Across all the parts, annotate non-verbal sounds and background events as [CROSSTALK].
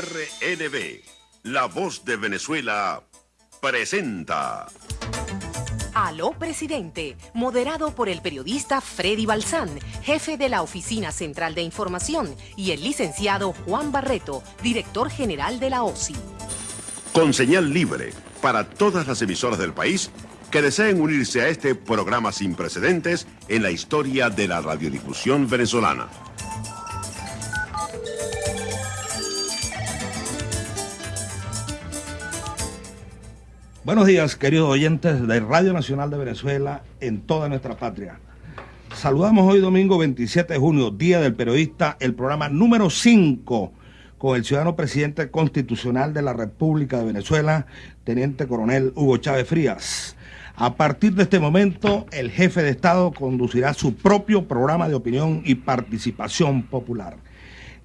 RNB, La Voz de Venezuela, presenta. Aló Presidente, moderado por el periodista Freddy Balsán, jefe de la Oficina Central de Información, y el licenciado Juan Barreto, director general de la OSI. Con señal libre para todas las emisoras del país que deseen unirse a este programa sin precedentes en la historia de la radiodifusión venezolana. Buenos días, queridos oyentes de Radio Nacional de Venezuela en toda nuestra patria. Saludamos hoy domingo 27 de junio, Día del Periodista, el programa número 5 con el ciudadano presidente constitucional de la República de Venezuela, Teniente Coronel Hugo Chávez Frías. A partir de este momento, el jefe de Estado conducirá su propio programa de opinión y participación popular.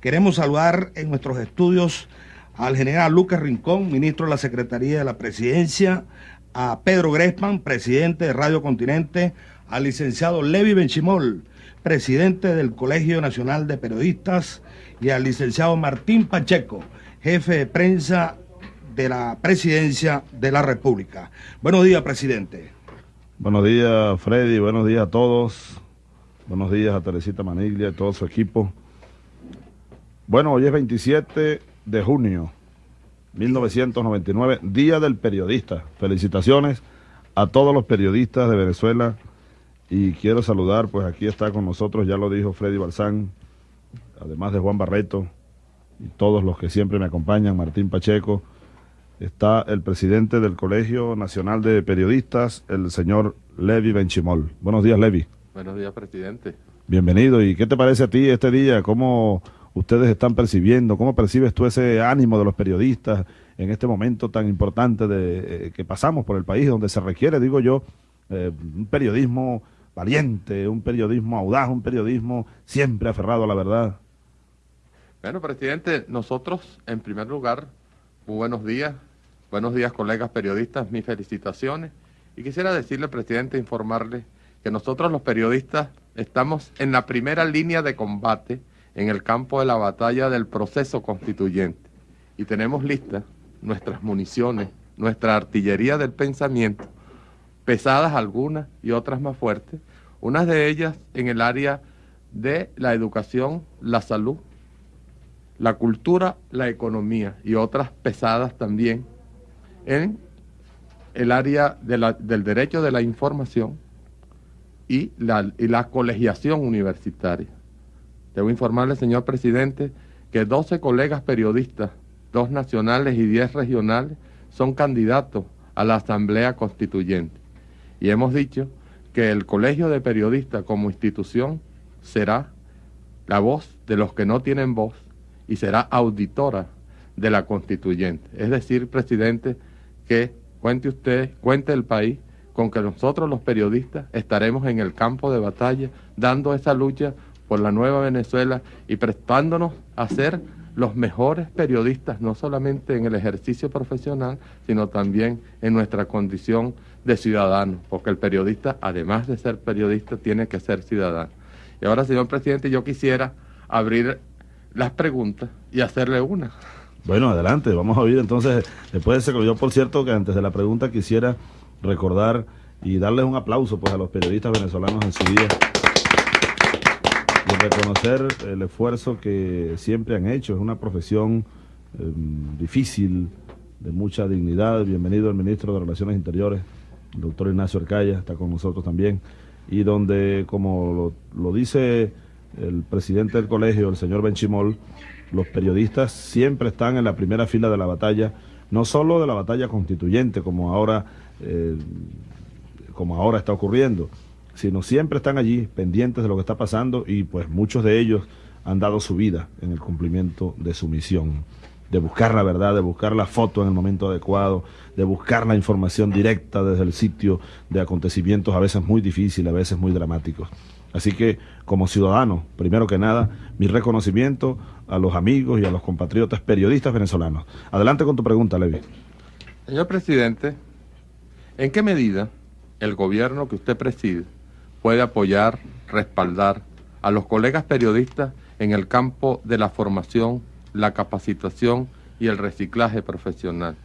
Queremos saludar en nuestros estudios al general Lucas Rincón, ministro de la Secretaría de la Presidencia, a Pedro Grespan, presidente de Radio Continente, al licenciado Levi Benchimol, presidente del Colegio Nacional de Periodistas, y al licenciado Martín Pacheco, jefe de prensa de la Presidencia de la República. Buenos días, presidente. Buenos días, Freddy. Buenos días a todos. Buenos días a Teresita Maniglia y todo su equipo. Bueno, hoy es 27 de junio 1999, Día del Periodista. Felicitaciones a todos los periodistas de Venezuela y quiero saludar, pues aquí está con nosotros, ya lo dijo Freddy Balsán, además de Juan Barreto y todos los que siempre me acompañan, Martín Pacheco, está el presidente del Colegio Nacional de Periodistas, el señor Levi Benchimol. Buenos días, Levi. Buenos días, presidente. Bienvenido. ¿Y qué te parece a ti este día? ¿Cómo ustedes están percibiendo? ¿Cómo percibes tú ese ánimo de los periodistas en este momento tan importante de, eh, que pasamos por el país, donde se requiere, digo yo, eh, un periodismo valiente, un periodismo audaz, un periodismo siempre aferrado a la verdad? Bueno, presidente, nosotros, en primer lugar, muy buenos días. Buenos días, colegas periodistas, mis felicitaciones. Y quisiera decirle, presidente, informarle que nosotros los periodistas estamos en la primera línea de combate en el campo de la batalla del proceso constituyente y tenemos listas nuestras municiones, nuestra artillería del pensamiento, pesadas algunas y otras más fuertes, unas de ellas en el área de la educación, la salud, la cultura, la economía y otras pesadas también en el área del derecho de la información y la, y la colegiación universitaria. Debo informarle, señor presidente, que 12 colegas periodistas, dos nacionales y 10 regionales, son candidatos a la Asamblea Constituyente. Y hemos dicho que el Colegio de Periodistas como institución será la voz de los que no tienen voz y será auditora de la constituyente. Es decir, presidente, que cuente usted, cuente el país con que nosotros los periodistas estaremos en el campo de batalla dando esa lucha por la nueva Venezuela y prestándonos a ser los mejores periodistas, no solamente en el ejercicio profesional, sino también en nuestra condición de ciudadano, porque el periodista, además de ser periodista, tiene que ser ciudadano. Y ahora, señor presidente, yo quisiera abrir las preguntas y hacerle una. Bueno, adelante, vamos a oír entonces, después de ese, yo por cierto que antes de la pregunta quisiera recordar y darles un aplauso pues a los periodistas venezolanos en su día reconocer el esfuerzo que siempre han hecho. Es una profesión em, difícil, de mucha dignidad. Bienvenido el ministro de Relaciones Interiores, el doctor Ignacio Arcaya, está con nosotros también. Y donde, como lo, dice el presidente del colegio, el señor Benchimol, los periodistas siempre están en la primera fila de la batalla, no solo de la batalla constituyente, como ahora, eh, como ahora está ocurriendo, sino siempre están allí pendientes de lo que está pasando y pues muchos de ellos han dado su vida en el cumplimiento de su misión, de buscar la verdad, de buscar la foto en el momento adecuado, de buscar la información directa desde el sitio de acontecimientos a veces muy difíciles, a veces muy dramáticos. Así que como ciudadano, primero que nada, mi reconocimiento a los amigos y a los compatriotas periodistas venezolanos. Adelante con tu pregunta, Levi. Señor presidente, ¿en qué medida el gobierno que usted preside puede apoyar, respaldar a los colegas periodistas en el campo de la formación, la capacitación y el reciclaje profesional.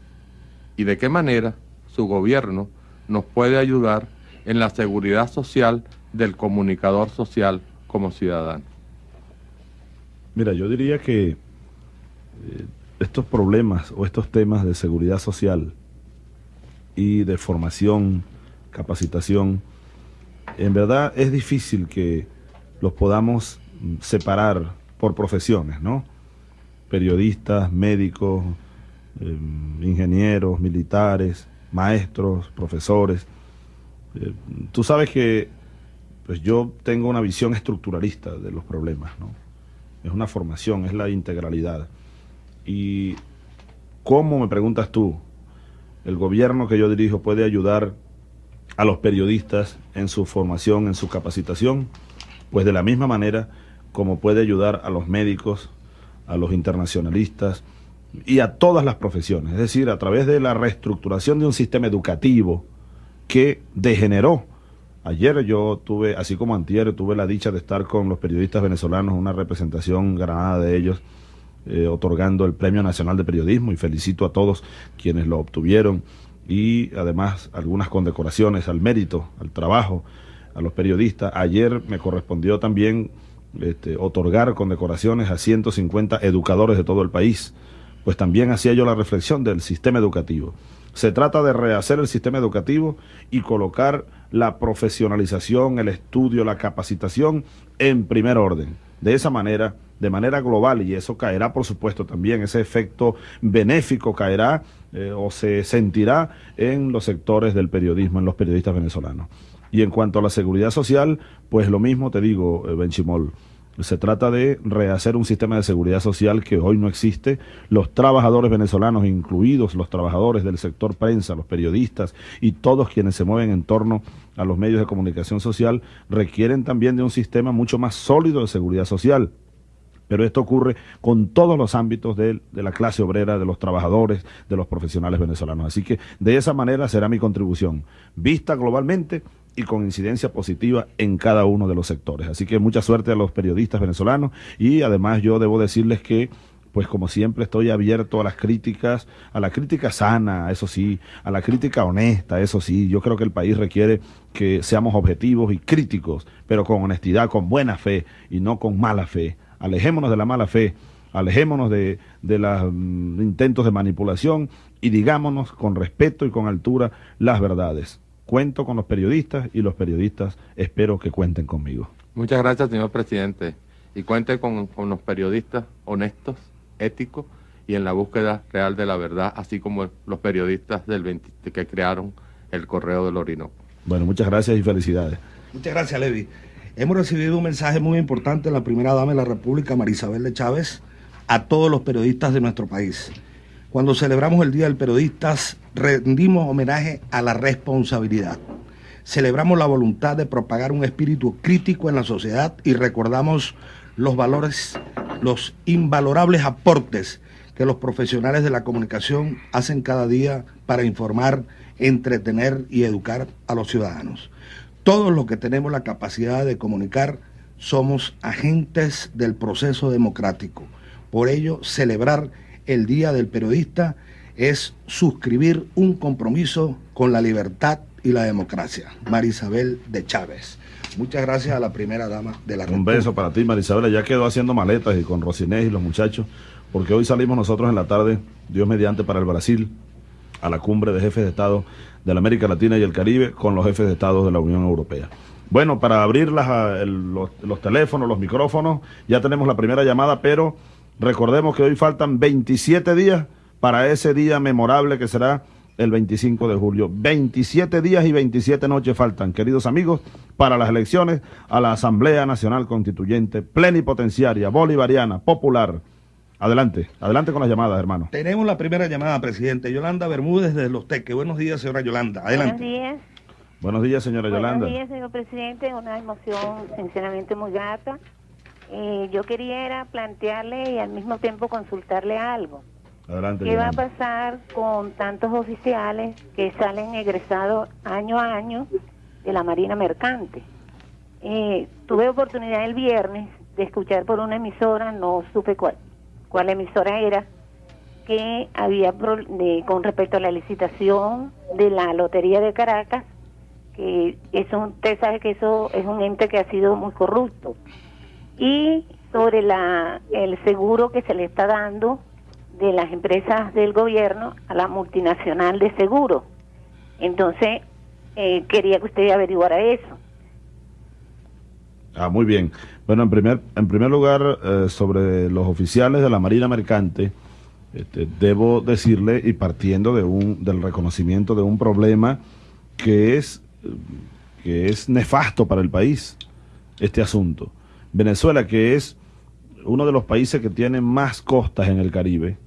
¿Y de qué manera su gobierno nos puede ayudar en la seguridad social del comunicador social como ciudadano? Mira, yo diría que eh, estos problemas o estos temas de seguridad social y de formación, capacitación, en verdad es difícil que los podamos separar por profesiones, ¿no? Periodistas, médicos, em, ingenieros, militares, maestros, profesores. Eh, tú sabes que pues yo tengo una visión estructuralista de los problemas, ¿no? Es una formación, es la integralidad. Y cómo, me preguntas tú, el gobierno que yo dirijo puede ayudar a los periodistas en su formación, en su capacitación, pues de la misma manera como puede ayudar a los médicos, a los internacionalistas y a todas las profesiones, es decir, a través de la reestructuración de un sistema educativo que degeneró. Ayer yo tuve, así como antier, tuve la dicha de estar con los periodistas venezolanos, una representación granada de ellos, eh, otorgando el Premio Nacional de Periodismo y felicito a todos quienes lo obtuvieron y además algunas condecoraciones al mérito, al trabajo, a los periodistas. Ayer me correspondió también este, otorgar condecoraciones a 150 educadores de todo el país, pues también hacía yo la reflexión del sistema educativo. Se trata de rehacer el sistema educativo y colocar la profesionalización, el estudio, la capacitación en primer orden. De esa manera, de manera global, y eso caerá, por supuesto, también, ese efecto benéfico caerá eh, o se sentirá en los sectores del periodismo, en los periodistas venezolanos. Y en cuanto a la seguridad social, pues lo mismo te digo, eh, Benchimol. Se trata de rehacer un sistema de seguridad social que hoy no existe. Los trabajadores venezolanos, incluidos los trabajadores del sector prensa, los periodistas y todos quienes se mueven en torno a los medios de comunicación social, requieren también de un sistema mucho más sólido de seguridad social. Pero esto ocurre con todos los ámbitos de, la clase obrera, de los trabajadores, de los profesionales venezolanos. Así que de esa manera será mi contribución. Vista globalmente, y con incidencia positiva en cada uno de los sectores. Así que mucha suerte a los periodistas venezolanos y además yo debo decirles que pues como siempre estoy abierto a las críticas, a la crítica sana, eso sí, a la crítica honesta, eso sí, yo creo que el país requiere que seamos objetivos y críticos, pero con honestidad, con buena fe y no con mala fe. Alejémonos de la mala fe, alejémonos de, de los mm, intentos de manipulación y digámonos con respeto y con altura las verdades cuento con los periodistas y los periodistas espero que cuenten conmigo. Muchas gracias, señor presidente. Y cuente con, los periodistas honestos, éticos y en la búsqueda real de la verdad, así como los periodistas del que crearon el Correo del Orinoco. Bueno, muchas gracias y felicidades. Muchas gracias, Levi. Hemos recibido un mensaje muy importante de la primera dama de la República, Marisabel de Chávez, a todos los periodistas de nuestro país. Cuando celebramos el Día del Periodista, rendimos homenaje a la responsabilidad. Celebramos la voluntad de propagar un espíritu crítico en la sociedad y recordamos los valores, los invalorables aportes que los profesionales de la comunicación hacen cada día para informar, entretener y educar a los ciudadanos. Todos los que tenemos la capacidad de comunicar somos agentes del proceso democrático. Por ello, celebrar el Día del Periodista es suscribir un compromiso con la libertad y la democracia. Marisabel de Chávez. Muchas gracias a la primera dama de la Un beso para ti, Marisabel. Ya quedó haciendo maletas y con Rosinés y los muchachos, porque hoy salimos nosotros en la tarde, Dios mediante, para el Brasil, a la cumbre de jefes de Estado de la América Latina y el Caribe con los jefes de Estado de la Unión Europea. Bueno, para abrir los, los teléfonos, los micrófonos, ya tenemos la primera llamada, pero Recordemos que hoy faltan 27 días para ese día memorable que será el 25 de julio. 27 días y 27 noches faltan, queridos amigos, para las elecciones a la Asamblea Nacional Constituyente plenipotenciaria, bolivariana, popular. Adelante, adelante con las llamadas, hermano. Tenemos la primera llamada, presidente. Yolanda Bermúdez de Los Teques. Buenos días, señora Yolanda. Adelante. Buenos días. Buenos días, señora Yolanda. Buenos días, señor presidente. Una emoción sinceramente muy grata eh, yo quería plantearle y al mismo tiempo consultarle algo. Adelante, ¿Qué va a pasar con tantos oficiales que salen egresados año a año de la Marina Mercante? Eh, tuve oportunidad el viernes de escuchar por una emisora, no supe cuál, cuál emisora era, que había con respecto a la licitación de la Lotería de Caracas, que eso, usted sabe que eso es un ente que ha sido muy corrupto. Y sobre la, el seguro que se le está dando de las empresas del gobierno a la multinacional de seguro. Entonces, eh, quería que usted averiguara eso. Ah, muy bien. Bueno, en primer, en primer lugar, eh, sobre los oficiales de la Marina Mercante, este, debo decirle, y partiendo de un, del reconocimiento de un problema que es, que es nefasto para el país, este asunto. Venezuela, que es uno de los países que tiene más costas en el Caribe,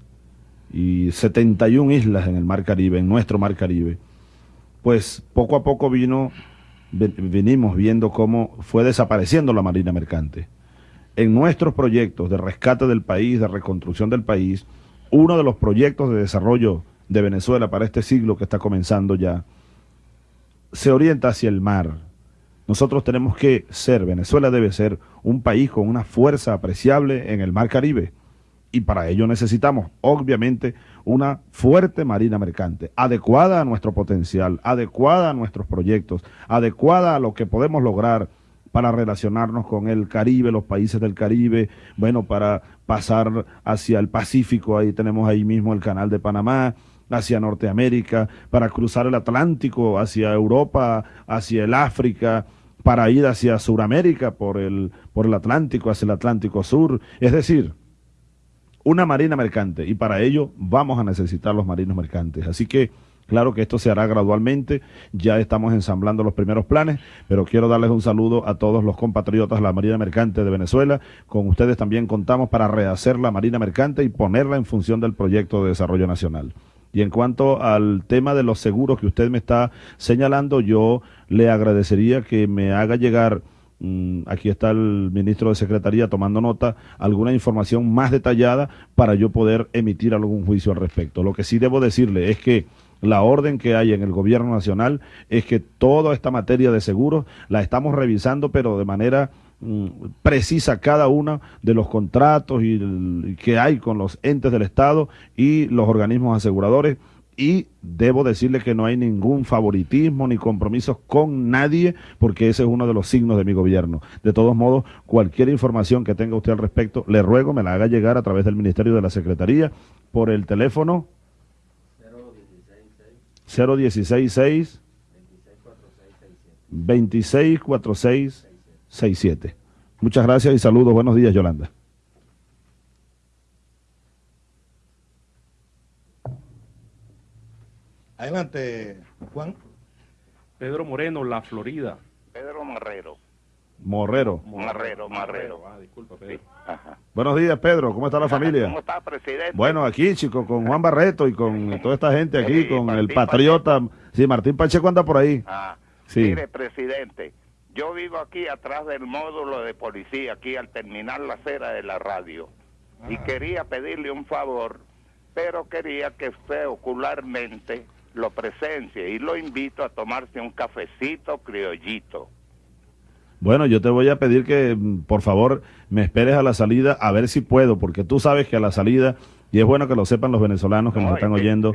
y 71 islas en el Mar Caribe, en nuestro Mar Caribe, pues poco a poco vino, venimos viendo cómo fue desapareciendo la Marina Mercante. En nuestros proyectos de rescate del país, de reconstrucción del país, uno de los proyectos de desarrollo de Venezuela para este siglo que está comenzando ya, se orienta hacia el mar. Nosotros tenemos que ser, Venezuela debe ser un país con una fuerza apreciable en el Mar Caribe y para ello necesitamos, obviamente, una fuerte marina mercante, adecuada a nuestro potencial, adecuada a nuestros proyectos, adecuada a lo que podemos lograr para relacionarnos con el Caribe, los países del Caribe, bueno, para pasar hacia el Pacífico, ahí tenemos ahí mismo el canal de Panamá, hacia Norteamérica, para cruzar el Atlántico, hacia Europa, hacia el África, para ir hacia Sudamérica por el, por el Atlántico, hacia el Atlántico Sur. Es decir, una marina mercante y para ello vamos a necesitar los marinos mercantes. Así que claro que esto se hará gradualmente, ya estamos ensamblando los primeros planes, pero quiero darles un saludo a todos los compatriotas de la Marina Mercante de Venezuela. Con ustedes también contamos para rehacer la Marina Mercante y ponerla en función del proyecto de desarrollo nacional. Y en cuanto al tema de los seguros que usted me está señalando, yo le agradecería que me haga llegar aquí está el ministro de Secretaría tomando nota, alguna información más detallada para yo poder emitir algún juicio al respecto. Lo que sí debo decirle es que la orden que hay en el gobierno nacional es que toda esta materia de seguros la estamos revisando, pero de manera mm, precisa cada uno de los contratos y, que hay con los entes del Estado y los organismos aseguradores y debo decirle que no hay ningún favoritismo ni compromisos con nadie porque ese es uno de los signos de mi gobierno. De todos modos, cualquier información que tenga usted al respecto, le ruego me la haga llegar a través del Ministerio de la Secretaría por el teléfono 0166 264667. Muchas gracias y saludos. Buenos días, Yolanda. Adelante, Juan. Pedro Moreno, La Florida. Pedro Marrero. Morrero. Marrero, Marrero. Ah, disculpa, Pedro. Buenos días, Pedro. ¿Cómo está la familia? ¿Cómo está, presidente? Bueno, aquí, chicos, con Juan Barreto y con toda esta gente aquí, con el patriota. Sí, Martín Pacheco anda por ahí. Ah, sí. Mire, presidente, yo vivo aquí atrás del módulo de policía, aquí al terminar la acera de la radio. Y ah. quería pedirle un favor, pero quería que usted ocularmente lo presencie y lo invito a tomarse un cafecito criollito. Bueno, yo te voy a pedir que mm, por favor me esperes a la salida a ver si puedo, porque tú sabes que a la salida, y es bueno que lo sepan los venezolanos que nos están oyendo,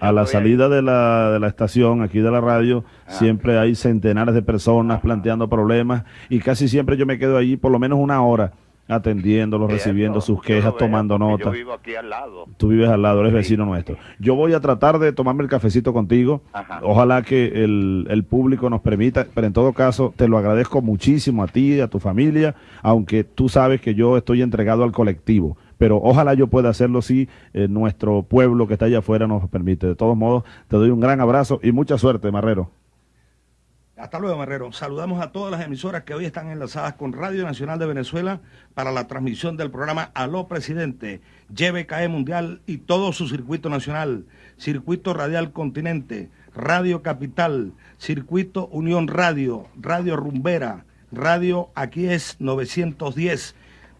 a la salida de la, de la estación, aquí de la radio, ah. siempre hay centenares de personas planteando problemas y casi siempre yo me quedo allí por lo menos una hora atendiéndolos, recibiendo sus quejas, tomando notas. Yo vivo aquí al lado. Tú vives al lado, eres vecino nuestro. Yo voy a tratar de tomarme el cafecito contigo. Ojalá que el, el, público nos permita, pero en todo caso te lo agradezco muchísimo a ti, a tu familia, aunque tú sabes que yo estoy entregado al colectivo. Pero ojalá yo pueda hacerlo si eh, nuestro pueblo que está allá afuera nos permite. De todos modos, te doy un gran abrazo y mucha suerte, Marrero. Hasta luego, Marrero. Saludamos a todas las emisoras que hoy están enlazadas con Radio Nacional de Venezuela para la transmisión del programa Aló Presidente, YBKE Mundial y todo su circuito nacional, Circuito Radial Continente, Radio Capital, Circuito Unión Radio, Radio Rumbera, Radio Aquí es 910,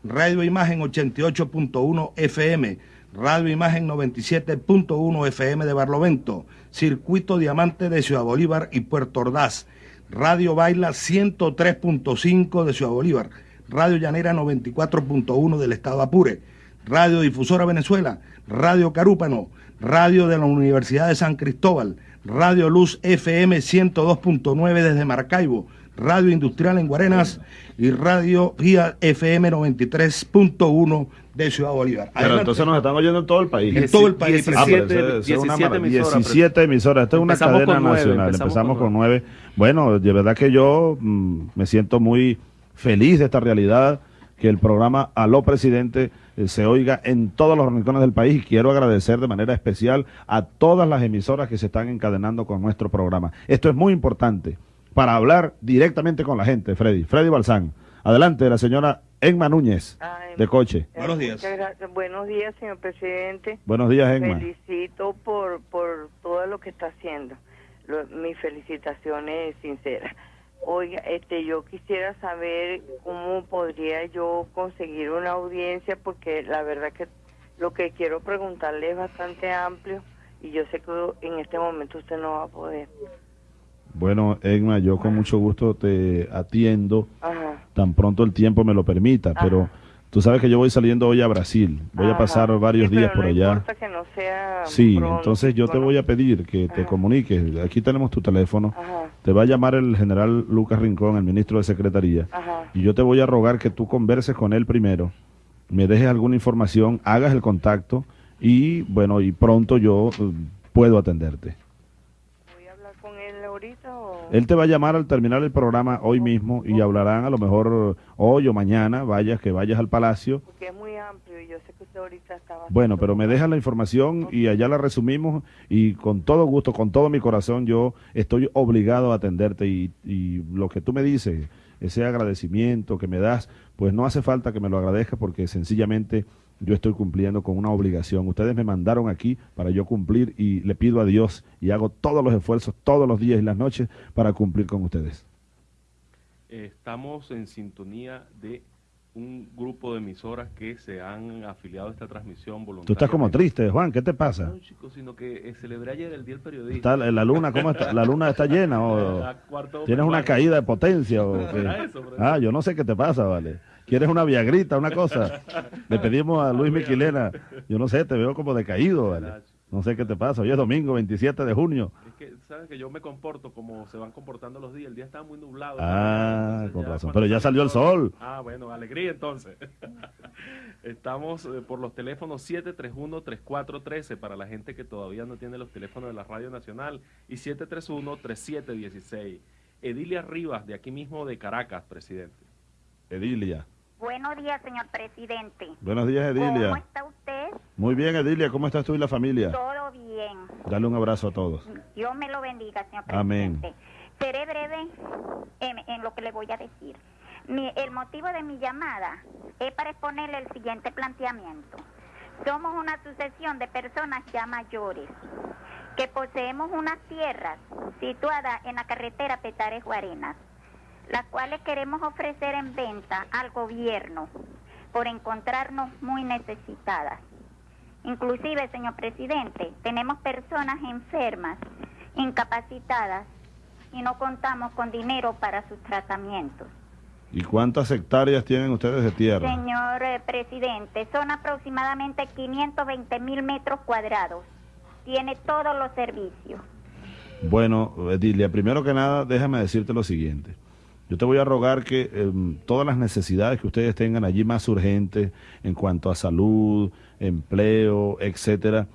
Radio Imagen 88.1 FM, Radio Imagen 97.1 FM de Barlovento, Circuito Diamante de Ciudad Bolívar y Puerto Ordaz, Radio Baila 103.5 de Ciudad Bolívar, Radio Llanera 94.1 del Estado Apure, Radio Difusora Venezuela, Radio Carúpano, Radio de la Universidad de San Cristóbal, Radio Luz FM 102.9 desde Maracaibo, Radio Industrial en Guarenas y Radio Vía FM 93.1 de Ciudad Bolívar. Pero Adelante. entonces nos están oyendo en todo el país. En todo el país. Ah, pero 17, eso- eso es una 17 maravilla. emisoras. 17 emisoras. Esta es una cadena con nacional. empezamos Empezamos con con nueve. Bueno, de verdad que yo mm, me siento muy feliz de esta realidad, que el programa Aló Presidente eh, se oiga en todos los rincones del país y quiero agradecer de manera especial a todas las emisoras que se están encadenando con nuestro programa. Esto es muy importante para hablar directamente con la gente, Freddy. Freddy Balsán. Adelante, la señora Enma Núñez, Ay, de Coche. Buenos días. Buenos días, señor presidente. Buenos días, Enma. Felicito por, por todo lo que está haciendo. Lo- mis felicitaciones sinceras. Oiga, este, yo quisiera saber cómo podría yo conseguir una audiencia, porque la verdad que lo que quiero preguntarle es bastante amplio y yo sé que en este momento usted no va a poder. Bueno, Egma, yo con mucho gusto te atiendo Ajá. tan pronto el tiempo me lo permita, pero tú sabes que yo voy saliendo hoy a Brasil, voy a pasar varios Sí, días pero por no allá. importa que no sea Sí, pronto, entonces yo te voy a pedir que te Ajá. comuniques, aquí tenemos tu teléfono, Ajá. te va a llamar el general Lucas Rincón, el ministro de Secretaría, Ajá. y yo te voy a rogar que tú converses con él primero, me dejes alguna información, hagas el contacto y bueno, y pronto yo eh, puedo atenderte. ¿Voy a hablar con él ahorita o...? Él te va a llamar al terminar el programa hoy mismo y hablarán a lo mejor hoy o mañana, vayas que vayas al palacio. Porque es muy amplio y yo sé que usted ahorita estaba... Bueno, pero me dejas la información y allá la resumimos y con todo gusto, con todo mi corazón, yo estoy obligado a atenderte y, y lo que tú me dices, ese agradecimiento que me das, pues no hace falta que me lo agradezcas porque sencillamente yo estoy cumpliendo con una obligación. Ustedes me mandaron aquí para yo cumplir y le pido a Dios y hago todos los esfuerzos todos los días y las noches para cumplir con ustedes. Estamos en sintonía de un grupo de emisoras que se han afiliado a esta transmisión voluntariamente. Tú estás como triste, Juan, ¿qué te pasa? No, chicos, sino que eh, celebré ayer el Día del Periodista. Está la luna, ¿cómo está? ¿La luna está llena o [LAUGHS] tienes una caída de potencia o [LAUGHS] qué? Eso. Ah, yo no sé qué te pasa, vale. ¿Quieres una viagrita, una cosa? Le pedimos a Luis Miquilena, yo no sé, te veo como decaído, vale. No sé qué te pasa. Hoy es domingo 27 de junio. Es que, ¿sabes? Que yo me comporto como se van comportando los días. El día estaba muy nublado. Ah, con razón. Pero ya salió el sol. Ah, bueno, alegría entonces. [LAUGHS] Estamos eh, por los teléfonos 731-3413 para la gente que todavía no tiene los teléfonos de la Radio Nacional y 731-3716. Edilia Rivas, de aquí mismo de Caracas, presidente. Edilia. Buenos días, señor presidente. Buenos días, ¿Cómo Edilia. está usted? Muy bien, Edilia. ¿Cómo estás tú y la familia? Todo bien. Dale un abrazo a todos. Dios me lo bendiga, señor Amén. presidente. Seré breve en, en lo que le voy a decir. Mi- el motivo de mi llamada es para exponerle el siguiente planteamiento. Somos una sucesión de personas ya mayores que poseemos unas tierras situadas en la carretera Petares Guarenas, las cuales queremos ofrecer en venta al gobierno por encontrarnos muy necesitadas. Inclusive, señor presidente, tenemos personas enfermas, incapacitadas y no contamos con dinero para sus tratamientos. ¿Y cuántas hectáreas tienen ustedes de tierra? Señor eh, presidente, son aproximadamente 520 mil metros cuadrados. Tiene todos los servicios. Bueno, Edilia, primero que nada, déjame decirte lo siguiente. Yo te voy a rogar que em, todas las necesidades que ustedes tengan allí más urgentes en cuanto a salud, empleo, etcétera,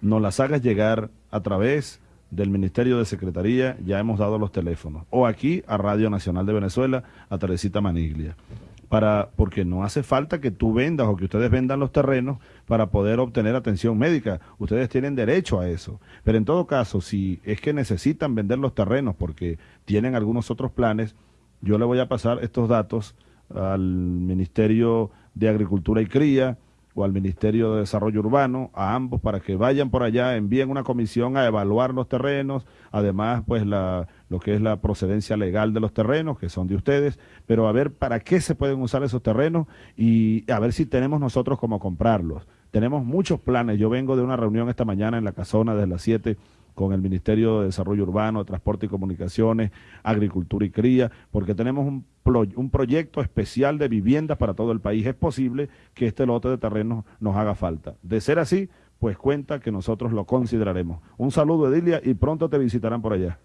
nos las hagas llegar a través del Ministerio de Secretaría, ya hemos dado los teléfonos, o aquí a Radio Nacional de Venezuela, a Teresita Maniglia. Para, porque no hace falta que tú vendas o que ustedes vendan los terrenos para poder obtener atención médica. Ustedes tienen derecho a eso. Pero en todo caso, si es que necesitan vender los terrenos porque tienen algunos otros planes, yo le voy a pasar estos datos al Ministerio de Agricultura y Cría o al Ministerio de Desarrollo Urbano, a ambos, para que vayan por allá, envíen una comisión a evaluar los terrenos, además, pues la, lo que es la procedencia legal de los terrenos, que son de ustedes, pero a ver para qué se pueden usar esos terrenos y a ver si tenemos nosotros cómo comprarlos. Tenemos muchos planes. Yo vengo de una reunión esta mañana en la casona desde las 7 con el Ministerio de Desarrollo Urbano, Transporte y Comunicaciones, Agricultura y Cría, porque tenemos un, un proyecto especial de viviendas para todo el país. Es posible que este lote de terrenos nos haga falta. De ser así, pues cuenta que nosotros lo consideraremos. Un saludo, Edilia, y pronto te visitarán por allá.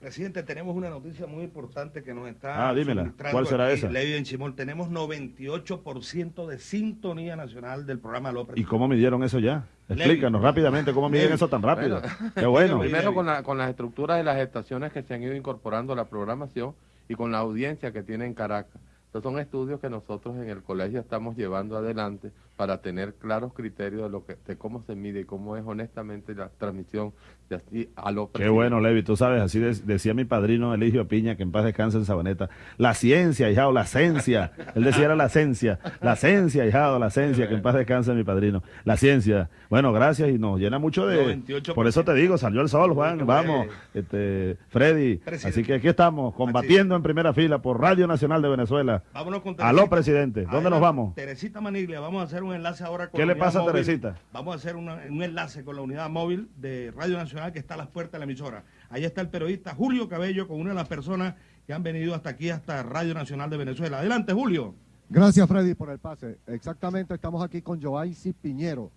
Presidente, tenemos una noticia muy importante que nos está. Ah, dímela. ¿Cuál será esa? Ley en Chimol. Tenemos 98% de sintonía nacional del programa López. ¿Y cómo midieron eso ya? Explícanos rápidamente cómo miden eso tan rápido. Qué bueno. Primero con, con las estructuras de las estaciones que se han ido incorporando a la programación y con la audiencia que tiene en Caracas. Estos son estudios que nosotros en el colegio estamos llevando adelante para tener claros criterios de lo que de cómo se mide y cómo es honestamente la transmisión de así a lo Qué bueno, Levi, tú sabes, así decía mi padrino Eligio Piña, que en paz descanse en Sabaneta, la ciencia, hijado, la ciencia, él decía era la ciencia, la ciencia, hijado, la ciencia, que en paz descanse mi padrino, la ciencia. Bueno, gracias y nos llena mucho de... Por eso te digo, salió el sol, Juan, vamos, este, Freddy, así que aquí estamos, combatiendo en primera fila por Radio Nacional de Venezuela. Vámonos con Aló, presidente, ¿dónde nos vamos? Teresita Maniglia, vamos a hacer un enlace ahora con ¿Qué le pasa a Teresita? Vamos a hacer un enlace con la unidad móvil de Radio Nacional que está a las puertas de la emisora. Ahí está el periodista Julio Cabello con una de las personas que han venido hasta aquí, hasta Radio Nacional de Venezuela. Adelante, Julio. Gracias, Freddy, por el pase. Exactamente, estamos aquí con Joaisi Piñero.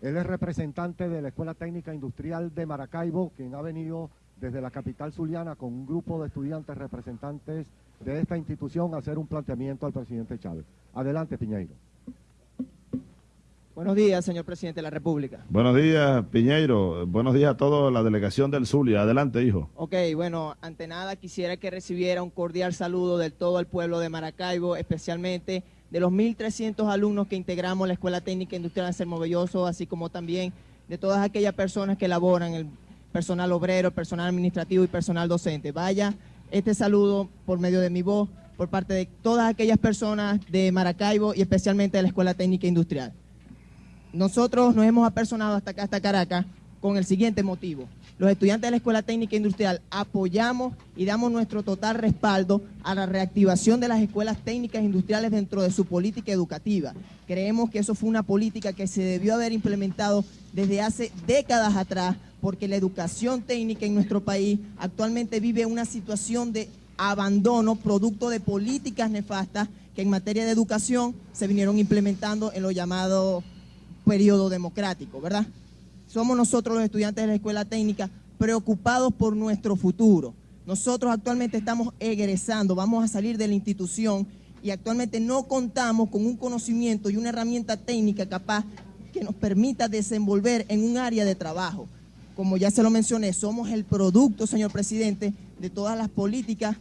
Él es representante de la Escuela Técnica Industrial de Maracaibo, quien ha venido desde la capital zuliana con un grupo de estudiantes representantes de esta institución a hacer un planteamiento al presidente Chávez. Adelante, Piñeiro. Buenos días, señor presidente de la República. Buenos días, Piñeiro. Buenos días a toda la delegación del Zulia. Adelante, hijo. Ok, bueno, ante nada quisiera que recibiera un cordial saludo de todo el pueblo de Maracaibo, especialmente de los 1.300 alumnos que integramos la Escuela Técnica Industrial de Belloso, así como también de todas aquellas personas que laboran, el personal obrero, el personal administrativo y personal docente. Vaya este saludo por medio de mi voz por parte de todas aquellas personas de Maracaibo y especialmente de la Escuela Técnica Industrial. Nosotros nos hemos apersonado hasta acá, hasta Caracas, con el siguiente motivo. Los estudiantes de la Escuela Técnica Industrial apoyamos y damos nuestro total respaldo a la reactivación de las escuelas técnicas industriales dentro de su política educativa. Creemos que eso fue una política que se debió haber implementado desde hace décadas atrás, porque la educación técnica en nuestro país actualmente vive una situación de abandono producto de políticas nefastas que en materia de educación se vinieron implementando en lo llamado periodo democrático, ¿verdad? Somos nosotros los estudiantes de la escuela técnica preocupados por nuestro futuro. Nosotros actualmente estamos egresando, vamos a salir de la institución y actualmente no contamos con un conocimiento y una herramienta técnica capaz que nos permita desenvolver en un área de trabajo. Como ya se lo mencioné, somos el producto, señor presidente, de todas las políticas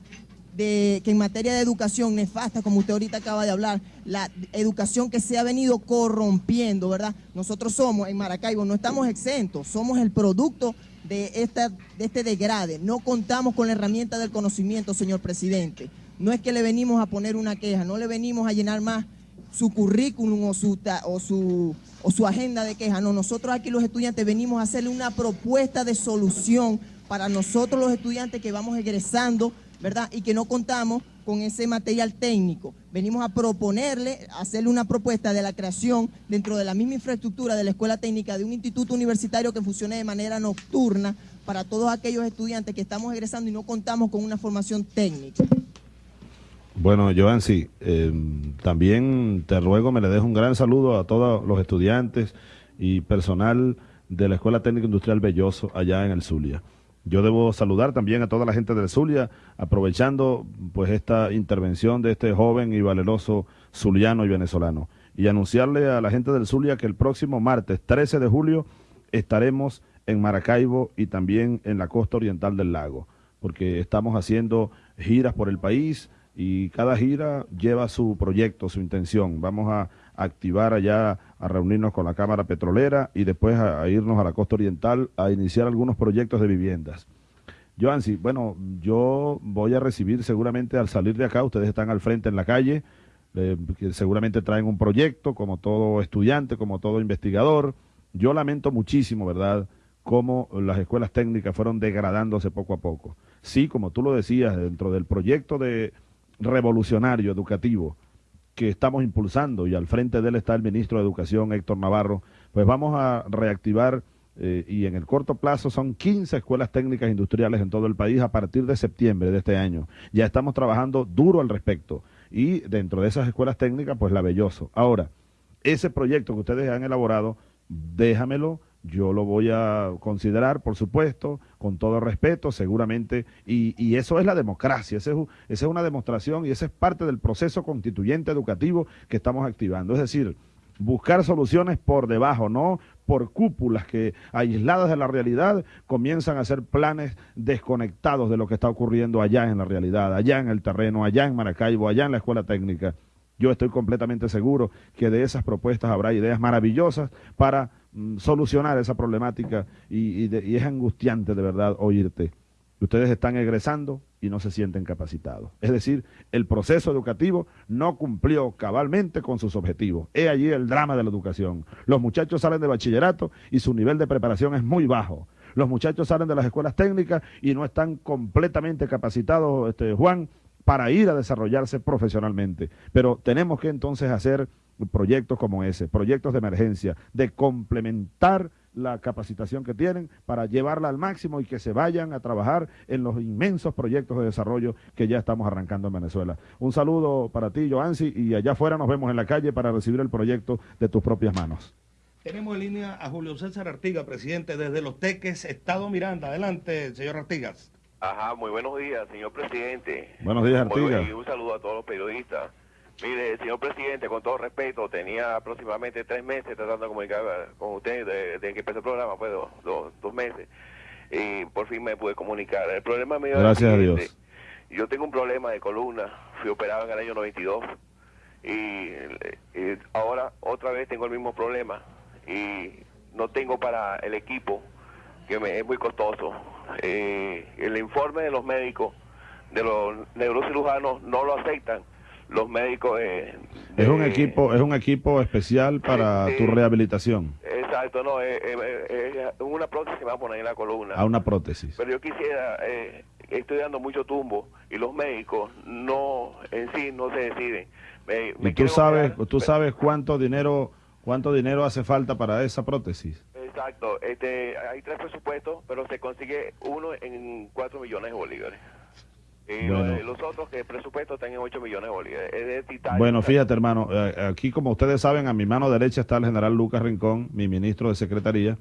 de que en materia de educación nefasta, como usted ahorita acaba de hablar, la educación que se ha venido corrompiendo, ¿verdad? Nosotros somos en Maracaibo, no estamos exentos, somos el producto de, esta, de este degrade. No contamos con la herramienta del conocimiento, señor presidente. No es que le venimos a poner una queja, no le venimos a llenar más su currículum o su, o su, o su agenda de queja. No, nosotros aquí los estudiantes venimos a hacerle una propuesta de solución para nosotros los estudiantes que vamos egresando ¿verdad? Y que no contamos con ese material técnico. Venimos a proponerle, a hacerle una propuesta de la creación dentro de la misma infraestructura de la escuela técnica de un instituto universitario que funcione de manera nocturna para todos aquellos estudiantes que estamos egresando y no contamos con una formación técnica. Bueno, Joan, sí, eh, también te ruego me le dejo un gran saludo a todos los estudiantes y personal de la Escuela Técnica Industrial Belloso allá en el Zulia. Yo debo saludar también a toda la gente del Zulia, aprovechando pues esta intervención de este joven y valeroso zuliano y venezolano. Y anunciarle a la gente del Zulia que el próximo martes 13 de julio estaremos en Maracaibo y también en la costa oriental del lago, porque estamos haciendo giras por el país y cada gira lleva su proyecto, su intención. Vamos a activar allá, a reunirnos con la Cámara Petrolera y después a, irnos a la costa oriental a iniciar algunos proyectos de viviendas. Joansi, bueno, yo voy a recibir seguramente al salir de acá, ustedes están al frente en la calle, eh, que seguramente traen un proyecto, como todo estudiante, como todo investigador. Yo lamento muchísimo, ¿verdad?, cómo las escuelas técnicas fueron degradándose poco a poco. Sí, como tú lo decías, dentro del proyecto de revolucionario educativo que estamos impulsando y al frente de él está el ministro de Educación Héctor Navarro, pues vamos a reactivar eh, y en el corto plazo son 15 escuelas técnicas industriales en todo el país a partir de septiembre de este año. Ya estamos trabajando duro al respecto y dentro de esas escuelas técnicas, pues la Belloso. Ahora, ese proyecto que ustedes han elaborado, déjamelo, yo lo voy a considerar, por supuesto, con todo respeto, seguramente, y, y eso es la democracia, esa es, esa es una demostración y esa es parte del proceso constituyente educativo que estamos activando. Es decir, buscar soluciones por debajo, no por cúpulas que aisladas de la realidad comienzan a hacer planes desconectados de lo que está ocurriendo allá en la realidad, allá en el terreno, allá en Maracaibo, allá en la escuela técnica. Yo estoy completamente seguro que de esas propuestas habrá ideas maravillosas para solucionar esa problemática y, y es angustiante de verdad oírte. Ustedes están egresando y no se sienten capacitados. Es decir, el proceso educativo no cumplió cabalmente con sus objetivos. He allí el drama de la educación. Los muchachos salen de bachillerato y su nivel de preparación es muy bajo. Los muchachos salen de las escuelas técnicas y no están completamente capacitados, este, Juan, para ir a desarrollarse profesionalmente. Pero tenemos que entonces hacer proyectos como ese, proyectos de emergencia, de complementar la capacitación que tienen para llevarla al máximo y que se vayan a trabajar en los inmensos proyectos de desarrollo que ya estamos arrancando en Venezuela. Un saludo para ti, Joansi, y allá afuera nos vemos en la calle para recibir el proyecto de tus propias manos. Tenemos en línea a Julio César Artigas, presidente desde Los Teques, Estado Miranda. Adelante, señor Artigas. Ajá, muy buenos días, señor presidente. Buenos días, Artigas. Y un saludo a todos los periodistas. Mire, señor presidente, con todo respeto, tenía aproximadamente tres meses tratando de comunicar con usted desde que empezó el programa, pues dos, dos, meses, y por fin me pude comunicar. El problema mío Gracias a Dios. Yo tengo un problema de columna, fui operado en el año 92 y, y ahora otra vez tengo el mismo problema y no tengo para el equipo, que me, es muy costoso. Eh, el informe de los médicos, de los neurocirujanos, no lo aceptan. Los médicos eh, es un equipo es un equipo especial para tu rehabilitación. Exacto no es, una prótesis que me va a poner en la columna. A una prótesis. Pero yo quisiera eh, estoy dando mucho tumbo y los médicos no en sí no se deciden. Y tú sabes tú sabes cuánto dinero cuánto dinero hace falta para esa prótesis exacto este hay tres presupuestos pero se consigue uno en cuatro millones de bolívares y los otros que el presupuesto están en 8 millones de bolívares. bueno, fíjate, hermano, eh, aquí como ustedes saben, a mi mano derecha está el general Lucas Rincón, mi ministro de Secretaría.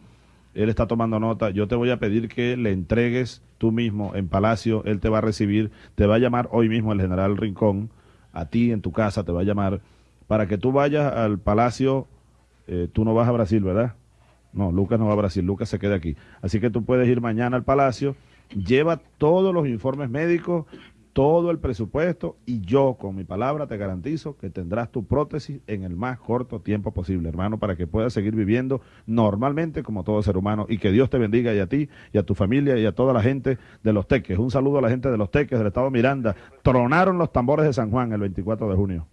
Él está tomando nota. Yo te voy a pedir que le entregues tú mismo en Palacio. Él te va a recibir. Te va a llamar hoy mismo el general Rincón. A ti en tu casa te va a llamar. Para que tú vayas al Palacio. Eh, tú no vas a Brasil, ¿verdad? No, Lucas no va a Brasil. Lucas se queda aquí. Así que tú puedes ir mañana al Palacio lleva todos los informes médicos, todo el presupuesto y yo con mi palabra te garantizo que tendrás tu prótesis en el más corto tiempo posible, hermano, para que puedas seguir viviendo normalmente como todo ser humano y que Dios te bendiga y a ti y a tu familia y a toda la gente de Los Teques. Un saludo a la gente de Los Teques del Estado Miranda. Tronaron los tambores de San Juan el 24 de junio.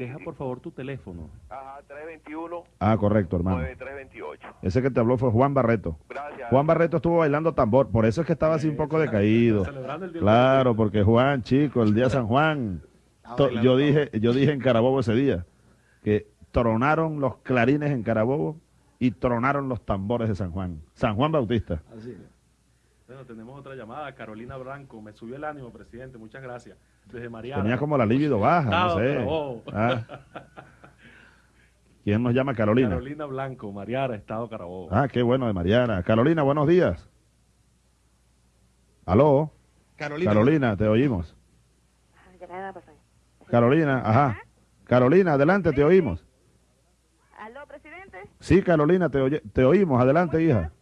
Deja por favor tu teléfono. Ajá, 321. Ah, correcto, hermano. 9328. Ese que te habló fue Juan Barreto. Gracias. Juan Barreto estuvo bailando tambor, por eso es que estaba así un poco decaído. Claro, porque Juan, chico, el día [LAUGHS] San Juan. Yo dije, yo dije en Carabobo ese día que tronaron los clarines en Carabobo y tronaron los tambores de San Juan. San Juan Bautista. Así Bueno, tenemos otra llamada, Carolina Blanco. Me subió el ánimo, presidente. Muchas gracias. Tenía como la libido baja, no sé. Ah. ¿Quién nos llama Carolina? Carolina Blanco, Mariara, Estado Carabobo. Ah, qué bueno de Mariara. Carolina, buenos días. ¿Aló? Carolina. Carolina, te oímos. Carolina, ajá. Carolina, adelante, te oímos. ¿Aló, presidente? Sí, Carolina, te, te oímos. Adelante, hija.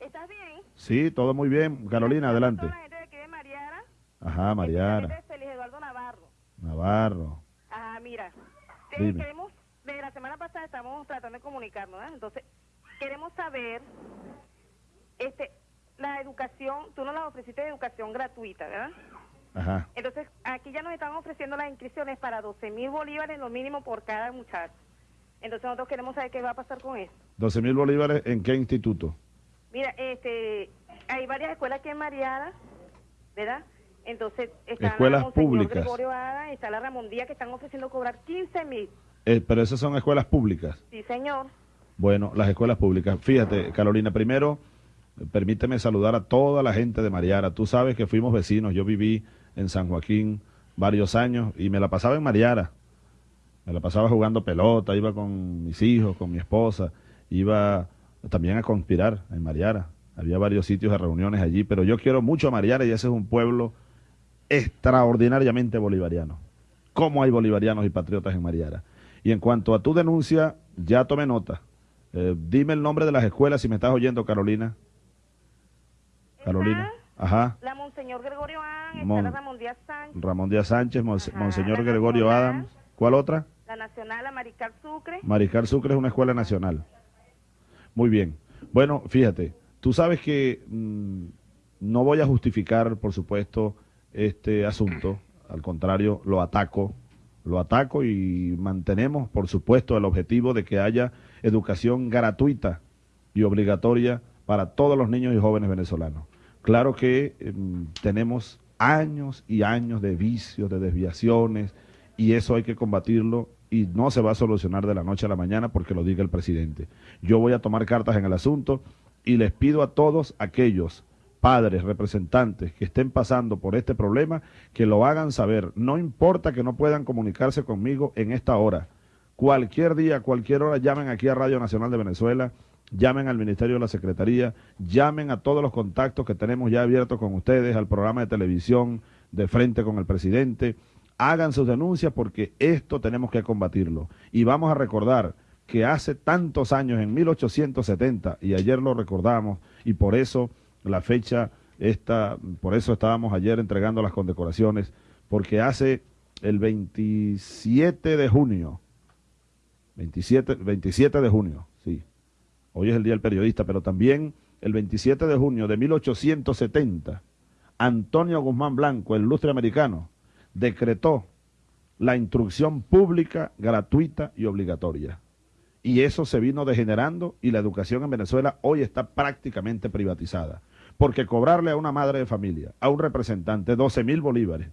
¿Estás bien? Sí, todo muy bien. Carolina, adelante. Ajá, Mariana. Navarro. Ajá, mira. queremos, desde la semana pasada estamos tratando de comunicarnos, ¿verdad? Entonces, queremos saber, este, la educación, tú nos la ofreciste de educación gratuita, ¿verdad? Ajá. Entonces, aquí ya nos están ofreciendo las inscripciones para 12 mil bolívares, lo mínimo por cada muchacho. Entonces, nosotros queremos saber qué va a pasar con eso. 12 mil bolívares, ¿en qué instituto? Mira, este, hay varias escuelas aquí en ¿verdad? Entonces, está escuelas la públicas. está la Ramón Díaz que están ofreciendo cobrar 15 mil. Eh, pero esas son escuelas públicas. Sí, señor. Bueno, las escuelas públicas. Fíjate, Carolina, primero, permíteme saludar a toda la gente de Mariara. Tú sabes que fuimos vecinos. Yo viví en San Joaquín varios años y me la pasaba en Mariara. Me la pasaba jugando pelota, iba con mis hijos, con mi esposa, iba también a conspirar en Mariara. Había varios sitios de reuniones allí, pero yo quiero mucho a Mariara y ese es un pueblo extraordinariamente bolivariano. ¿Cómo hay bolivarianos y patriotas en Mariara? Y en cuanto a tu denuncia, ya tomé nota. Eh, dime el nombre de las escuelas si me estás oyendo, Carolina. Carolina. Ajá. La Monseñor Gregorio Adams, Mon- Ramón Díaz Sánchez, Ramón Díaz Sánchez, Monse- Ajá, Monseñor Gregorio Nacional. Adams. ¿Cuál otra? la Nacional, la Maricar Sucre. Mariscal Sucre es una escuela nacional. Muy bien. Bueno, fíjate, tú sabes que mm, no voy a justificar, por supuesto, este asunto. Al contrario, lo ataco. Lo ataco y mantenemos, por supuesto, el objetivo de que haya educación gratuita y obligatoria para todos los niños y jóvenes venezolanos. Claro que em, tenemos años y años de vicios, de desviaciones, y eso hay que combatirlo y no se va a solucionar de la noche a la mañana porque lo diga el presidente. Yo voy a tomar cartas en el asunto y les pido a todos aquellos padres, representantes que estén pasando por este problema, que lo hagan saber. No importa que no puedan comunicarse conmigo en esta hora. Cualquier día, cualquier hora, llamen aquí a Radio Nacional de Venezuela, llamen al Ministerio de la Secretaría, llamen a todos los contactos que tenemos ya abiertos con ustedes, al programa de televisión de frente con el presidente. Hagan sus denuncias porque esto tenemos que combatirlo. Y vamos a recordar que hace tantos años, en 1870, y ayer lo recordamos, y por eso la fecha esta, por eso estábamos ayer entregando las condecoraciones, porque hace el 27 de junio, 27, 27 de junio, sí, hoy es el Día del Periodista, pero también el 27 de junio de 1870, Antonio Guzmán Blanco, el ilustre americano, decretó la instrucción pública, gratuita y obligatoria. Y eso se vino degenerando y la educación en Venezuela hoy está prácticamente privatizada. Porque cobrarle a una madre de familia, a un representante, 12 mil bolívares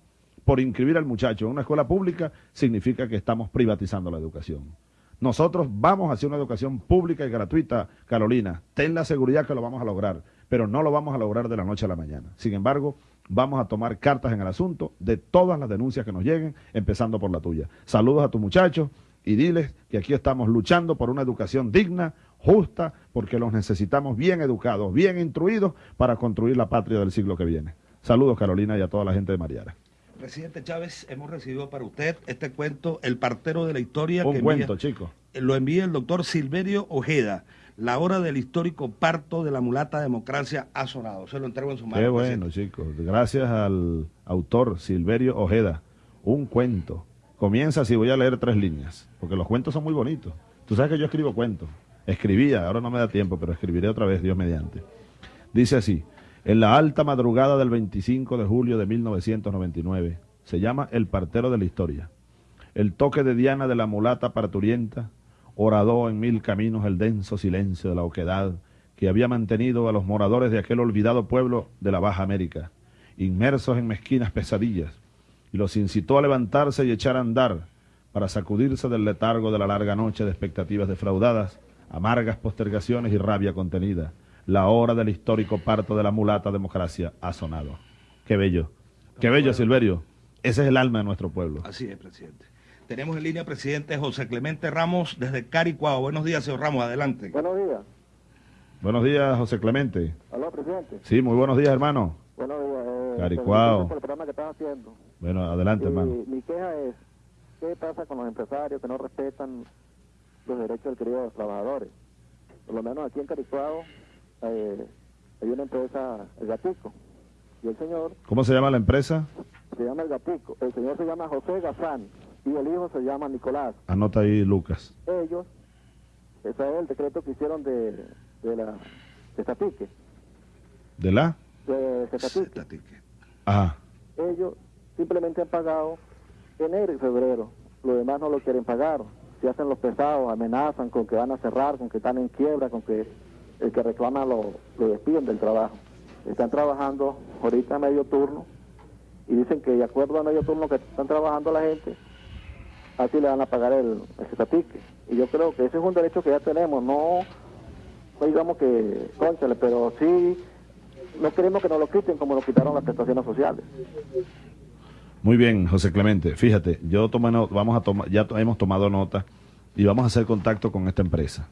por inscribir al muchacho en una escuela pública significa que estamos privatizando la educación. Nosotros vamos hacia una educación pública y gratuita, Carolina. Ten la seguridad que lo vamos a lograr, pero no lo vamos a lograr de la noche a la mañana. Sin embargo, vamos a tomar cartas en el asunto de todas las denuncias que nos lleguen, empezando por la tuya. Saludos a tus muchachos y diles que aquí estamos luchando por una educación digna, justa, porque los necesitamos bien educados, bien instruidos para construir la patria del siglo que viene. Saludos, Carolina, y a toda la gente de Mariara. Presidente Chávez, hemos recibido para usted este cuento, El partero de la historia. Un que cuento, envía- chico. Lo envía el doctor Silverio Ojeda. La hora del histórico parto de la mulata democracia ha sonado. Se lo entrego en su mano. Qué presidente. bueno, chicos. Gracias al autor Silverio Ojeda. Un cuento. Comienza así, voy a leer tres líneas, porque los cuentos son muy bonitos. Tú sabes que yo escribo cuentos. Escribía, ahora no me da tiempo, pero escribiré otra vez, Dios mediante. Dice así, en la alta madrugada del 25 de julio de 1999, se llama El partero de la historia. El toque de Diana de la mulata parturienta horadó en mil caminos el denso silencio de la oquedad que había mantenido a los moradores de aquel olvidado pueblo de la Baja América, inmersos en mezquinas pesadillas, y los incitó a levantarse y echar a andar para sacudirse del letargo de la larga noche de expectativas defraudadas, amargas postergaciones y rabia contenida. La hora del histórico parto de la mulata democracia ha sonado. Qué bello, qué bello, Silverio. Ese es el alma de nuestro pueblo. Así es, presidente. Tenemos en línea presidente José Clemente Ramos desde Caricuao. Buenos días, señor Ramos, adelante. Buenos días. Buenos días, José Clemente. Aló, presidente. Sí, muy buenos días, hermano. Buenos días. Eh, Caricuao. felicitaciones por el programa que estás haciendo. Bueno, adelante, Y hermano. Mi queja es, ¿qué pasa con los empresarios que no respetan los derechos adquiridos de los trabajadores? Por lo menos aquí en Caricuao eh, hay una empresa, El Gatico, y el señor ¿Cómo se llama la empresa? se llama El Gatico, el señor se llama José Gazán y el hijo se llama Nicolás. Anota ahí, Lucas. Ellos, ese es el decreto que hicieron de, de la de Tatique, ¿De la? de Tatique. Ajá. ellos simplemente han pagado enero y febrero. Lo demás no lo quieren pagar. Se hacen los pesados, amenazan con que van a cerrar, con que están en quiebra, con que el que reclama lo, lo despiden del trabajo. Están trabajando ahorita a medio turno y dicen que de acuerdo a medio turno que están trabajando la gente, así le van a pagar el, el. Y yo creo que ese es un derecho que ya tenemos, no, no digamos que, conchale, pero sí no queremos que nos lo quiten como nos quitaron las prestaciones sociales. Muy bien, José Clemente. Fíjate, yo tomé vamos a tomar, ya hemos tomado nota y vamos a hacer contacto con esta empresa.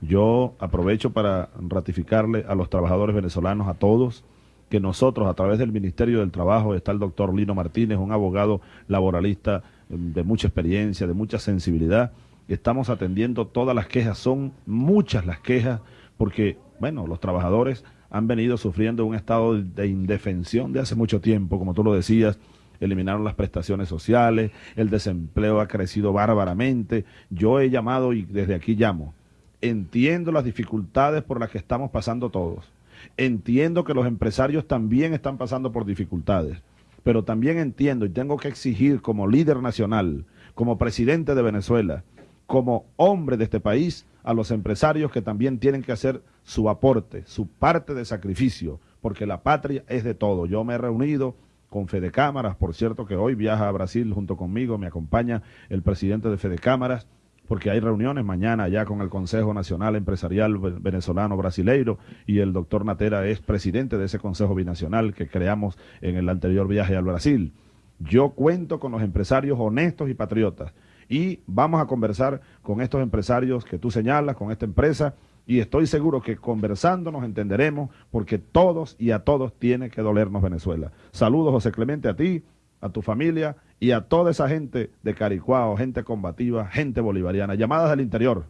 Yo aprovecho para ratificarle a los trabajadores venezolanos, a todos, que nosotros a través del Ministerio del Trabajo está el doctor Lino Martínez, un abogado laboralista eh, de mucha experiencia, de mucha sensibilidad. Estamos atendiendo todas las quejas, son muchas las quejas, porque, bueno, los trabajadores han venido sufriendo un estado de indefensión de hace mucho tiempo, como tú lo decías, eliminaron las prestaciones sociales, el desempleo ha crecido bárbaramente. Yo he llamado y desde aquí llamo. Entiendo las dificultades por las que estamos pasando todos. Entiendo que los empresarios también están pasando por dificultades. Pero también entiendo y tengo que exigir como líder nacional, como presidente de Venezuela, como hombre de este país, a los empresarios que también tienen que hacer su aporte, su parte de sacrificio, porque la patria es de todo. Yo me he reunido con Fede Cámaras, por cierto que hoy viaja a Brasil junto conmigo, me acompaña el presidente de Fede Cámaras, porque hay reuniones mañana ya con el Consejo Nacional Empresarial Ve- Venezolano Brasileiro y el doctor Natera es presidente de ese Consejo Binacional que creamos en el anterior viaje al Brasil. Yo cuento con los empresarios honestos y patriotas y vamos a conversar con estos empresarios que tú señalas, con esta empresa y estoy seguro que conversando nos entenderemos porque todos y a todos tiene que dolernos Venezuela. Saludos José Clemente a ti, a tu familia y a toda esa gente de Caricuao, gente combativa, gente bolivariana. Llamadas del interior.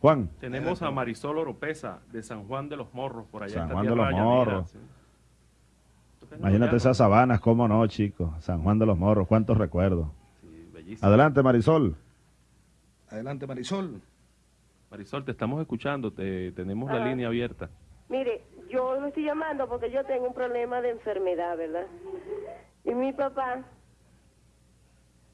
Juan. Tenemos a Marisol Oropesa de San Juan de los Morros, por allá. San Juan de los Morros. sí. Imagínate esas sabanas, cómo no, chicos. San Juan de los Morros, cuántos recuerdos. bellísimo. Adelante, Marisol. Adelante, Marisol. Marisol, te estamos escuchando, te, tenemos la Ah. línea abierta. Mire, yo lo estoy llamando porque yo tengo un problema de enfermedad, ¿verdad? Y mi papá...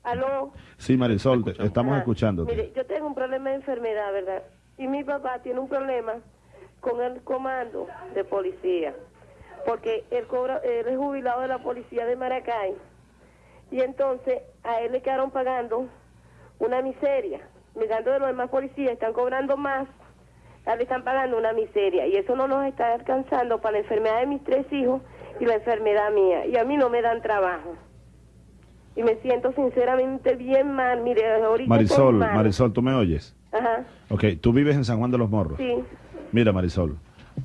¿Aló? Sí, Marisol, te- estamos Ah, escuchándote. Mire, yo tengo un problema de enfermedad, ¿verdad? Y mi papá tiene un problema con el comando de policía, porque él, cobra, él es jubilado de la policía de Maracay, y entonces a él le quedaron pagando una miseria, mirando de los demás policías, están cobrando más, le están pagando una miseria, y eso no nos está alcanzando para la enfermedad de mis tres hijos y la enfermedad mía, y a mí no me dan trabajo. Y me siento sinceramente bien mal, mire, ahorita Marisol, mal. Marisol, ¿tú me oyes? Ajá, Ok, tú vives en San Juan de los Morros. sí. Mira, Marisol,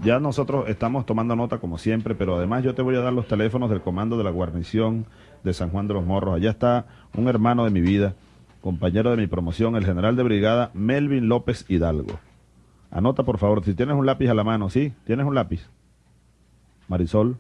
ya nosotros estamos tomando nota como siempre, pero además yo te voy a dar los teléfonos del comando de la guarnición de San Juan de los Morros. Allá está un hermano de mi vida, compañero de mi promoción, el general de brigada Melvin López Hidalgo. Anota, por favor, si tienes un lápiz a la mano, ¿sí? ¿Tienes un lápiz? Marisol.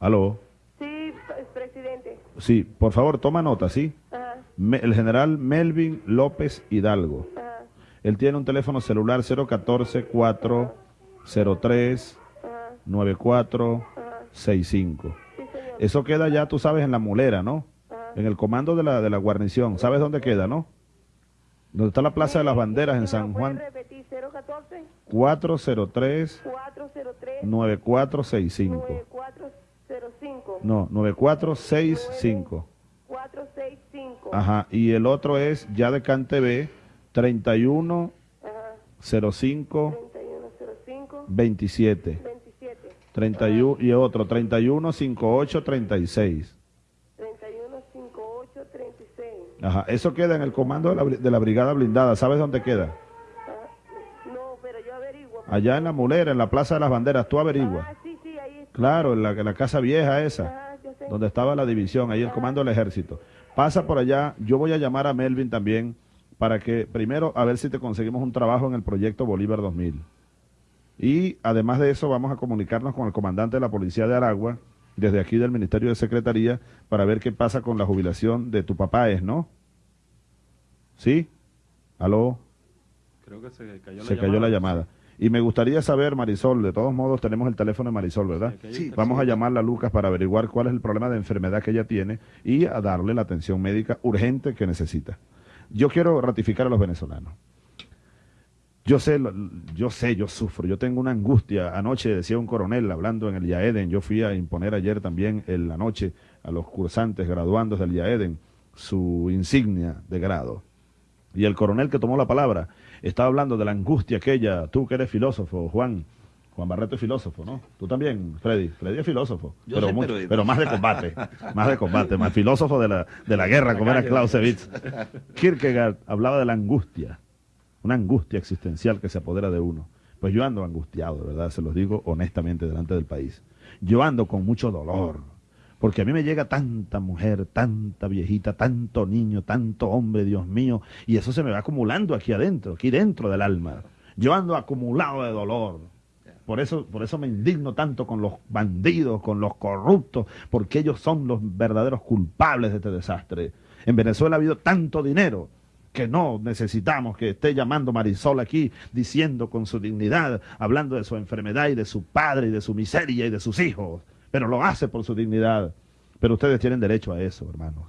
¿Aló? Sí, p- presidente. Sí, por favor, toma nota, ¿sí? Ajá, Me- el general Melvin López Hidalgo. ajá. Él tiene un teléfono celular 014-403-9465. Eso queda ya, tú sabes, en la mulera, ¿no? En el comando de la, de la guarnición. ¿Sabes dónde queda, no? Donde está la Plaza de las Banderas en San Juan. Repetir 014 403 403 9465. 9405 No, 9465. 465 Ajá. Y el otro es ya de CanTV 31 05 3105 27. 27 31 y otro 31 58 36. 3158 36 Ajá, eso queda en el comando de la, bri- de la brigada blindada. ¿Sabes dónde queda? No, pero yo averiguo. Allá en la mulera, en la Plaza de las Banderas. Tú averigua. Ah, sí, sí, ahí está. Claro, en la, en la casa vieja esa, sé. donde estaba la división, ahí el comando del ejército. Pasa por allá, yo voy a llamar a Melvin también para que primero a ver si te conseguimos un trabajo en el proyecto Bolívar 2000. Y además de eso vamos a comunicarnos con el comandante de la Policía de Aragua, desde aquí del Ministerio de Secretaría, para ver qué pasa con la jubilación de tu papá, ¿es, no? ¿Sí? ¿Aló? Creo que se cayó la Se llamada. cayó la llamada. Y me gustaría saber, Marisol, de todos modos tenemos el teléfono de Marisol, ¿verdad? Sí. Vamos a llamarla a Lucas para averiguar cuál es el problema de enfermedad que ella tiene y a darle la atención médica urgente que necesita. Yo quiero ratificar a los venezolanos. Yo sé, yo sé, yo sufro, yo tengo una angustia. Anoche decía un coronel hablando en el IAEDEN, yo fui a imponer ayer también en la noche a los cursantes graduandos del IAEDEN su insignia de grado. Y el coronel que tomó la palabra estaba hablando de la angustia aquella, tú que eres filósofo, Juan, Juan Barreto es filósofo, ¿no? Tú también, Freddy. Freddy es filósofo. Yo pero, soy mucho- pero más de combate. [LAUGHS] más de combate. Más filósofo de la, de la guerra, como era Clausewitz. Kierkegaard hablaba de la angustia. Una angustia existencial que se apodera de uno. Pues yo ando angustiado, de verdad, se los digo honestamente delante del país. Yo ando con mucho dolor. Porque a mí me llega tanta mujer, tanta viejita, tanto niño, tanto hombre, Dios mío, y eso se me va acumulando aquí adentro, aquí dentro del alma. Yo ando acumulado de dolor. Por eso, por eso me indigno tanto con los bandidos, con los corruptos, porque ellos son los verdaderos culpables de este desastre. En Venezuela ha habido tanto dinero que no necesitamos que esté llamando Marisol aquí diciendo con su dignidad, hablando de su enfermedad y de su padre y de su miseria y de sus hijos, pero lo hace por su dignidad. Pero ustedes tienen derecho a eso, hermanos.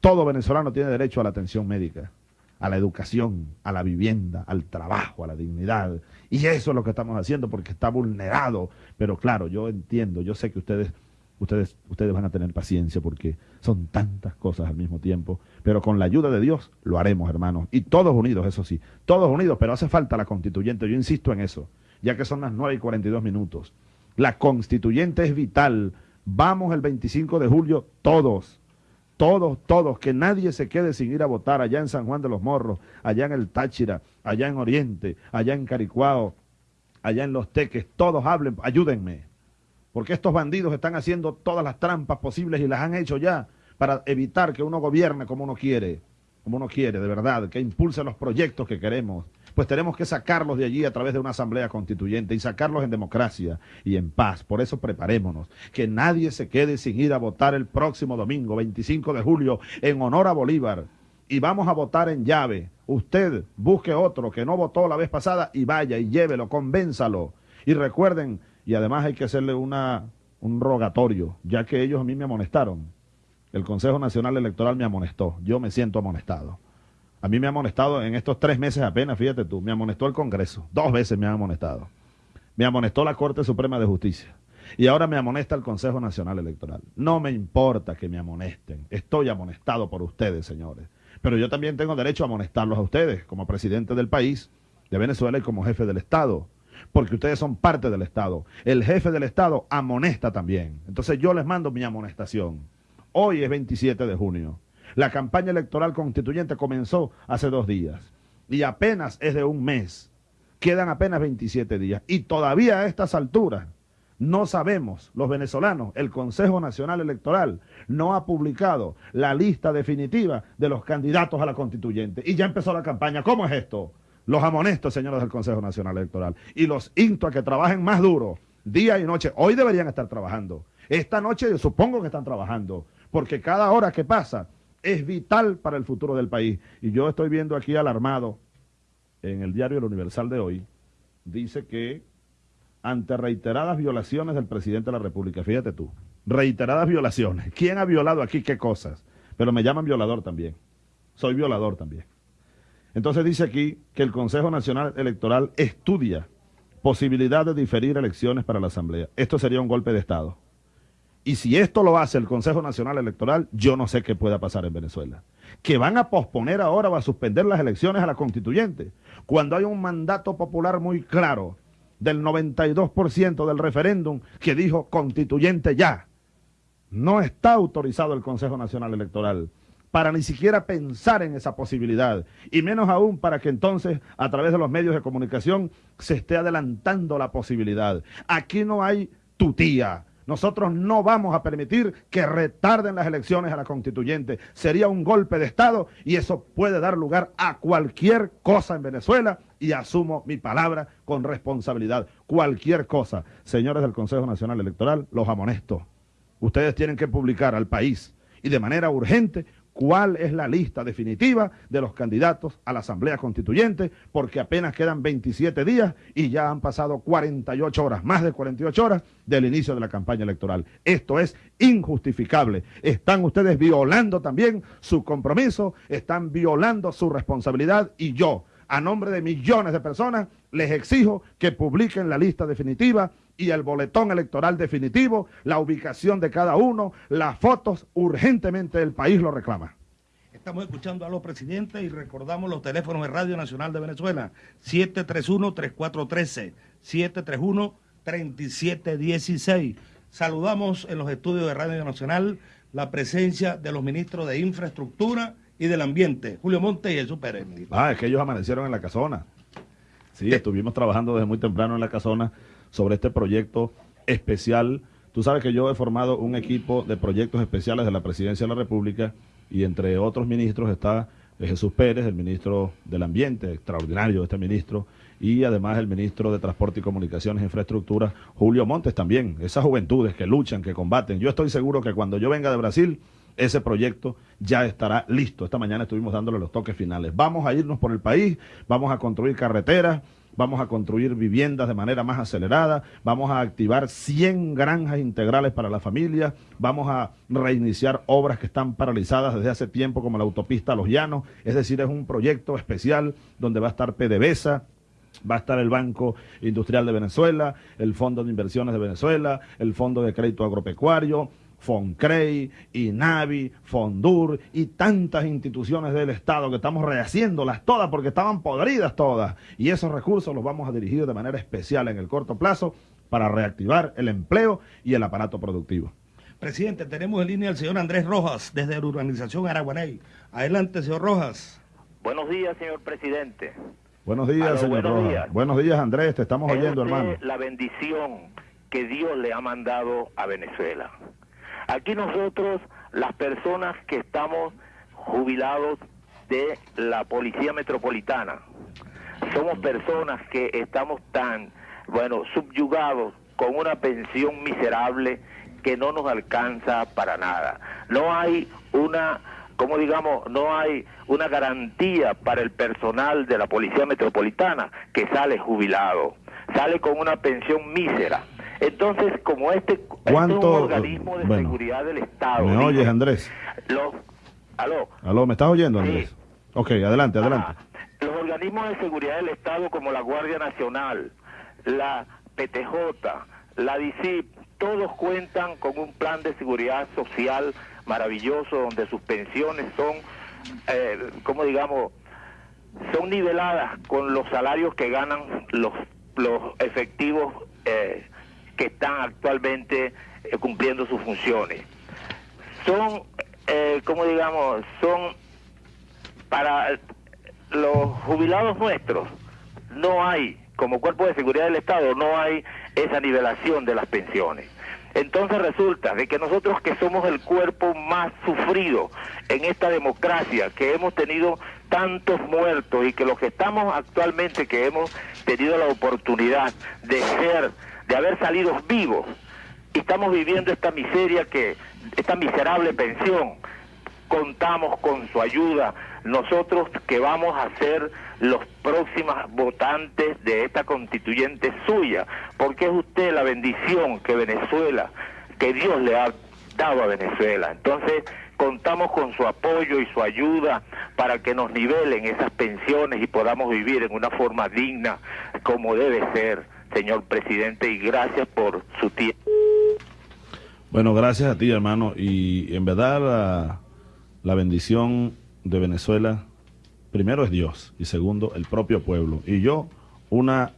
Todo venezolano tiene derecho a la atención médica, a la educación, a la vivienda, al trabajo, a la dignidad. Y eso es lo que estamos haciendo porque está vulnerado. Pero claro, yo entiendo, yo sé que ustedes, ustedes, ustedes van a tener paciencia porque son tantas cosas al mismo tiempo. Pero con la ayuda de Dios lo haremos, hermanos. Y todos unidos, eso sí, todos unidos, pero hace falta la constituyente. Yo insisto en eso, ya que son las 9 y 42 minutos. La constituyente es vital. Vamos el 25 de julio todos todos, todos, que nadie se quede sin ir a votar allá en San Juan de los Morros, allá en el Táchira, allá en Oriente, allá en Caricuao, allá en Los Teques, todos hablen, ayúdenme, porque estos bandidos están haciendo todas las trampas posibles y las han hecho ya para evitar que uno gobierne como uno quiere, como uno quiere, de verdad, que impulse los proyectos que queremos. Pues tenemos que sacarlos de allí a través de una asamblea constituyente y sacarlos en democracia y en paz. Por eso preparémonos. Que nadie se quede sin ir a votar el próximo domingo, 25 de julio, en honor a Bolívar. Y vamos a votar en llave. Usted busque otro que no votó la vez pasada y vaya y llévelo, convénzalo. Y recuerden, y además hay que hacerle una, un rogatorio, ya que ellos a mí me amonestaron. El Consejo Nacional Electoral me amonestó. Yo me siento amonestado. A mí me ha amonestado en estos tres meses apenas, fíjate tú, me amonestó el Congreso. Dos veces me han amonestado. Me amonestó la Corte Suprema de Justicia. Y ahora me amonesta el Consejo Nacional Electoral. No me importa que me amonesten. Estoy amonestado por ustedes, señores. Pero yo también tengo derecho a amonestarlos a ustedes, como presidente del país, de Venezuela y como jefe del Estado. Porque ustedes son parte del Estado. El jefe del Estado amonesta también. Entonces yo les mando mi amonestación. Hoy es 27 de junio. La campaña electoral constituyente comenzó hace dos días y apenas es de un mes. Quedan apenas 27 días y todavía a estas alturas no sabemos, los venezolanos, el Consejo Nacional Electoral no ha publicado la lista definitiva de los candidatos a la constituyente y ya empezó la campaña. ¿Cómo es esto? Los amonesto, señores del Consejo Nacional Electoral, y los insto a que trabajen más duro, día y noche. Hoy deberían estar trabajando. Esta noche yo supongo que están trabajando, porque cada hora que pasa es vital para el futuro del país. Y yo estoy viendo aquí alarmado en el diario El Universal de hoy, dice que ante reiteradas violaciones del presidente de la República, fíjate tú, reiteradas violaciones. ¿Quién ha violado aquí qué cosas? Pero me llaman violador también. Soy violador también. Entonces dice aquí que el Consejo Nacional Electoral estudia posibilidad de diferir elecciones para la Asamblea. Esto sería un golpe de Estado. Y si esto lo hace el Consejo Nacional Electoral, yo no sé qué pueda pasar en Venezuela. Que van a posponer ahora o a suspender las elecciones a la constituyente, cuando hay un mandato popular muy claro del 92% del referéndum que dijo constituyente ya. No está autorizado el Consejo Nacional Electoral para ni siquiera pensar en esa posibilidad, y menos aún para que entonces a través de los medios de comunicación se esté adelantando la posibilidad. Aquí no hay tutía. Nosotros no vamos a permitir que retarden las elecciones a la constituyente. Sería un golpe de Estado y eso puede dar lugar a cualquier cosa en Venezuela y asumo mi palabra con responsabilidad. Cualquier cosa. Señores del Consejo Nacional Electoral, los amonesto. Ustedes tienen que publicar al país y de manera urgente cuál es la lista definitiva de los candidatos a la Asamblea Constituyente, porque apenas quedan 27 días y ya han pasado 48 horas, más de 48 horas del inicio de la campaña electoral. Esto es injustificable. Están ustedes violando también su compromiso, están violando su responsabilidad y yo, a nombre de millones de personas, les exijo que publiquen la lista definitiva y el boletón electoral definitivo, la ubicación de cada uno, las fotos, urgentemente el país lo reclama. Estamos escuchando a los presidentes y recordamos los teléfonos de Radio Nacional de Venezuela, 731-3413, 731-3716. Saludamos en los estudios de Radio Nacional la presencia de los ministros de Infraestructura y del Ambiente, Julio Monte y Jesús Pérez. Ah, es que ellos amanecieron en la casona. Sí, estuvimos trabajando desde muy temprano en la casona sobre este proyecto especial. Tú sabes que yo he formado un equipo de proyectos especiales de la Presidencia de la República y entre otros ministros está eh, Jesús Pérez, el ministro del Ambiente, extraordinario este ministro, y además el ministro de Transporte y Comunicaciones e Infraestructura, Julio Montes también, esas juventudes que luchan, que combaten. Yo estoy seguro que cuando yo venga de Brasil, ese proyecto ya estará listo. Esta mañana estuvimos dándole los toques finales. Vamos a irnos por el país, vamos a construir carreteras, vamos a construir viviendas de manera más acelerada, vamos a activar 100 granjas integrales para la familia, vamos a reiniciar obras que están paralizadas desde hace tiempo como la autopista Los Llanos, es decir, es un proyecto especial donde va a estar PDVSA, Va a estar el Banco Industrial de Venezuela, el Fondo de Inversiones de Venezuela, el Fondo de Crédito Agropecuario, FONCREI, INAVI, FONDUR y tantas instituciones del Estado que estamos rehaciéndolas todas porque estaban podridas todas. Y esos recursos los vamos a dirigir de manera especial en el corto plazo para reactivar el empleo y el aparato productivo. Presidente, tenemos en línea al señor Andrés Rojas desde la urbanización Araguaney. Adelante, señor Rojas. Buenos días, señor presidente. Buenos días, señor buenos Rojas. días. Buenos días, Andrés, te estamos Es oyendo, hermano. La bendición que Dios le ha mandado a Venezuela. Aquí nosotros, las personas que estamos jubilados de la Policía Metropolitana, somos personas que estamos tan, bueno, subyugados con una pensión miserable que no nos alcanza para nada. No hay una, como digamos, no hay una garantía para el personal de la Policía Metropolitana que sale jubilado, sale con una pensión mísera. Entonces, como este, este es un ¿Cuánto? organismo de bueno, seguridad del Estado, ¿Me dice, oyes, Andrés? los, aló, Aló, ¿me estás oyendo, Andrés? Ok, adelante, adelante. los organismos de seguridad del Estado como la Guardia Nacional, la PTJ, la DICIP, todos cuentan con un plan de seguridad social maravilloso donde sus pensiones son, eh, como digamos, son niveladas con los salarios que ganan los, los efectivos eh, que están actualmente eh, cumpliendo sus funciones. Son, eh, como digamos, son para los jubilados nuestros, no hay, como cuerpo de seguridad del Estado, no hay esa nivelación de las pensiones. Entonces resulta de que nosotros que somos el cuerpo más sufrido en esta democracia, que hemos tenido tantos muertos y que los que estamos actualmente, que hemos tenido la oportunidad de ser, de haber salido vivos, y estamos viviendo esta miseria que, esta miserable pensión, contamos con su ayuda, nosotros que vamos a ser los próximos votantes de esta constituyente suya, porque es usted la bendición que Venezuela, que Dios le ha dado a Venezuela. Entonces, contamos con su apoyo y su ayuda para que nos nivelen esas pensiones y podamos vivir en una forma digna como debe ser, señor presidente, y gracias por su tiempo. Bueno, gracias a ti, hermano. Y en verdad, la, la bendición de Venezuela, primero es Dios y segundo, el propio pueblo. Y yo, una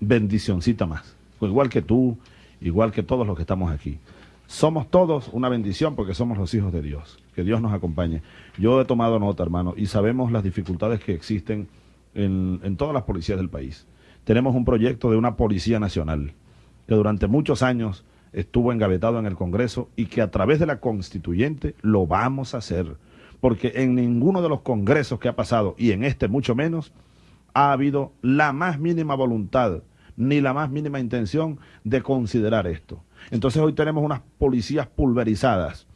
bendicioncita más. Igual que tú, igual que todos los que estamos aquí. Somos todos una bendición porque somos los hijos de Dios. Que Dios nos acompañe. Yo he tomado nota, hermano, y sabemos las dificultades que existen en, en todas las policías del país. Tenemos un proyecto de una policía nacional que durante muchos años estuvo engavetado en el Congreso y que a través de la constituyente lo vamos a hacer. Porque en ninguno de los congresos que ha pasado, y en este mucho menos, ha habido la más mínima voluntad ni la más mínima intención de considerar esto. Entonces hoy tenemos unas policías pulverizadas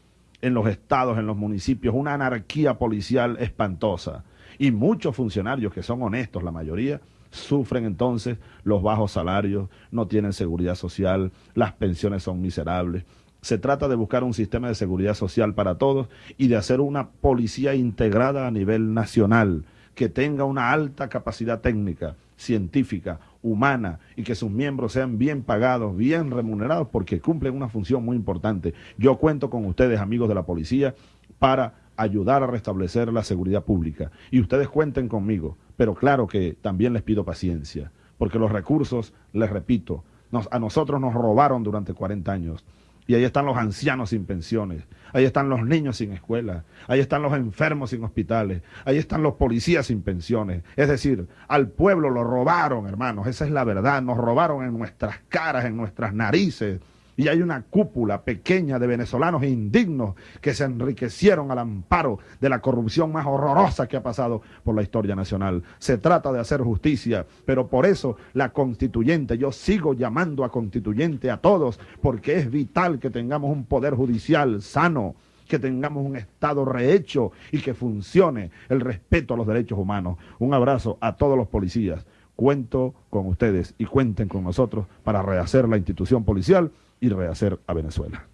en los estados, en los municipios, una anarquía policial espantosa. Y muchos funcionarios que son honestos, la mayoría, sufren entonces los bajos salarios, no tienen seguridad social, las pensiones son miserables. Se trata de buscar un sistema de seguridad social para todos y de hacer una policía integrada a nivel nacional, que tenga una alta capacidad técnica, científica, humana y que sus miembros sean bien pagados, bien remunerados, porque cumplen una función muy importante. Yo cuento con ustedes, amigos de la policía, para ayudar a restablecer la seguridad pública. Y ustedes cuenten conmigo, pero claro que también les pido paciencia, porque los recursos, les repito, a nosotros nos robaron durante 40 años. Y ahí están los ancianos sin pensiones, ahí están los niños sin escuela, ahí están los enfermos sin hospitales, ahí están los policías sin pensiones. Es decir, al pueblo lo robaron, hermanos, esa es la verdad, nos robaron en nuestras caras, en nuestras narices, y hay una cúpula pequeña de venezolanos indignos que se enriquecieron al amparo de la corrupción más horrorosa que ha pasado por la historia nacional. Se trata de hacer justicia, pero por eso la constituyente, yo sigo llamando a constituyente a todos, porque es vital que tengamos un poder judicial sano que tengamos un Estado rehecho y que funcione el respeto a los derechos humanos. Un abrazo a todos los policías. Cuento con ustedes y cuenten con nosotros para rehacer la institución policial y rehacer a Venezuela.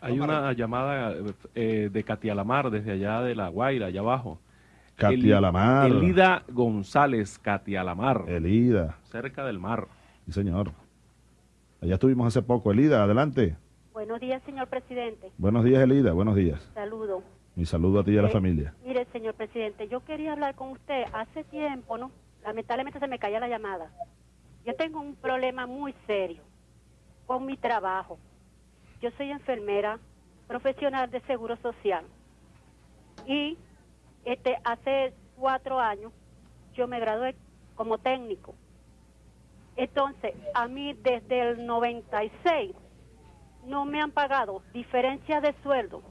Hay una llamada eh, de Katia Lamar desde allá de La Guaira, allá abajo. Katia Lamar. Elida González, Katia Lamar. Elida. Cerca del mar. Sí, señor. Allá estuvimos hace poco. Elida, adelante. Buenos días, señor presidente. Buenos días, Elida. Buenos días. Saludo. Mi saludo a ti y a la Eh, familia. Mire, señor presidente, yo quería hablar con usted hace tiempo, ¿no? Lamentablemente se me caía la llamada. Yo tengo un problema muy serio con mi trabajo. Yo soy enfermera profesional de seguro social y este hace cuatro años yo me gradué como técnico. Entonces, a mí desde el 96 no me han pagado diferencia de sueldo,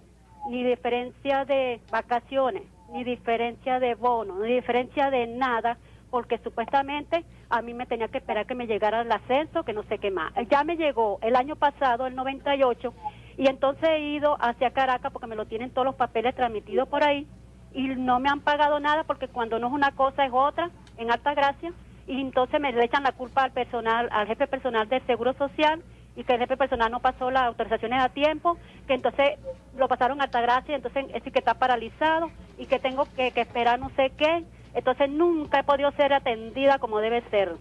ni diferencia de vacaciones, ni diferencia de bono, ni diferencia de nada, porque supuestamente a mí me tenía que esperar que me llegara el ascenso, que no sé qué más. Ya me llegó el año pasado, el 98, y entonces he ido hacia Caracas porque me lo tienen todos los papeles transmitidos por ahí, y no me han pagado nada porque cuando no es una cosa es otra, en alta gracia, y entonces me le echan la culpa al personal, al jefe personal del Seguro Social, y que el jefe personal no pasó las autorizaciones a tiempo, que entonces lo pasaron a Altagracia, entonces es decir que está paralizado y que tengo que esperar no sé qué. Entonces nunca he podido ser atendida como debe ser.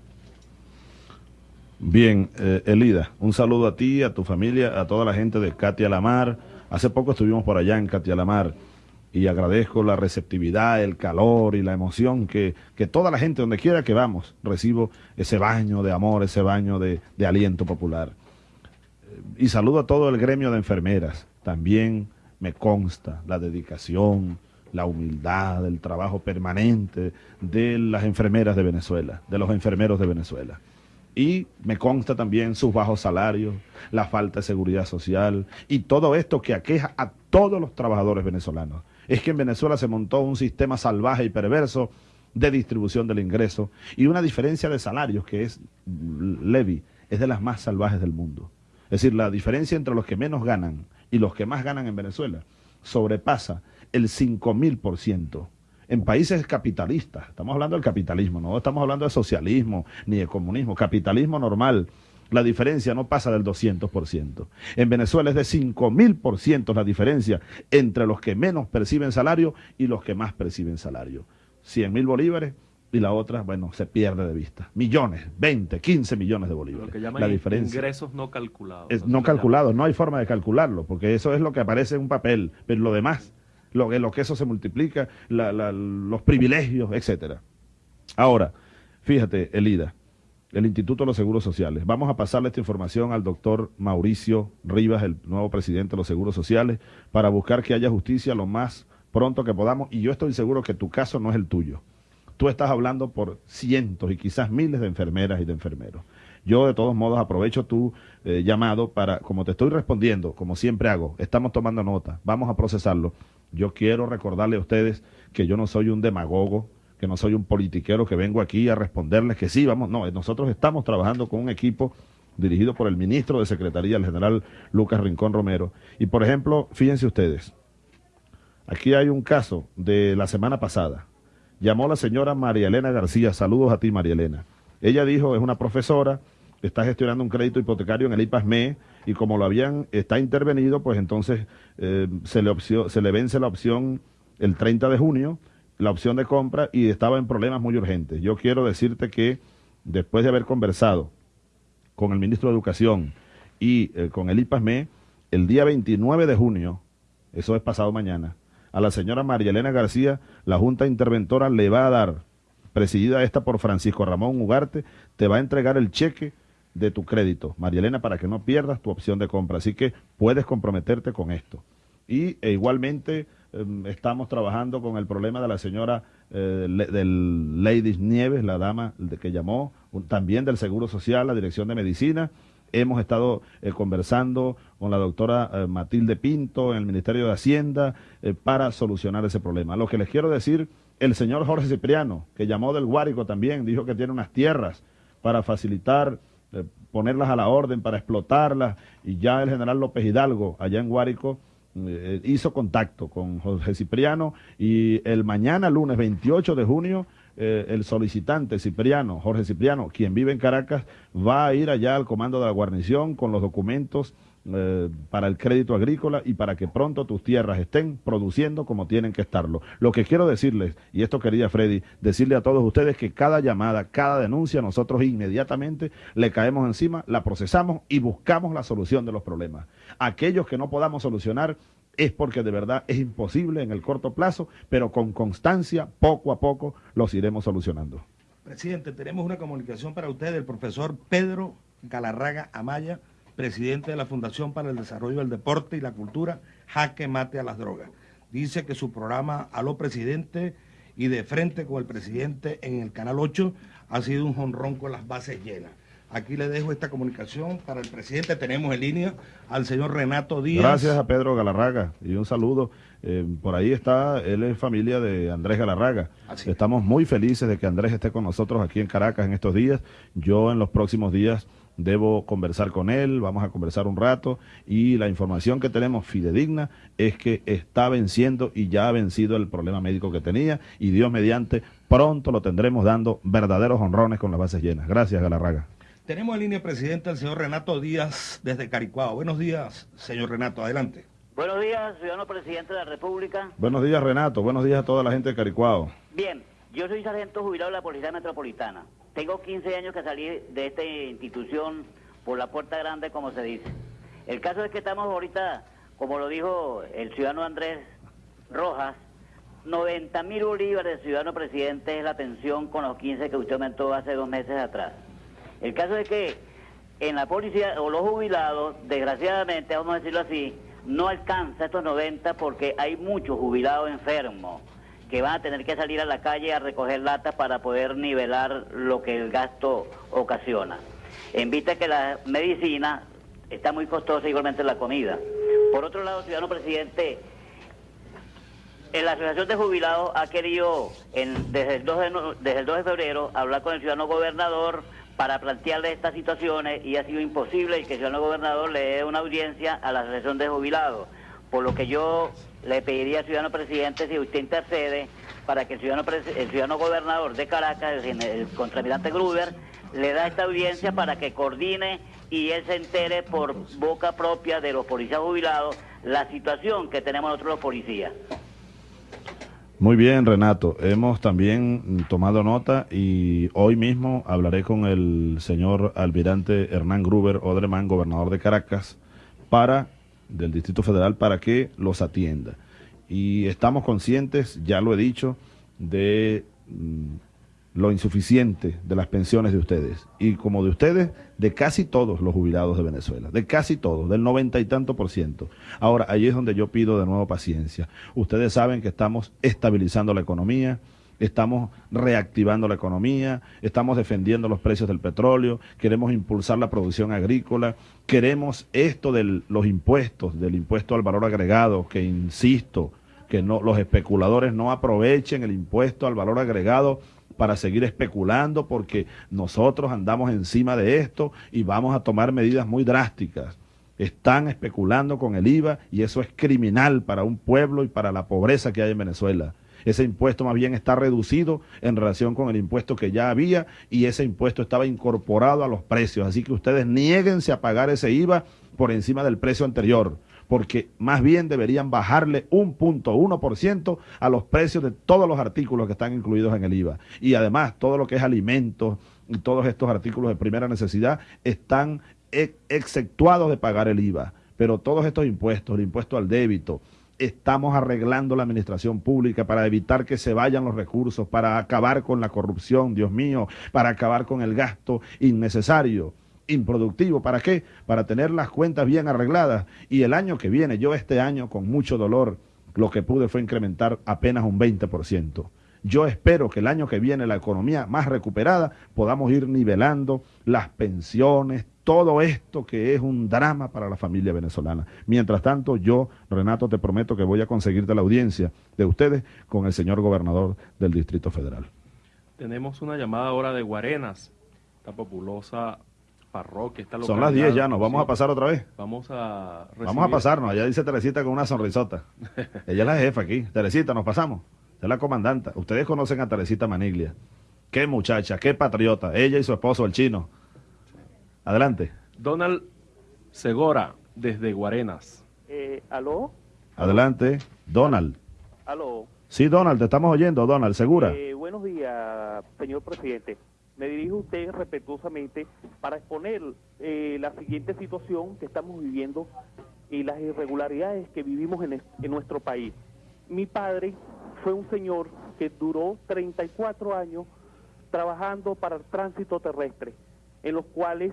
Bien, eh, Elida, un saludo a ti, a tu familia, a toda la gente de Katia Lamar. Hace poco estuvimos por allá en Katia Lamar y agradezco la receptividad, el calor y la emoción que, que toda la gente, donde quiera que vamos, recibo ese baño de amor, ese baño de, aliento popular. Y saludo a todo el gremio de enfermeras. También me consta la dedicación, la humildad, el trabajo permanente de las enfermeras de Venezuela, de los enfermeros de Venezuela. Y me consta también sus bajos salarios, la falta de seguridad social y todo esto que aqueja a todos los trabajadores venezolanos. Es que en Venezuela se montó un sistema salvaje y perverso de distribución del ingreso y una diferencia de salarios que es levy, es de las más salvajes del mundo. Es decir, la diferencia entre los que menos ganan y los que más ganan en Venezuela sobrepasa el 5000% en países capitalistas. Estamos hablando del capitalismo, no estamos hablando de socialismo ni de comunismo. Capitalismo normal. La diferencia no pasa del 200%. En Venezuela es de 5.000% la diferencia entre los que menos perciben salario y los que más perciben salario. 100 mil bolívares y la otra, bueno, se pierde de vista. Millones, 20, 15 millones de Lo bolívares. que llaman La diferencia ingresos no calculados. es no le llaman. calculado, no hay forma de calcularlo, porque eso es lo que aparece en un papel, pero lo demás, lo, lo que eso se multiplica, los privilegios, etcétera. Ahora, fíjate, Elida, el Instituto de los Seguros Sociales. Vamos a pasarle esta información al doctor Mauricio Rivas, el nuevo presidente de los Seguros Sociales, para buscar que haya justicia lo más pronto que podamos. Y yo estoy seguro que tu caso no es el tuyo. Tú estás hablando por cientos y quizás miles de enfermeras y de enfermeros. Yo de todos modos aprovecho tu eh, llamado para, como te estoy respondiendo, como siempre hago, estamos tomando nota, vamos a procesarlo. Yo quiero recordarle a ustedes que yo no soy un demagogo, que no soy un politiquero que vengo aquí a responderles que sí, vamos, no, nosotros estamos trabajando con un equipo dirigido por el ministro de Secretaría, el general Lucas Rincón Romero. Y por ejemplo, fíjense ustedes, aquí hay un caso de la semana pasada. Llamó la señora María Elena García, saludos a ti María Elena. Ella dijo, es una profesora, está gestionando un crédito hipotecario en el IPASME y como lo habían, está intervenido, pues entonces eh, se, le vence la opción el 30 de junio, la opción de compra y estaba en problemas muy urgentes. Yo quiero decirte que después de haber conversado con el ministro de Educación y eh, con el IPASME, el día 29 de junio eso es pasado mañana, a la señora María Elena García, la Junta Interventora le va a dar, presidida esta por Francisco Ramón Ugarte, te va a entregar el cheque de tu crédito, María Elena, para que no pierdas tu opción de compra. Así que puedes comprometerte con esto. Y e igualmente em, estamos trabajando con el problema de la señora eh, del Lady Nieves, la dama que llamó, también del Seguro Social, la Dirección de Medicina. Hemos estado eh, conversando con la doctora eh, Matilde Pinto en el Ministerio de Hacienda para solucionar ese problema. Lo que les quiero decir, el señor Jorge Cipriano, que llamó del Guárico también, dijo que tiene unas tierras para facilitar ponerlas a la orden, para explotarlas, y ya el general López Hidalgo, allá en Guárico, eh, hizo contacto con José Cipriano y el mañana lunes 28 de junio eh, el solicitante Cipriano, Jorge Cipriano, quien vive en Caracas, va a ir allá al comando de la guarnición con los documentos eh, para el crédito agrícola y para que pronto tus tierras estén produciendo como tienen que estarlo. Lo que quiero decirles, y esto quería Freddy, decirle a todos ustedes que cada llamada, cada denuncia, nosotros inmediatamente le caemos encima, la procesamos y buscamos la solución de los problemas. Aquellos que no podamos solucionar, es porque de verdad es imposible en el corto plazo, pero con constancia, poco a poco, los iremos solucionando. Presidente, tenemos una comunicación para usted del profesor Pedro Galarraga Amaya, presidente de la Fundación para el Desarrollo del Deporte y la Cultura, Jaque Mate a las Drogas. Dice que su programa Aló Presidente y de frente con el presidente en el Canal 8 ha sido un jonrón con las bases llenas. Aquí le dejo esta comunicación para el presidente. Tenemos en línea al señor Renato Díaz. Gracias a Pedro Galarraga y un saludo. Eh, por ahí está, él es familia de Andrés Galarraga. Estamos muy felices de que Andrés esté con nosotros aquí en Caracas en estos días. Yo en los próximos días debo conversar con él, vamos a conversar un rato y la información que tenemos fidedigna es que está venciendo y ya ha vencido el problema médico que tenía y Dios mediante pronto lo tendremos dando verdaderos honrones con las bases llenas. Gracias, Galarraga. Tenemos en línea presidente al señor Renato Díaz desde Caricuao. Buenos días, señor Renato, adelante. Buenos días, ciudadano presidente de la República. Buenos días, Renato. Buenos días a toda la gente de Caricuao. Bien, yo soy sargento jubilado de la Policía Metropolitana. Tengo 15 años que salí de esta institución por la puerta grande, como se dice. El caso es que estamos ahorita, como lo dijo el ciudadano Andrés Rojas, 90 mil bolívares ciudadano presidente es la pensión con los 15 que usted aumentó hace dos meses atrás. El caso es que en la policía o los jubilados, desgraciadamente, vamos a decirlo así, no alcanza estos 90 porque hay muchos jubilados enfermos que van a tener que salir a la calle a recoger latas para poder nivelar lo que el gasto ocasiona. En vista que la medicina está muy costosa, igualmente la comida. Por otro lado, ciudadano presidente, en la Asociación de Jubilados ha querido, desde, el 2 de, desde el 2 de febrero, hablar con el ciudadano gobernador para plantearle estas situaciones y ha sido imposible que el ciudadano gobernador le dé una audiencia a la Asociación de Jubilados. Por lo que yo le pediría al ciudadano presidente si usted intercede para que el ciudadano, el ciudadano gobernador de Caracas, el, el Gruber, le da esta audiencia para que coordine y él se entere por boca propia de los policías jubilados la situación que tenemos nosotros los policías. Muy bien, Renato. Hemos también tomado nota y hoy mismo hablaré con el señor almirante Hernán Gruber Odreman, gobernador de Caracas, para del Distrito Federal para que los atienda. Y estamos conscientes, ya lo he dicho, de mm, lo insuficiente de las pensiones de ustedes. Y como de ustedes, de casi todos los jubilados de Venezuela. De casi todos, del noventa y tanto por ciento. Ahora, ahí es donde yo pido de nuevo paciencia. Ustedes saben que estamos estabilizando la economía, estamos reactivando la economía, estamos defendiendo los precios del petróleo, queremos impulsar la producción agrícola, queremos esto de los impuestos, del impuesto al valor agregado, que insisto, que no, los especuladores no aprovechen el impuesto al valor agregado para seguir especulando porque nosotros andamos encima de esto y vamos a tomar medidas muy drásticas. Están especulando con el IVA y eso es criminal para un pueblo y para la pobreza que hay en Venezuela. Ese impuesto más bien está reducido en relación con el impuesto que ya había y ese impuesto estaba incorporado a los precios. Así que ustedes nieguense a pagar ese IVA por encima del precio anterior porque más bien deberían bajarle un punto uno por ciento a los precios de todos los artículos que están incluidos en el IVA. Y además, todo lo que es alimentos y todos estos artículos de primera necesidad están exceptuados de pagar el IVA. Pero todos estos impuestos, el impuesto al débito, estamos arreglando la administración pública para evitar que se vayan los recursos, para acabar con la corrupción, Dios mío, para acabar con el gasto innecesario, improductivo. ¿Para qué? Para tener las cuentas bien arregladas. Y el año que viene, yo este año con mucho dolor, lo que pude fue incrementar apenas un 20%. Yo espero que el año que viene la economía más recuperada podamos ir nivelando las pensiones, todo esto que es un drama para la familia venezolana. Mientras tanto, yo, Renato, te prometo que voy a conseguirte la audiencia de ustedes con el señor gobernador del Distrito Federal. Tenemos una llamada ahora de Guarenas, esta populosa parroquia. Esta Son las 10 ya, ¿nos vamos a pasar otra vez? Vamos a Vamos a pasarnos, allá dice Teresita con una sonrisota. [LAUGHS] Ella es la jefa aquí. Teresita, nos pasamos. Es la comandanta. Ustedes conocen a Teresita Maniglia. Qué muchacha, qué patriota. Ella y su esposo, el chino. Adelante. Donald Segora, desde Guarenas. Eh, ¿Aló? Adelante. Donald. ¿Aló? Sí, Donald, te estamos oyendo, Donald, ¿segura? Eh, buenos días, señor presidente. Me dirijo a usted respetuosamente para exponer eh, la siguiente situación que estamos viviendo y las irregularidades que vivimos en, en nuestro país. Mi padre fue un señor que duró 34 años trabajando para el tránsito terrestre, en los cuales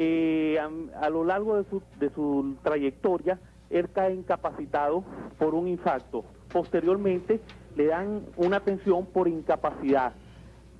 eh, a, a, lo largo de su, de su trayectoria él cae incapacitado por un infarto. Posteriormente le dan una pensión por incapacidad.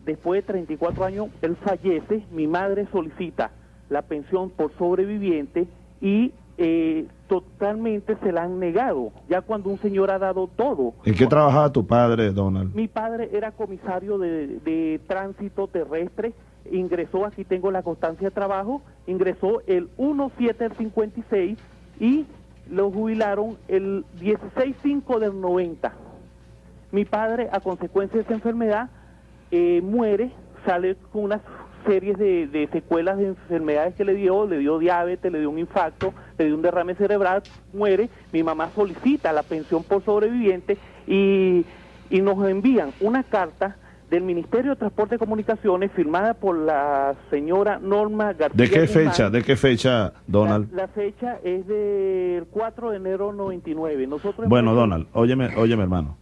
Después de 34 años él fallece, mi madre solicita la pensión por sobreviviente y eh, totalmente se la han negado, ya cuando un señor ha dado todo. ¿En qué trabajaba tu padre, Donald? Mi padre era comisario de, de tránsito terrestre, ingresó, aquí tengo la constancia de trabajo, ingresó el 1-7 del 56 y lo jubilaron el 16-5 del 90. Mi padre, a consecuencia de esa enfermedad, eh, muere, sale con unas series de, de, secuelas de enfermedades que le dio, le dio diabetes, le dio un infarto, le dio un derrame cerebral, muere, mi mamá solicita la pensión por sobreviviente y, y nos envían una carta del Ministerio de Transporte y Comunicaciones firmada por la señora Norma García. ¿De qué Guzmán. fecha? ¿De qué fecha, Donald? La, la, fecha es del 4 de enero 99. Nosotros bueno, Donald, óyeme, óyeme, hermano.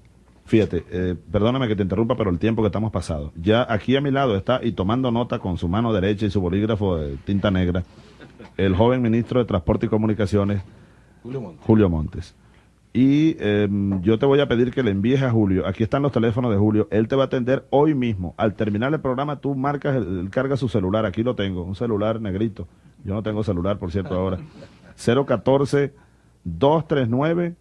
Fíjate, eh, perdóname que te interrumpa, pero el tiempo que estamos pasado. Ya aquí a mi lado está, y tomando nota con su mano derecha y su bolígrafo de tinta negra, el joven ministro de Transporte y Comunicaciones, Julio Montes. Julio Montes. Y eh, yo te voy a pedir que le envíes a Julio. Aquí están los teléfonos de Julio. Él te va a atender hoy mismo. Al terminar el programa, tú marcas, el, él carga su celular. Aquí lo tengo, un celular negrito. Yo no tengo celular, por cierto, ahora. 014 239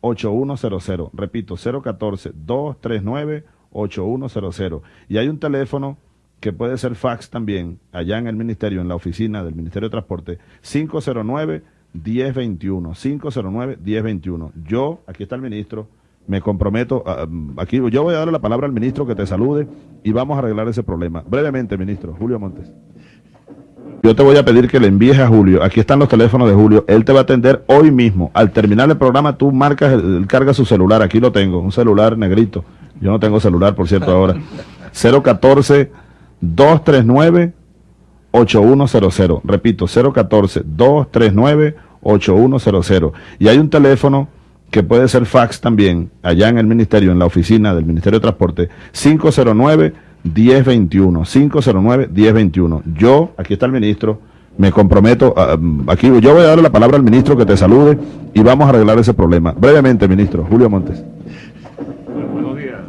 8100. Repito, 014 239 8100. Y hay un teléfono que puede ser fax también, allá en el ministerio, en la oficina del Ministerio de Transporte, 509 1021, 509 1021. Yo, aquí está el ministro, me comprometo, a, aquí yo voy a darle la palabra al ministro que te salude y vamos a arreglar ese problema. Brevemente, ministro, Julio Montes. Yo te voy a pedir que le envíes a Julio, aquí están los teléfonos de Julio, él te va a atender hoy mismo. Al terminar el programa, tú marcas, él carga su celular, aquí lo tengo, un celular negrito. Yo no tengo celular, por cierto, ahora. [LAUGHS] 014 239 8100. Repito, 014 239 8100. Y hay un teléfono que puede ser fax también, allá en el ministerio, en la oficina del Ministerio de Transporte, 509 1021, 509 1021. Yo, aquí está el ministro, me comprometo, a, aquí yo voy a darle la palabra al ministro que te salude y vamos a arreglar ese problema. Brevemente, ministro, Julio Montes. Buenos días.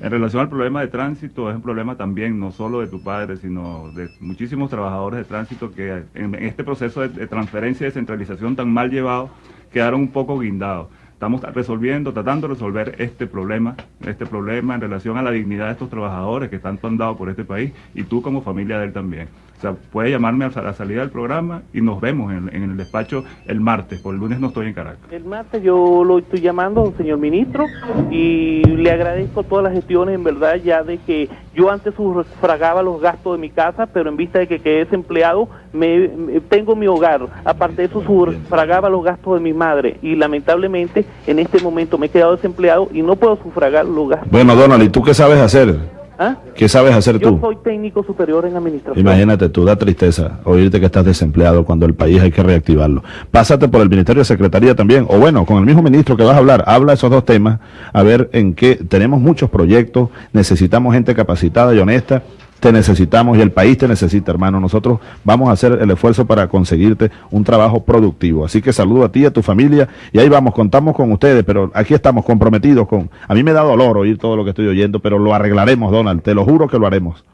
En relación al problema de tránsito, es un problema también no solo de tu padre, sino de muchísimos trabajadores de tránsito que en este proceso de, transferencia y descentralización tan mal llevado quedaron un poco guindados. Estamos resolviendo, tratando de resolver este problema, este problema en relación a la dignidad de estos trabajadores que tanto han por este país y tú como familia de él también. O sea, puede llamarme a la salida del programa y nos vemos en, en el despacho el martes, por el lunes no estoy en Caracas. El martes yo lo estoy llamando, señor ministro, y le agradezco todas las gestiones, en verdad, ya de que yo antes sufragaba los gastos de mi casa, pero en vista de que quedé desempleado, me, me tengo mi hogar. Aparte de eso, sufragaba los gastos de mi madre, y lamentablemente en este momento me he quedado desempleado y no puedo sufragar los gastos. Bueno, Donald, ¿y tú qué sabes hacer? ¿Ah? ¿Qué sabes hacer Yo tú? soy técnico superior en administración. Imagínate tú, da tristeza oírte que estás desempleado cuando el país hay que reactivarlo. Pásate por el Ministerio de Secretaría también, o bueno, con el mismo ministro que vas a hablar, habla esos dos temas, a ver en qué tenemos muchos proyectos, necesitamos gente capacitada y honesta, te necesitamos y el país te necesita, hermano. Nosotros vamos a hacer el esfuerzo para conseguirte un trabajo productivo. Así que saludo a ti, a tu familia, y ahí vamos, contamos con ustedes, pero aquí estamos comprometidos con... A mí me da dolor oír todo lo que estoy oyendo, pero lo arreglaremos, Donald, te lo juro que lo haremos.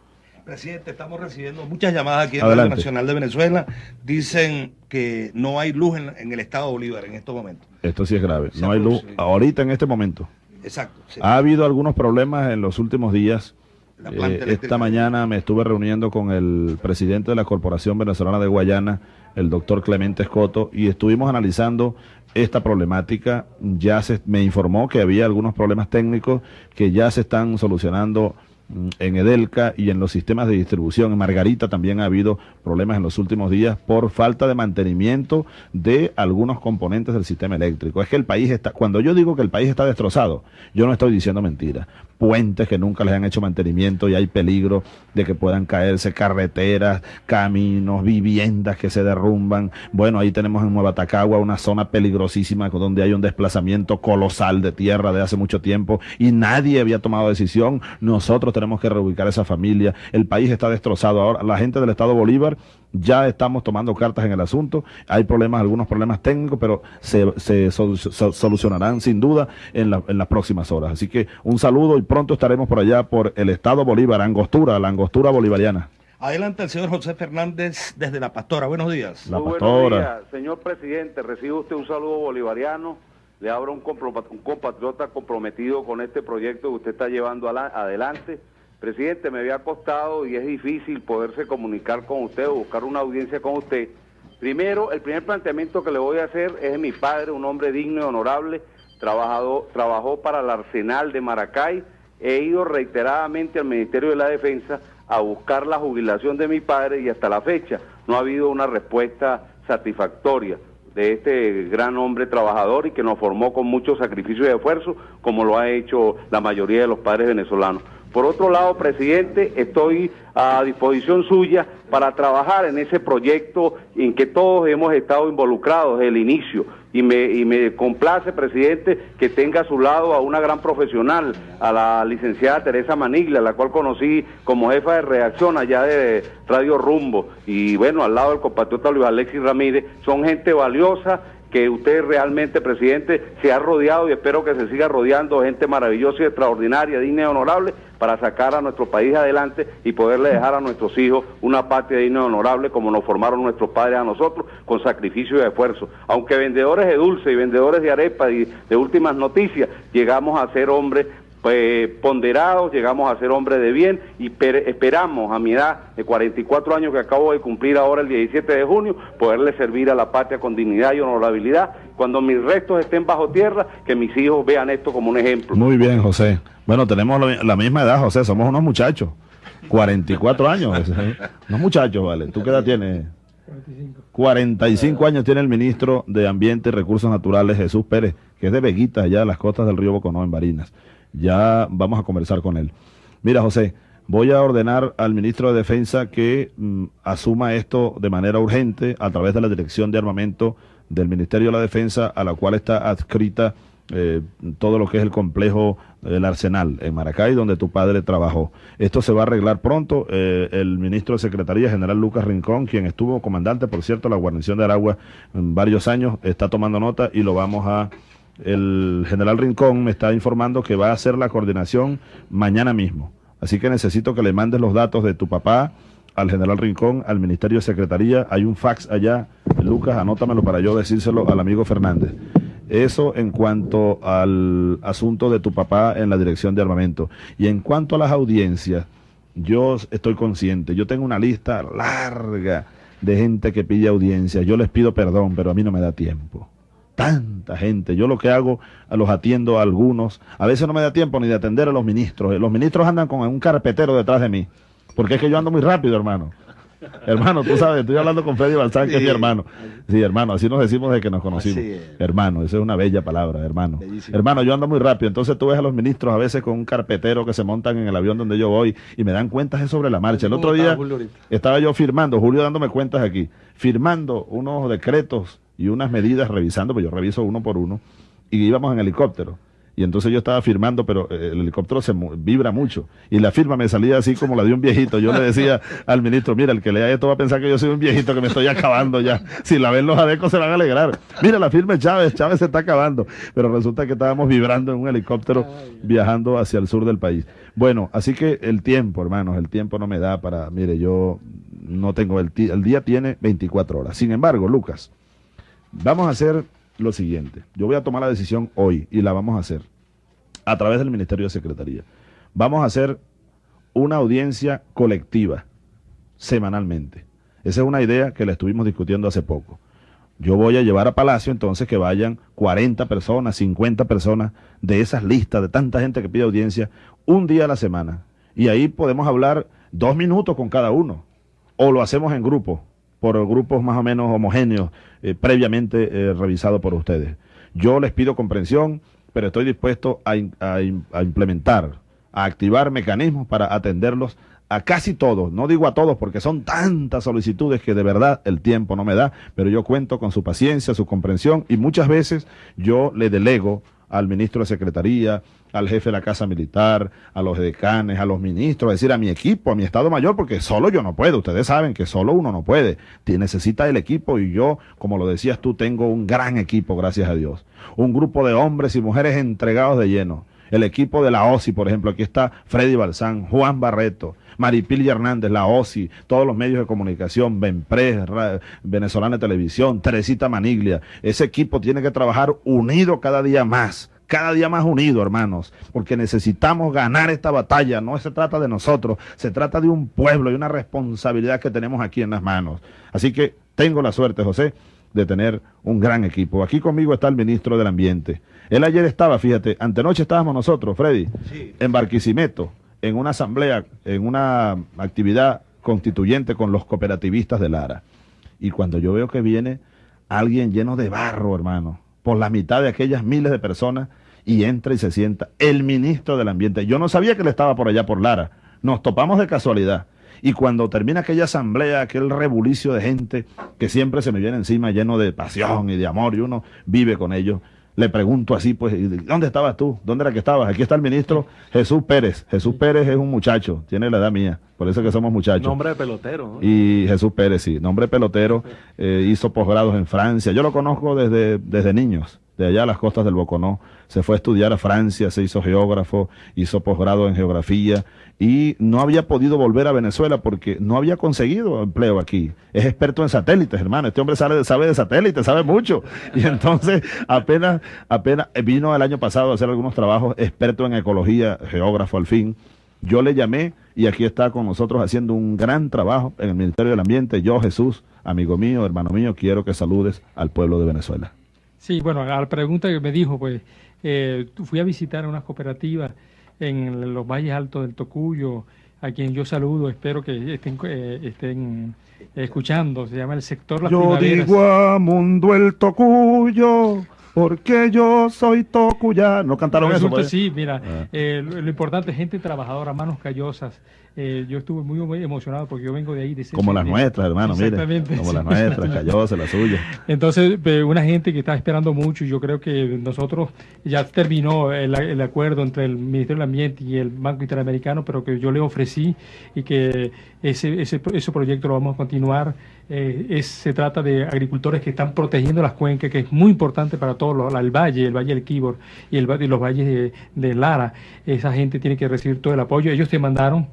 Presidente, estamos recibiendo muchas llamadas aquí en Adelante. Radio Nacional de Venezuela. Dicen que no hay luz en, en el estado de Bolívar en estos momentos. Esto sí es grave. No hay luz ahorita en este momento. Exacto. sí. Ha habido algunos problemas en los últimos días. La planta Eh, esta mañana me estuve reuniendo con el presidente de la Corporación Venezolana de Guayana, el doctor Clemente Escoto, y estuvimos analizando esta problemática. Ya se me informó que había algunos problemas técnicos que ya se están solucionando mm, en Edelca y en los sistemas de distribución. En Margarita también ha habido problemas en los últimos días por falta de mantenimiento de algunos componentes del sistema eléctrico. Es que el país está, cuando yo digo que el país está destrozado, yo no estoy diciendo mentira. Puentes que nunca les han hecho mantenimiento y hay peligro de que puedan caerse carreteras, caminos, viviendas que se derrumban. Bueno, ahí tenemos en Nueva Tacagua una zona peligrosísima donde hay un desplazamiento colosal de tierra de hace mucho tiempo y nadie había tomado decisión. Nosotros tenemos que reubicar esa familia. El país está destrozado. Ahora, la gente del Estado Bolívar ya estamos tomando cartas en el asunto. Hay problemas, algunos problemas técnicos, pero se, se solu- so- solucionarán sin duda en, la- en las próximas horas. Así que un saludo y pronto estaremos por allá por el Estado Bolívar, Angostura, la Angostura bolivariana. Adelante el señor José Fernández desde La Pastora. Buenos días. La Muy pastora. buenos días, señor presidente. Recibe usted un saludo bolivariano. Le abro un, compro- un compatriota comprometido con este proyecto que usted está llevando adelante. Presidente, me había costado y es difícil poderse comunicar con usted o buscar una audiencia con usted. Primero, el primer planteamiento que le voy a hacer es de mi padre, un hombre digno y honorable, trabajado, trabajó para el Arsenal de Maracay. He ido reiteradamente al Ministerio de la Defensa a buscar la jubilación de mi padre y hasta la fecha no ha habido una respuesta satisfactoria de este gran hombre trabajador y que nos formó con mucho sacrificio y esfuerzo, como lo ha hecho la mayoría de los padres venezolanos. Por otro lado, presidente, estoy a disposición suya para trabajar en ese proyecto en que todos hemos estado involucrados desde el inicio. Y me, y me complace, presidente, que tenga a su lado a una gran profesional, a la licenciada Teresa Maniglia, la cual conocí como jefa de redacción allá de Radio Rumbo. Y bueno, al lado del compatriota Luis Alexis Ramírez, son gente valiosa que usted realmente, presidente, se ha rodeado y espero que se siga rodeando de gente maravillosa y extraordinaria, digna y honorable para sacar a nuestro país adelante y poderle dejar a nuestros hijos una patria digna y honorable como nos formaron nuestros padres a nosotros con sacrificio y esfuerzo. Aunque vendedores de dulce y vendedores de arepa y de últimas noticias, llegamos a ser hombres pues, ponderados, llegamos a ser hombres de bien y per- esperamos a mi edad de 44 años que acabo de cumplir ahora el 17 de junio, poderle servir a la patria con dignidad y honorabilidad. Cuando mis restos estén bajo tierra, que mis hijos vean esto como un ejemplo. Muy bien, José. Bueno, tenemos la, misma edad, José, somos unos muchachos. 44 años. ¿eh? Unos muchachos, vale. ¿Tú qué edad tienes? 45 años tiene el ministro de Ambiente y Recursos Naturales, Jesús Pérez, que es de Veguita, allá a las costas del río Boconó, en Barinas. Ya vamos a conversar con él. Mira, José, voy a ordenar al ministro de Defensa que mm, asuma esto de manera urgente a través de la Dirección de Armamento del Ministerio de la Defensa, a la cual está adscrita eh, todo lo que es el complejo del Arsenal en Maracay, donde tu padre trabajó. Esto se va a arreglar pronto. Eh, el ministro de Secretaría, general Lucas Rincón, quien estuvo comandante, por cierto, de la guarnición de Aragua en varios años, está tomando nota y lo vamos a... El general Rincón me está informando que va a hacer la coordinación mañana mismo. Así que necesito que le mandes los datos de tu papá al general Rincón, al Ministerio de Secretaría. Hay un fax allá. Lucas, anótamelo para yo decírselo al amigo Fernández. Eso en cuanto al asunto de tu papá en la dirección de armamento. Y en cuanto a las audiencias, yo estoy consciente, yo tengo una lista larga de gente que pide audiencia. Yo les pido perdón, pero a mí no me da tiempo. Tanta gente. Yo lo que hago, los atiendo a algunos. A veces no me da tiempo ni de atender a los ministros. Los ministros andan con un carpetero detrás de mí. Porque es que yo ando muy rápido, hermano. Hermano, tú sabes, estoy hablando con Freddy Balzán, que es mi hermano. Sí, hermano, así nos decimos de que nos conocimos. Hermano, esa es una bella palabra, hermano. Hermano, yo ando muy rápido, entonces tú ves a los ministros a veces con un carpetero que se montan en el avión donde yo voy y me dan cuentas de sobre la marcha. El otro día estaba yo firmando, Julio dándome cuentas aquí, firmando unos decretos y unas medidas, revisando, pues yo reviso uno por uno, y íbamos en helicóptero. Y entonces yo estaba firmando, pero eh, el helicóptero se vibra mucho. Y la firma me salía así como la de un viejito. Yo le decía [LAUGHS] al ministro, mira, el que lea esto va a pensar que yo soy un viejito que me estoy acabando ya. Si la ven los adecos se van a alegrar. Mira, la firma es Chávez, Chávez se está acabando. Pero resulta que estábamos vibrando en un helicóptero viajando hacia el sur del país. Bueno, así que el tiempo, hermanos, el tiempo no me da para, mire, yo no tengo, el, el día tiene 24 horas. Sin embargo, Lucas, vamos a hacer lo siguiente. Yo voy a tomar la decisión hoy y la vamos a hacer a través del Ministerio de Secretaría. Vamos a hacer una audiencia colectiva semanalmente. Esa es una idea que la estuvimos discutiendo hace poco. Yo voy a llevar a Palacio entonces que vayan 40 personas, 50 personas de esas listas de tanta gente que pide audiencia un día a la semana. Y ahí podemos hablar dos minutos con cada uno. O lo hacemos en grupo, por grupos más o menos homogéneos, eh, previamente eh, revisados por ustedes. Yo les pido comprensión, pero estoy dispuesto a, a, implementar, a activar mecanismos para atenderlos a casi todos, no digo a todos porque son tantas solicitudes que de verdad el tiempo no me da, pero yo cuento con su paciencia, su comprensión y muchas veces yo le delego al ministro de Secretaría, al jefe de la Casa Militar, a los decanes, a los ministros, es decir, a mi equipo, a mi Estado Mayor, porque solo yo no puedo. Ustedes saben que solo uno no puede. Necesita el equipo y yo, como lo decías tú, tengo un gran equipo, gracias a Dios. Un grupo de hombres y mujeres entregados de lleno. El equipo de la OSI, por ejemplo, aquí está Freddy Balsán, Juan Barreto, Maripil Hernández, la OSI, todos los medios de comunicación, Benpres, Venezolana Televisión, Teresita Maniglia. Ese equipo tiene que trabajar unido cada día más cada día más unido, hermanos, porque necesitamos ganar esta batalla. No se trata de nosotros, se trata de un pueblo y una responsabilidad que tenemos aquí en las manos. Así que tengo la suerte, José, de tener un gran equipo. Aquí conmigo está el ministro del Ambiente. Él ayer estaba, fíjate, antenoche estábamos nosotros, Freddy, en Barquisimeto en una asamblea, en una actividad constituyente con los cooperativistas de Lara. Y cuando yo veo que viene alguien lleno de barro, hermano, por la mitad de aquellas miles de personas, y entra y se sienta el ministro del Ambiente. Yo no sabía que él estaba por allá por Lara. Nos topamos de casualidad. Y cuando termina aquella asamblea, aquel rebulicio de gente que siempre se me viene encima lleno de pasión y de amor, y uno vive con ellos, le pregunto así, pues, ¿dónde estabas tú? ¿Dónde era que estabas? Aquí está el ministro Jesús Pérez. Jesús Pérez es un muchacho, tiene la edad mía, por eso que somos muchachos. Nombre de pelotero. Y Jesús Pérez, sí, nombre de pelotero, eh, hizo posgrados en Francia. Yo lo conozco desde, desde niños de allá a las costas del Boconó. Se fue a estudiar a Francia, se hizo geógrafo, hizo posgrado en geografía y no había podido volver a Venezuela porque no había conseguido empleo aquí. Es experto en satélites, hermano. Este hombre sabe, sabe de satélites, sabe mucho. [LAUGHS] Y entonces apenas, apenas vino el año pasado a hacer algunos trabajos, experto en ecología, geógrafo al fin. Yo le llamé y aquí está con nosotros haciendo un gran trabajo en el Ministerio del Ambiente. Yo, Jesús, amigo mío, hermano mío, quiero que saludes al pueblo de Venezuela. Sí, bueno, a la pregunta que me dijo, pues eh, fui a visitar unas cooperativas en los valles altos del Tocuyo, a quien yo saludo, espero que estén, eh, estén escuchando, se llama el sector Las Yo digo a Mundo el Tocuyo, porque yo soy tocuyano. ¿No cantaron eso? Pues? Sí, mira, ah. eh, lo, lo, importante es gente trabajadora, manos callosas, eh, yo estuve muy, muy, emocionado porque yo vengo de ahí. De como las nuestras, hermano, mire. Como las nuestras, [LAUGHS] Callosa, la suya. Entonces, una gente que está esperando mucho y yo creo que nosotros ya terminó el, el, acuerdo entre el Ministerio del Ambiente y el Banco Interamericano, pero que yo le ofrecí y que ese, ese, ese proyecto lo vamos a continuar. Eh, es, se trata de agricultores que están protegiendo las cuencas, que es muy importante para todos, el valle, el valle del Kibor y, el, y los valles de, de Lara. Esa gente tiene que recibir todo el apoyo. Ellos te mandaron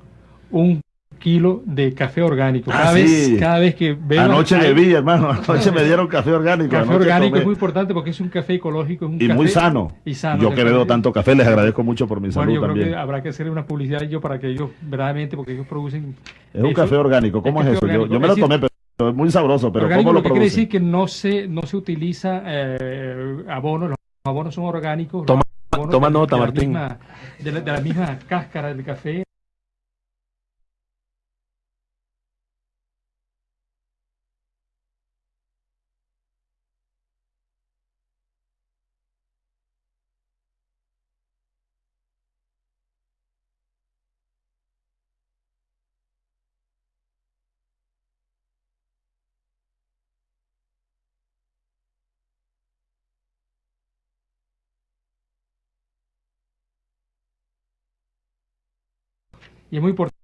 un kilo de café orgánico. Cada, ah, vez, cada vez que veo... Anoche le vi, hermano, anoche me dieron café orgánico. Café orgánico es muy importante porque es un café ecológico. y muy sano. Y sano. Yo que bebo tanto café, les agradezco mucho por mi bueno, salud yo también. creo que habrá que hacer una publicidad yo para que ellos, verdaderamente, porque ellos producen... Es un café orgánico, ¿cómo es, eso? Yo, yo, me lo tomé, pero es muy sabroso, pero orgánico, ¿cómo lo, lo que quiere decir que no se, no se utiliza eh, abonos, los abonos son orgánicos. Toma, abonos toma nota, de la Martín. Misma, de, la, de la misma cáscara del café y es muy importante.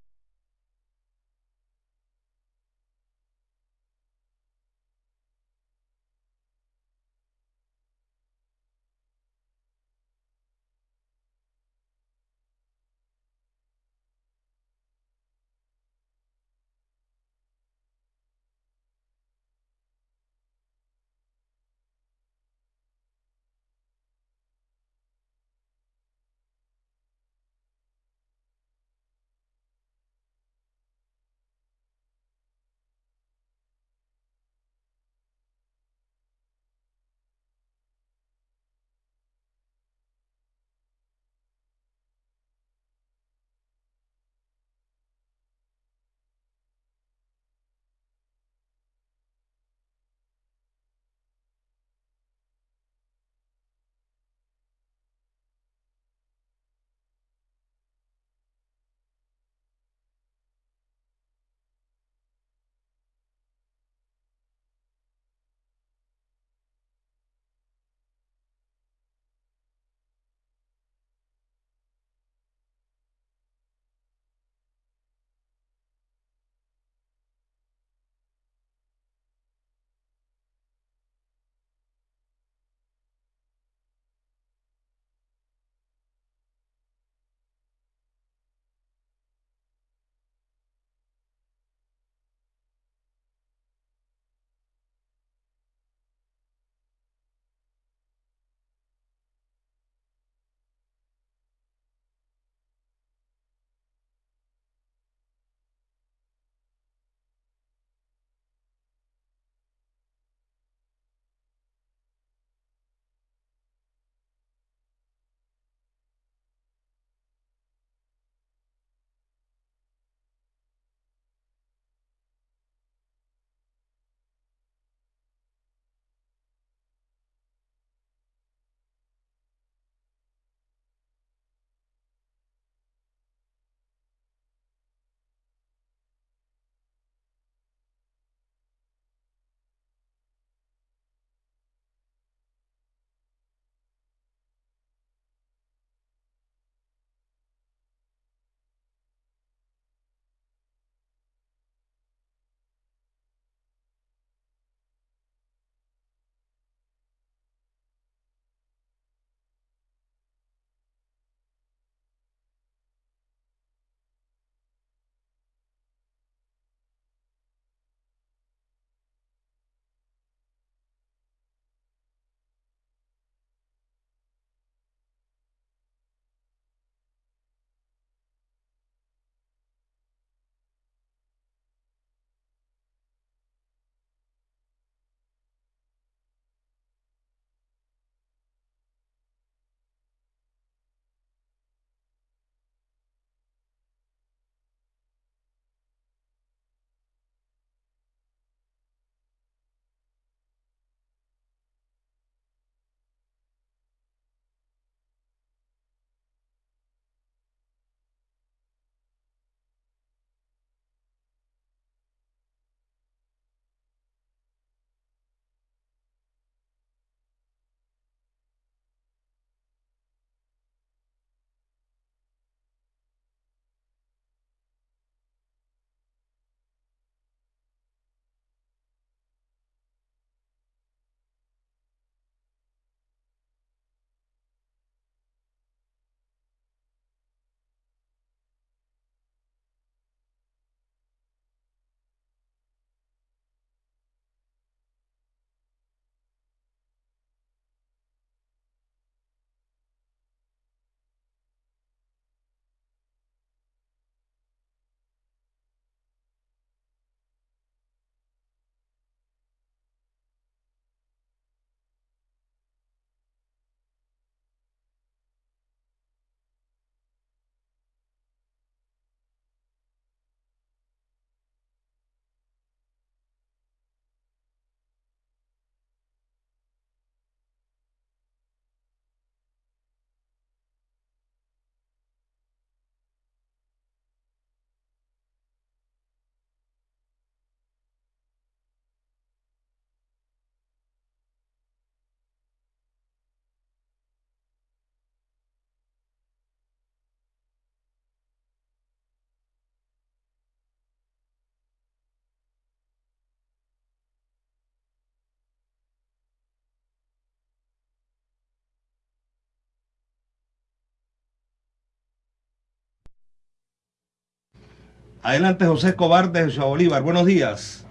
Adelante, José Escobar de Ciudad Bolívar. Buenos días.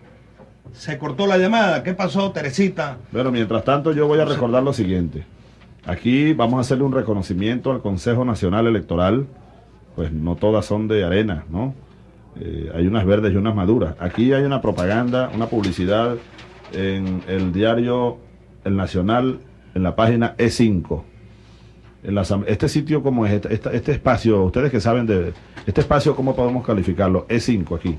Se cortó la llamada. ¿Qué pasó, Teresita? Bueno, mientras tanto yo voy a recordar lo siguiente. Aquí vamos a hacerle un reconocimiento al Consejo Nacional Electoral. Pues no todas son de arena, ¿no? Eh, hay unas verdes y unas maduras. Aquí hay una propaganda, una publicidad en el diario El Nacional, en la página E5. En la, este sitio, como es? Este, este, este, espacio, ustedes que saben de este espacio, ¿cómo podemos calificarlo? E5 aquí.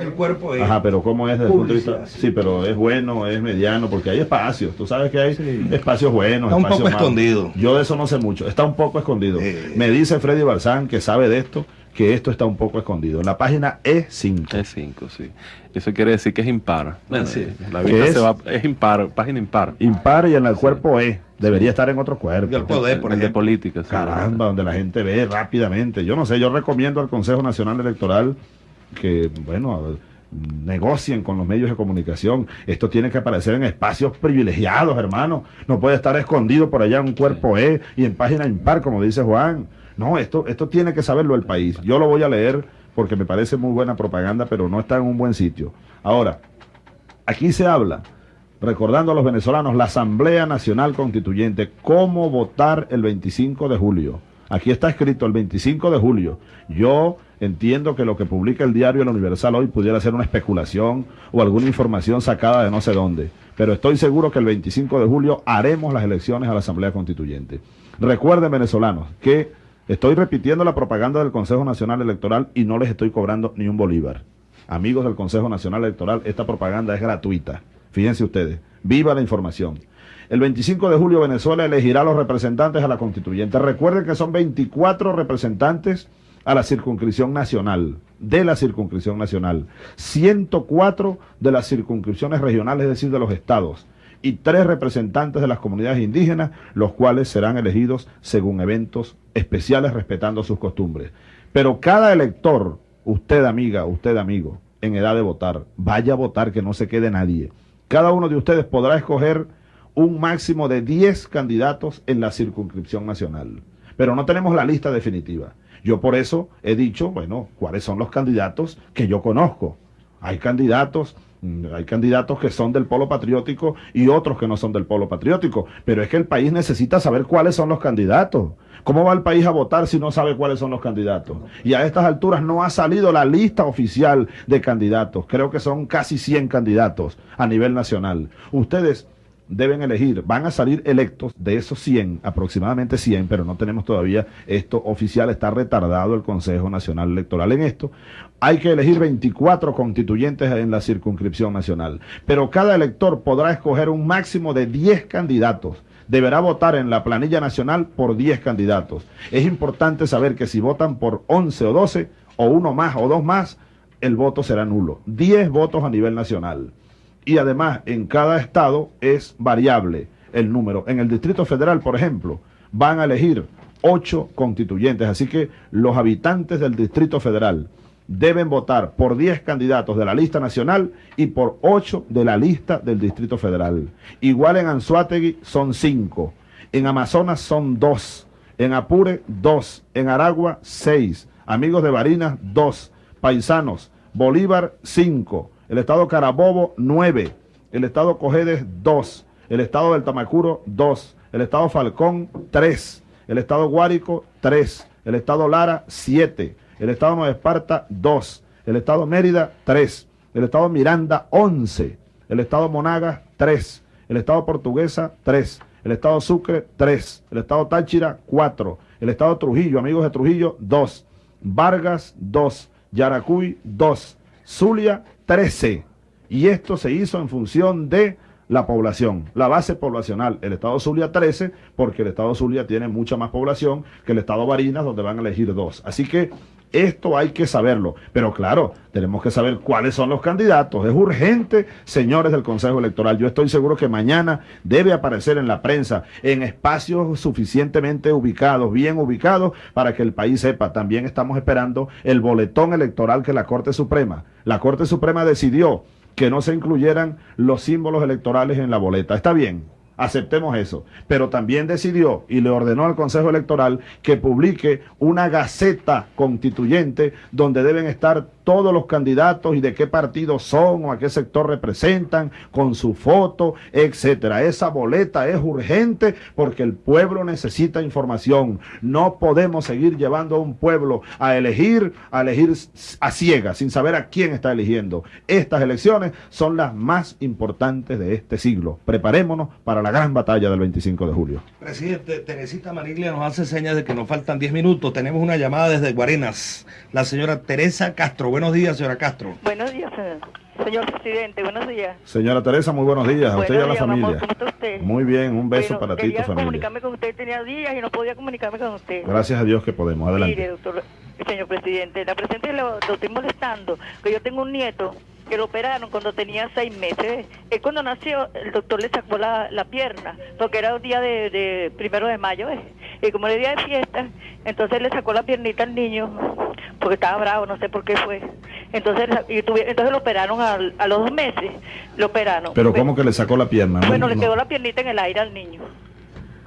El cuerpo es. Ajá, pero ¿cómo es desde el punto de vista? Sí, pero es bueno, es mediano, porque hay espacios. Tú sabes que hay espacios buenos. Está un poco escondido. Yo de eso no sé mucho. Está un poco escondido. Me dice Freddy Barzán, que sabe de esto, que esto está un poco escondido. En la página E5. E5, sí. Eso quiere decir que es impar. La es? se va, es impar, página impar. Impar y en el cuerpo E. Debería estar en otro cuerpo. El poder, por el de política. Caramba, donde la gente ve rápidamente. Yo no sé, yo recomiendo al Consejo Nacional Electoral que, bueno, negocien con los medios de comunicación. Esto tiene que aparecer en espacios privilegiados, hermano. No puede estar escondido por allá en un cuerpo E y en página impar, como dice Juan. No, esto, esto tiene que saberlo el país. Yo lo voy a leer porque me parece muy buena propaganda, pero no está en un buen sitio. Ahora, aquí se habla, recordando a los venezolanos, la Asamblea Nacional Constituyente, cómo votar el 25 de julio. Aquí está escrito el 25 de julio. Yo entiendo que lo que publica el diario El Universal hoy pudiera ser una especulación o alguna información sacada de no sé dónde. Pero estoy seguro que el 25 de julio haremos las elecciones a la Asamblea Constituyente. Recuerden, venezolanos, que Estoy repitiendo la propaganda del Consejo Nacional Electoral y no les estoy cobrando ni un bolívar. Amigos del Consejo Nacional Electoral, esta propaganda es gratuita. Fíjense ustedes, viva la información. El 25 de julio Venezuela elegirá a los representantes a la constituyente. Recuerden que son 24 representantes a la circunscripción nacional, de la circunscripción nacional, 104 de las circunscripciones regionales, es decir, de los estados, y tres representantes de las comunidades indígenas, los cuales serán elegidos según eventos especiales respetando sus costumbres. Pero cada elector, usted amiga, usted amigo, en edad de votar, vaya a votar que no se quede nadie. Cada uno de ustedes podrá escoger un máximo de 10 candidatos en la circunscripción nacional. Pero no tenemos la lista definitiva. Yo por eso he dicho, bueno, cuáles son los candidatos que yo conozco. Hay candidatos Mm, hay candidatos que son del polo patriótico y otros que no son del polo patriótico, pero es que el país necesita saber cuáles son los candidatos. ¿Cómo va el país a votar si no sabe cuáles son los candidatos? Y a estas alturas no ha salido la lista oficial de candidatos. Creo que son casi 100 candidatos a nivel nacional. Ustedes deben elegir, van a salir electos de esos 100, aproximadamente 100, pero no tenemos todavía esto oficial, está retardado el Consejo Nacional Electoral en esto. Hay que elegir 24 constituyentes en la circunscripción nacional, pero cada elector podrá escoger un máximo de 10 candidatos. Deberá votar en la planilla nacional por 10 candidatos. Es importante saber que si votan por 11 o 12, o uno más o dos más, el voto será nulo. 10 votos a nivel nacional y además en cada estado es variable el número. En el Distrito Federal, por ejemplo, van a elegir ocho constituyentes, así que los habitantes del Distrito Federal deben votar por 10 candidatos de la lista nacional y por 8 de la lista del Distrito Federal. Igual en Anzuategui son 5, en Amazonas son 2, en Apure 2, en Aragua 6, amigos de Barinas 2, paisanos, Bolívar 5, el estado Carabobo 9, el estado Cojedes 2, el estado del Tamacuro 2, el estado Falcón 3, el estado Guárico 3, el estado Lara 7, el estado Nueva Esparta 2, el estado Mérida 3, el estado Miranda 11, el estado Monagas 3, el estado Portuguesa 3, el estado Sucre 3, el estado Táchira 4, el estado Trujillo, amigos de Trujillo 2, Vargas 2, Yaracuy 2, Zulia 13. Y esto se hizo en función de la población, la base poblacional. El estado Zulia 13, porque el estado Zulia tiene mucha más población que el estado Barinas, donde van a elegir dos. Así que esto hay que saberlo. Pero claro, tenemos que saber cuáles son los candidatos. Es urgente, señores del Consejo Electoral. Yo estoy seguro que mañana debe aparecer en la prensa, en espacios suficientemente ubicados, bien ubicados, para que el país sepa. También estamos esperando el boletón electoral que la Corte Suprema. La Corte Suprema decidió que no se incluyeran los símbolos electorales en la boleta. Está bien, aceptemos eso. Pero también decidió y le ordenó al Consejo Electoral que publique una gaceta constituyente donde deben estar todos los candidatos y de qué partido son o a qué sector representan, con su foto, etcétera. Esa boleta es urgente porque el pueblo necesita información. No podemos seguir llevando a un pueblo a elegir, a elegir a ciegas, sin saber a quién está eligiendo. Estas elecciones son las más importantes de este siglo. Preparémonos para la gran batalla del 25 de julio. Presidente, Teresita Maniglia nos hace señas de que nos faltan 10 minutos. Tenemos una llamada desde Guarenas. La señora Teresa Castro. Buenos días, señora Castro. Buenos días, señor. Señor presidente, buenos días. Señora Teresa, muy buenos días. A usted y a la días, familia. amor, ¿cómo está usted? Muy bien, un beso Bueno, para ti y tu quería familia. comunicarme con usted, tenía días y no podía comunicarme con usted. Gracias a Dios que podemos. Adelante. Mire, doctor, señor presidente, la presidente lo, lo estoy molestando, que yo tengo un nieto que lo operaron cuando tenía seis meses. Él cuando nació, el doctor le sacó la, la pierna, porque era el día de, de primero de mayo, ¿eh? y como era día de fiesta, entonces le sacó la piernita al niño, porque estaba bravo, no sé por qué fue. Entonces, y tuvi- entonces lo operaron al- a los dos meses, lo operaron. Pero ¿cómo que le sacó la pierna? No, Bueno, le no. quedó la piernita en el aire al niño.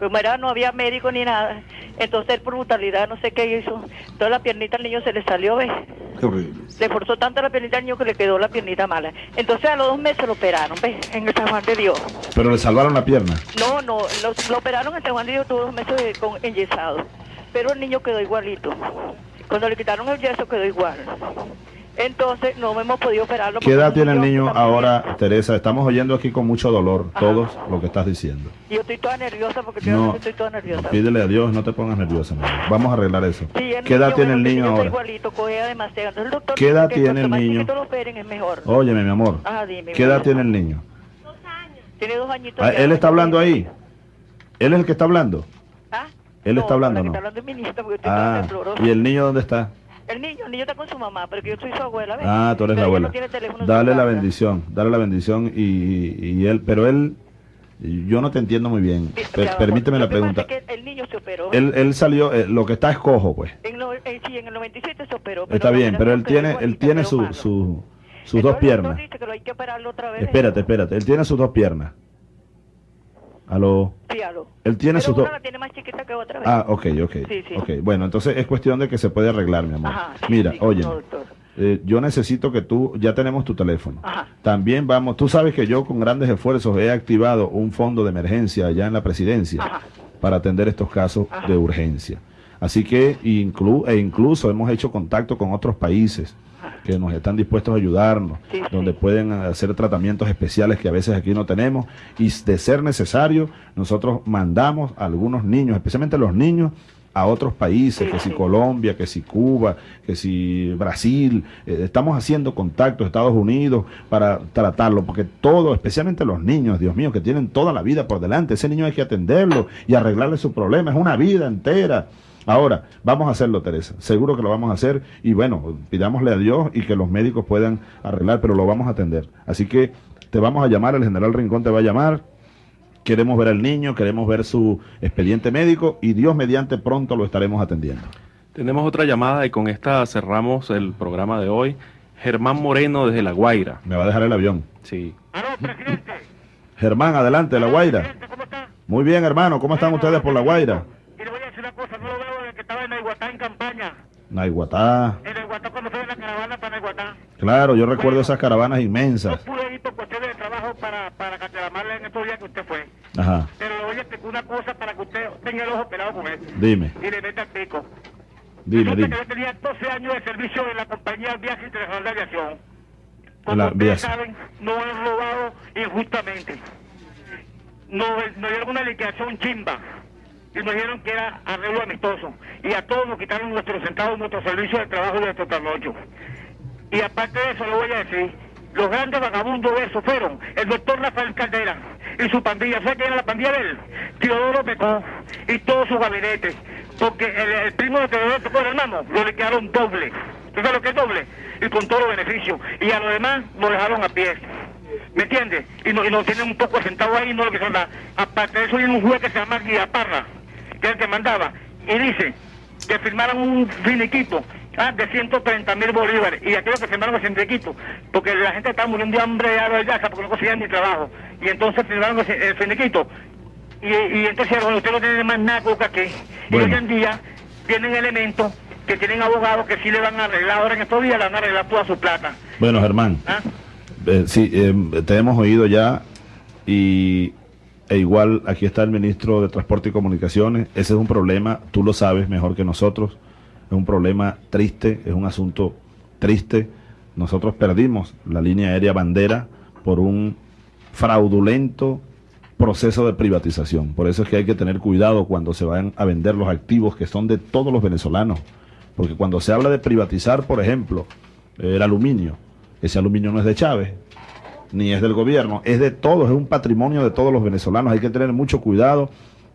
Como era, no había médico ni nada. Entonces él por brutalidad no sé qué hizo. Entonces la piernita al niño se le salió, ¿ves? Qué horrible. Le forzó tanto la piernita al niño que le quedó la piernita mala. Entonces a los dos meses lo operaron, ¿ves? En el San Juan de Dios. Pero le salvaron la pierna. No, no, lo, lo operaron en San Juan de Dios, tuvo dos meses de- con enyesado. Pero el niño quedó igualito. Cuando le quitaron el yeso quedó igual. Entonces no hemos podido operarlo. ¿Qué edad tiene el niño ahora, Teresa? Estamos oyendo aquí con mucho dolor todos lo que estás diciendo. Yo estoy toda nerviosa porque No, yo estoy toda nerviosa. Pídele a Dios, no te pongas nerviosa. mi amor. Vamos a arreglar eso. Sí, ¿Qué edad tiene el niño ahora? igualito, demasiado. El doctor ¿Qué edad que tiene el niño? chiquito lo operen es mejor. Óyeme, mi amor. Ajá, dime. ¿Qué edad tiene el niño? Tiene dos añitos. Ah. ¿Él está hablando ahí? ¿Él es el que está hablando? ¿Ah? ¿Él está hablando que no? está hablando es mi nieta porque estoy Ah. ¿y el niño dónde está? El niño, el niño está con su mamá, pero que yo soy su abuela, ¿ves? Ah, tú eres la Pero ella abuela. no tiene teléfono Dale la bendición, dale la bendición y, y él, pero él, yo no te entiendo muy bien. Per- permíteme la pregunta. que el niño se operó. Él, él salió, eh, lo que está es cojo, pues. En lo- eh, sí, en el 97 se operó. pero Está la bien, pero él tiene, él tiene su, su- sus dos Entonces el piernas. Espérate, espérate. Él tiene sus dos piernas. Aló. Sí, aló. Él tiene Pero sus dos. la tiene más chiquita que otra vez. Ah, ok, ok. Sí, sí. Ok, bueno, entonces es cuestión de que se puede arreglar, mi amor. Ajá, sí, Mira, sí, oye, no, eh, yo necesito que tú, ya tenemos tu teléfono. Ajá. También vamos, tú sabes que yo con grandes esfuerzos he activado un fondo de emergencia allá en la presidencia para atender estos casos de urgencia. Así que inclu- e incluso hemos hecho contacto con otros países que nos están dispuestos a ayudarnos, donde pueden hacer tratamientos especiales que a veces aquí no tenemos y de ser necesario nosotros mandamos a algunos niños, especialmente los niños, a otros países, que si Colombia, que si Cuba, que si Brasil, eh, estamos haciendo contactos Estados Unidos para tratarlo, porque todo, especialmente los niños, Dios mío, que tienen toda la vida por delante, ese niño hay que atenderlo y arreglarle su problema, es una vida entera. Ahora, vamos a hacerlo, Teresa. Seguro que lo vamos a hacer y bueno, pidámosle a Dios y que los médicos puedan arreglar, pero lo vamos a atender. Así que te vamos a llamar, el general Rincón te va a llamar. Queremos ver al niño, queremos ver su expediente médico y Dios mediante pronto lo estaremos atendiendo. Tenemos otra llamada y con esta cerramos el programa de hoy. Germán Moreno desde La Guaira. Me va a dejar el avión. Sí. Germán, adelante, La Guaira. Muy bien, hermano, ¿cómo están ustedes por La Guaira? Naiguatá. Claro, yo recuerdo esas caravanas inmensas. pude ir por cuestiones de trabajo para, para en estos días que usted fue. Ajá, Pero explicar una cosa para que usted tenga el ojo pelado con eso. Dime. Y le meta el pico. dime, dime. que yo tenía 12 años de servicio en la compañía Viaje Internacional de Aviación. La Ustedes vía- saben, no han robado injustamente. Nos, nos dieron una liquidación chimba. Y nos dijeron que era arreglo amistoso. Y a todos nos quitaron nuestros centavos, nuestro servicio de trabajo y nuestro trasnocho. Y aparte de eso, le voy a decir, los grandes vagabundos de eso fueron el doctor Rafael Caldera y su pandilla. ¿Sabe quién era la pandilla de él? Teodoro Pecó y todo su gabinete. Porque el, primo de Teodoro Pecó, el hermano, lo le quedaron doble. ¿Tú sabes lo que es doble? Y con todos los beneficios. Y a los demás lo dejaron a pie. ¿Me entiendes? Y no, y no tienen un poco de centavo ahí, no lo que son nada. Aparte de eso, hay un juez que se llama Guía Parra, que el que mandaba. Y dice que firmaran un finiquito ah, de 130 mil bolívares. Y aquellos que firmaron el finiquito, porque la gente estaba muriendo de hambre de casa porque no conseguían ni trabajo. Y entonces firmaron el, finiquito. Y, y entonces, bueno, usted no tiene más nada que aquí. Y hoy en día tienen elementos que tienen abogados que sí le van a arreglar, ahora en estos días le van a arreglar toda su plata. Bueno, Germán, ¿Ah? eh, sí, eh, te hemos oído ya y e igual aquí está el ministro de Transporte y Comunicaciones. Ese es un problema, tú lo sabes mejor que nosotros, es un problema triste, es un asunto triste. Nosotros perdimos la línea aérea bandera por un fraudulento proceso de privatización. Por eso es que hay que tener cuidado cuando se van a vender los activos que son de todos los venezolanos. Porque cuando se habla de privatizar, por ejemplo, el aluminio, ese aluminio no es de Chávez, ni es del gobierno, es de todos, es un patrimonio de todos los venezolanos. Hay que tener mucho cuidado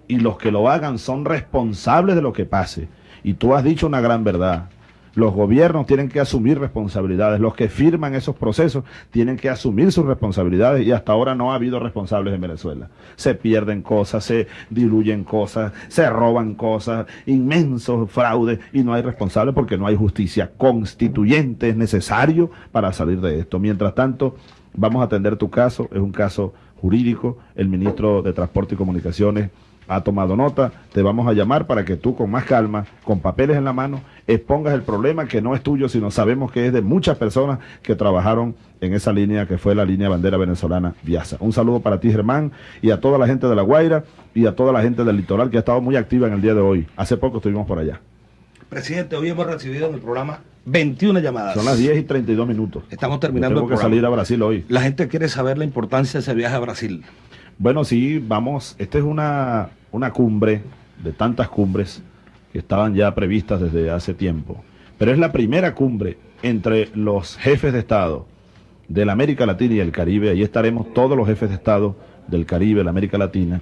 y los que lo hagan son responsables de lo que pase. Y tú has dicho una gran verdad. Los gobiernos tienen que asumir responsabilidades, los que firman esos procesos tienen que asumir sus responsabilidades y hasta ahora no ha habido responsables en Venezuela. Se pierden cosas, se diluyen cosas, se roban cosas, inmensos fraudes y no hay responsables porque no hay justicia constituyente, es necesario para salir de esto. Mientras tanto, vamos a atender tu caso, es un caso jurídico, el ministro de Transporte y Comunicaciones ha tomado nota, te vamos a llamar para que tú con más calma, con papeles en la mano, expongas el problema que no es tuyo, sino sabemos que es de muchas personas que trabajaron en esa línea que fue la línea bandera venezolana Viasa. Un saludo para ti, Germán, y a toda la gente de La Guaira y a toda la gente del litoral que ha estado muy activa en el día de hoy. Hace poco estuvimos por allá. Presidente, hoy hemos recibido en el programa 21 llamadas. Son las 10 y 32 minutos. Estamos terminando Tengo el que programa. salir a Brasil hoy. La gente quiere saber la importancia de ese viaje a Brasil. Bueno, sí, vamos. Esta es una, una cumbre de tantas cumbres que estaban ya previstas desde hace tiempo. Pero es la primera cumbre entre los jefes de Estado de la América Latina y el Caribe. Ahí estaremos todos los jefes de Estado del Caribe, la América Latina,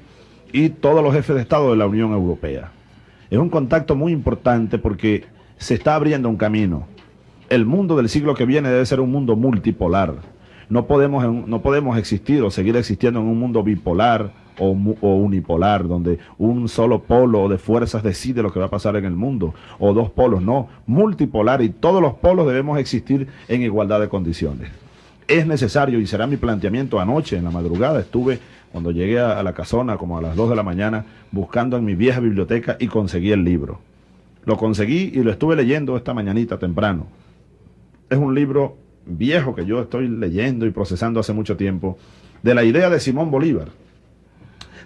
y todos los jefes de Estado de la Unión Europea. Es un contacto muy importante porque se está abriendo un camino. El mundo del siglo que viene debe ser un mundo multipolar. No podemos, no podemos existir o seguir existiendo en un mundo bipolar o, o unipolar, donde un solo polo de fuerzas decide lo que va a pasar en el mundo, o dos polos, no, multipolar y todos los polos debemos existir en igualdad de condiciones. Es necesario, y será mi planteamiento anoche, en la madrugada, estuve cuando llegué a, la casona, como a las 2 de la mañana, buscando en mi vieja biblioteca y conseguí el libro. Lo conseguí y lo estuve leyendo esta mañanita temprano. Es un libro viejo que yo estoy leyendo y procesando hace mucho tiempo, de la idea de Simón Bolívar,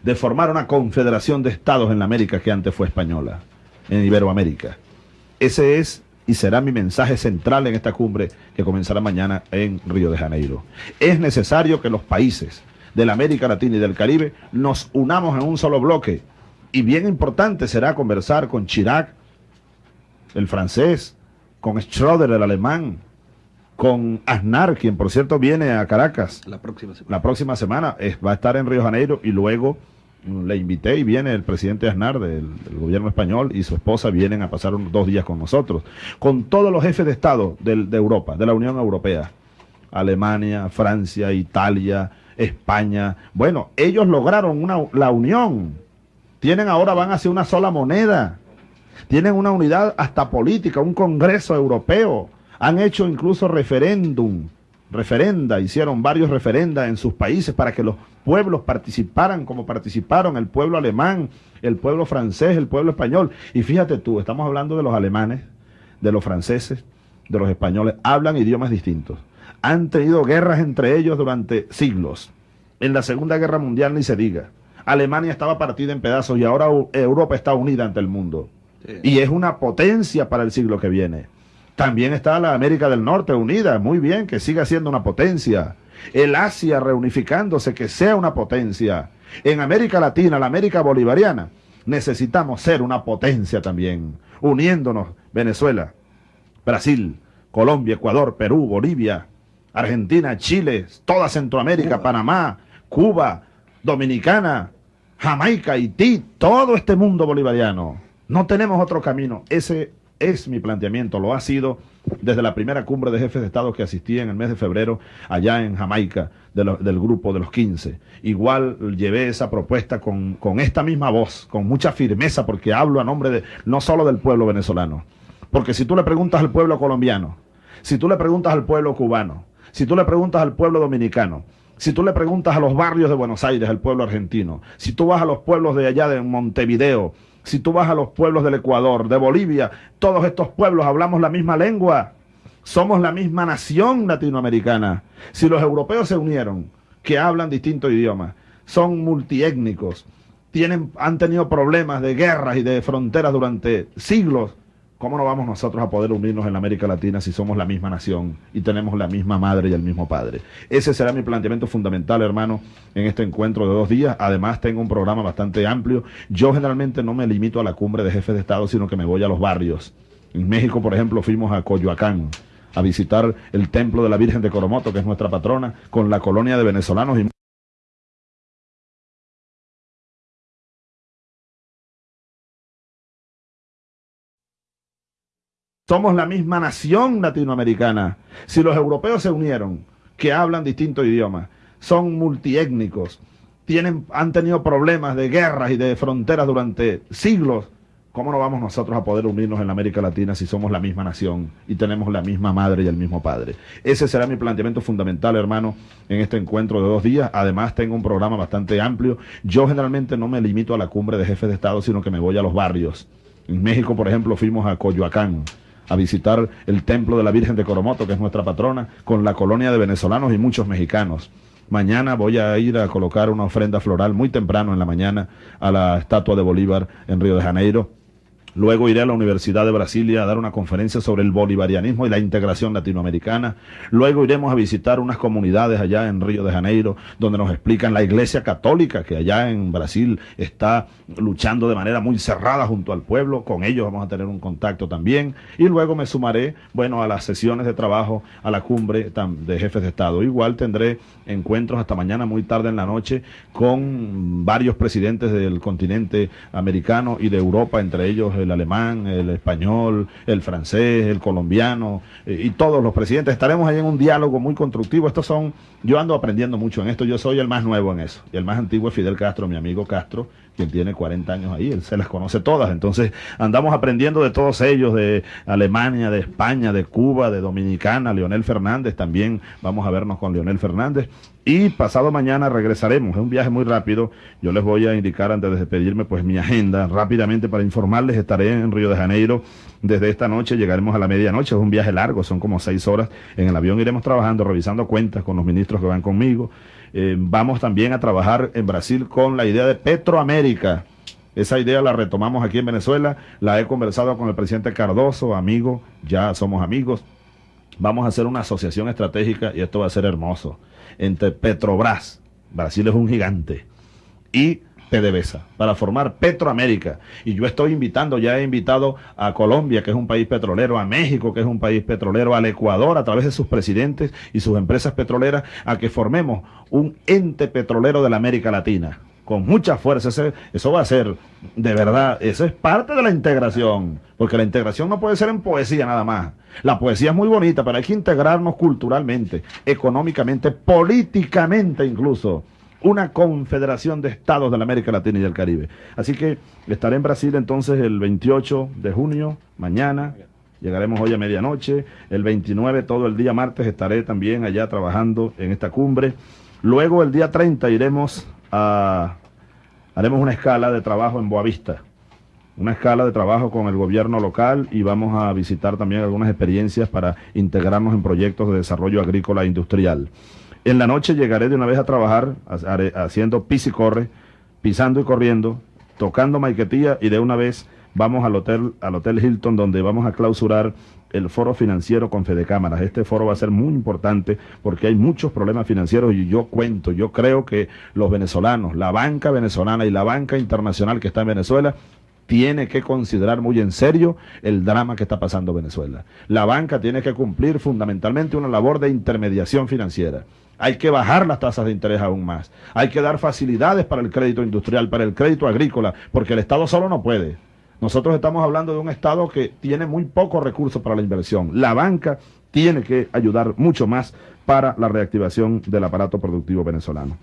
de formar una confederación de estados en la América que antes fue española, en Iberoamérica. Ese es y será mi mensaje central en esta cumbre que comenzará mañana en Río de Janeiro. Es necesario que los países de la América Latina y del Caribe nos unamos en un solo bloque. Y bien importante será conversar con Chirac, el francés, con Schroeder, el alemán, con Aznar, quien por cierto viene a Caracas La próxima semana. la próxima semana. es- va a estar en Río Janeiro y luego mm, le invité y viene el presidente Aznar del, del gobierno español y su esposa vienen a pasar unos dos días con nosotros. Con todos los jefes de Estado de Europa, de la Unión Europea. Alemania, Francia, Italia, España. Bueno, ellos lograron una, la unión. Tienen ahora, van hacia una sola moneda. Tienen una unidad hasta política, un Congreso Europeo. Han hecho incluso referéndum, referenda, hicieron varios referendas en sus países para que los pueblos participaran como participaron el pueblo alemán, el pueblo francés, el pueblo español. Y fíjate tú, estamos hablando de los alemanes, de los franceses, de los españoles, hablan idiomas distintos. Han tenido guerras entre ellos durante siglos. En la Segunda Guerra Mundial ni se diga. Alemania estaba partida en pedazos y ahora Europa está unida ante el mundo. Y es una potencia para el siglo que viene. También está la América del Norte unida, muy bien, que siga siendo una potencia. El Asia reunificándose, que sea una potencia. En América Latina, la América bolivariana, necesitamos ser una potencia también, uniéndonos Venezuela, Brasil, Colombia, Ecuador, Perú, Bolivia, Argentina, Chile, toda Centroamérica, Panamá, Cuba, Dominicana, Jamaica, Haití, todo este mundo bolivariano. No tenemos otro camino. Ese es mi planteamiento, lo ha sido desde la primera cumbre de jefes de Estado que asistí en el mes de febrero allá en Jamaica de lo- del grupo de los 15. Igual llevé esa propuesta con, con esta misma voz, con mucha firmeza, porque hablo a nombre de no solo del pueblo venezolano. Porque si tú le preguntas al pueblo colombiano, si tú le preguntas al pueblo cubano, si tú le preguntas al pueblo dominicano, si tú le preguntas a los barrios de Buenos Aires, al pueblo argentino, si tú vas a los pueblos de allá de Montevideo, Si tú vas a los pueblos del Ecuador, de Bolivia, todos estos pueblos hablamos la misma lengua. Somos la misma nación latinoamericana. Si los europeos se unieron, que hablan distintos idiomas, son multiétnicos, tienen, han tenido problemas de guerras y de fronteras durante siglos, ¿cómo no vamos nosotros a poder unirnos en la América Latina si somos la misma nación y tenemos la misma madre y el mismo padre? Ese será mi planteamiento fundamental, hermano, en este encuentro de dos días. Además, tengo un programa bastante amplio. Yo generalmente no me limito a la cumbre de jefes de Estado, sino que me voy a los barrios. En México, por ejemplo, fuimos a Coyoacán a visitar el templo de la Virgen de Coromoto, que es nuestra patrona, con la colonia de venezolanos y Somos la misma nación latinoamericana. Si los europeos se unieron, que hablan distintos idiomas, son multiétnicos, tienen, han tenido problemas de guerras y de fronteras durante siglos, ¿cómo no vamos nosotros a poder unirnos en la América Latina si somos la misma nación y tenemos la misma madre y el mismo padre? Ese será mi planteamiento fundamental, hermano, en este encuentro de dos días. Además, tengo un programa bastante amplio. Yo generalmente no me limito a la cumbre de jefes de Estado, sino que me voy a los barrios. En México, por ejemplo, fuimos a Coyoacán a visitar el templo de la Virgen de Coromoto, que es nuestra patrona, con la colonia de venezolanos y muchos mexicanos. Mañana voy a ir a colocar una ofrenda floral muy temprano en la mañana a la estatua de Bolívar en Río de Janeiro Luego iré a la Universidad de Brasilia a dar una conferencia sobre el bolivarianismo y la integración latinoamericana. Luego iremos a visitar unas comunidades allá en Río de Janeiro, donde nos explican la Iglesia Católica, que allá en Brasil está luchando de manera muy cerrada junto al pueblo. Con ellos vamos a tener un contacto también. Y luego me sumaré, bueno, a las sesiones de trabajo, a la cumbre de jefes de Estado. Igual tendré encuentros hasta mañana muy tarde en la noche con varios presidentes del continente americano y de Europa, entre ellos el alemán, el español, el francés, el colombiano eh, y todos los presidentes. Estaremos ahí en un diálogo muy constructivo. Estos son, yo ando aprendiendo mucho en esto, yo soy el más nuevo en eso. Y el más antiguo es Fidel Castro, mi amigo Castro, quien tiene 40 años ahí, él se las conoce todas. Entonces andamos aprendiendo de todos ellos, de Alemania, de España, de Cuba, de Dominicana, Leonel Fernández, también. Vamos a vernos con Leonel Fernández. Y pasado mañana regresaremos, es un viaje muy rápido, yo les voy a indicar antes de despedirme pues mi agenda. Rápidamente para informarles, estaré en Río de Janeiro. Desde esta noche, llegaremos a la medianoche, es un viaje largo, son como seis horas, en el avión iremos trabajando, revisando cuentas con los ministros que van conmigo, eh, vamos también a trabajar en Brasil con la idea de Petroamérica. Esa idea la retomamos aquí en Venezuela, la he conversado con el presidente Cardoso, amigo, ya somos amigos. Vamos a hacer una asociación estratégica y esto va a ser hermoso. Entre Petrobras, Brasil es un gigante, y PDVSA, para formar Petroamérica. Y yo estoy invitando, ya he invitado a Colombia, que es un país petrolero, a México, que es un país petrolero, al Ecuador, a través de sus presidentes y sus empresas petroleras, a que formemos un ente petrolero de la América Latina. Con mucha fuerza, eso va a ser, de verdad, eso es parte de la integración, porque la integración no puede ser en poesía nada más. La poesía es muy bonita, pero hay que integrarnos culturalmente, económicamente, políticamente incluso una confederación de estados de la América Latina y del Caribe. Así que estaré en Brasil entonces el 28 de junio, mañana, llegaremos hoy a medianoche, el 29 todo el día martes estaré también allá trabajando en esta cumbre. Luego el día 30 iremos a, haremos una escala de trabajo en Boavista, una escala de trabajo con el gobierno local y vamos a visitar también algunas experiencias para integrarnos en proyectos de desarrollo agrícola e industrial. En la noche llegaré de una vez a trabajar haciendo pis y corre, pisando y corriendo, tocando maiquetía y de una vez vamos al hotel, al hotel Hilton donde vamos a clausurar el foro financiero con Fede Cámaras. Este foro va a ser muy importante porque hay muchos problemas financieros y yo cuento, yo creo que los venezolanos, la banca venezolana y la banca internacional que está en Venezuela tiene que considerar muy en serio el drama que está pasando Venezuela. La banca tiene que cumplir fundamentalmente una labor de intermediación financiera. Hay que bajar las tasas de interés aún más. Hay que dar facilidades para el crédito industrial, para el crédito agrícola, porque el Estado solo no puede. Nosotros estamos hablando de un Estado que tiene muy pocos recursos para la inversión. La banca tiene que ayudar mucho más para la reactivación del aparato productivo venezolano.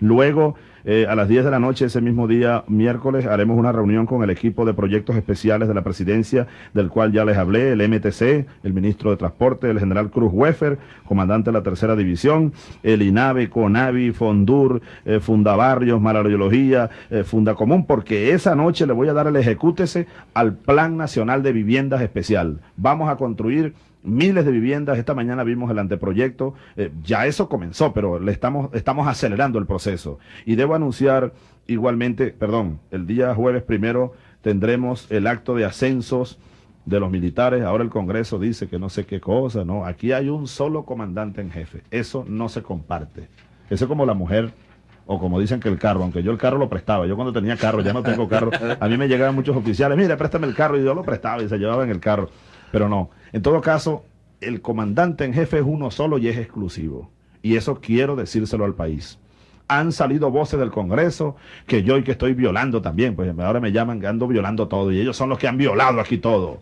Luego, eh, a las 10 de la noche, ese mismo día, miércoles, haremos una reunión con el equipo de proyectos especiales de la presidencia, del cual ya les hablé, el MTC, el ministro de Transporte, el general Cruz Weffer, comandante de la tercera división, el INAVE, CONAVI, FONDUR, eh, Fundabarrios, Malariología, eh, Fundacomún, porque esa noche le voy a dar el ejecútese al Plan Nacional de Viviendas Especial. Vamos a construir miles de viviendas. Esta mañana vimos el anteproyecto. Eh, ya eso comenzó, pero le estamos, estamos acelerando el proceso. Y debo anunciar igualmente, perdón, el día jueves primero tendremos el acto de ascensos de los militares. Ahora el Congreso dice que no sé qué cosa, ¿no? Aquí hay un solo comandante en jefe. Eso no se comparte. Eso es como la mujer o como dicen que el carro, aunque yo el carro lo prestaba, yo cuando tenía carro, ya no tengo carro, a mí me llegaban muchos oficiales, mire, préstame el carro, y yo lo prestaba y se llevaba en el carro, pero no, en todo caso, el comandante en jefe es uno solo y es exclusivo. Y eso quiero decírselo al país. Han salido voces del Congreso que yo y que estoy violando también, pues ahora me llaman que ando violando todo y ellos son los que han violado aquí todo.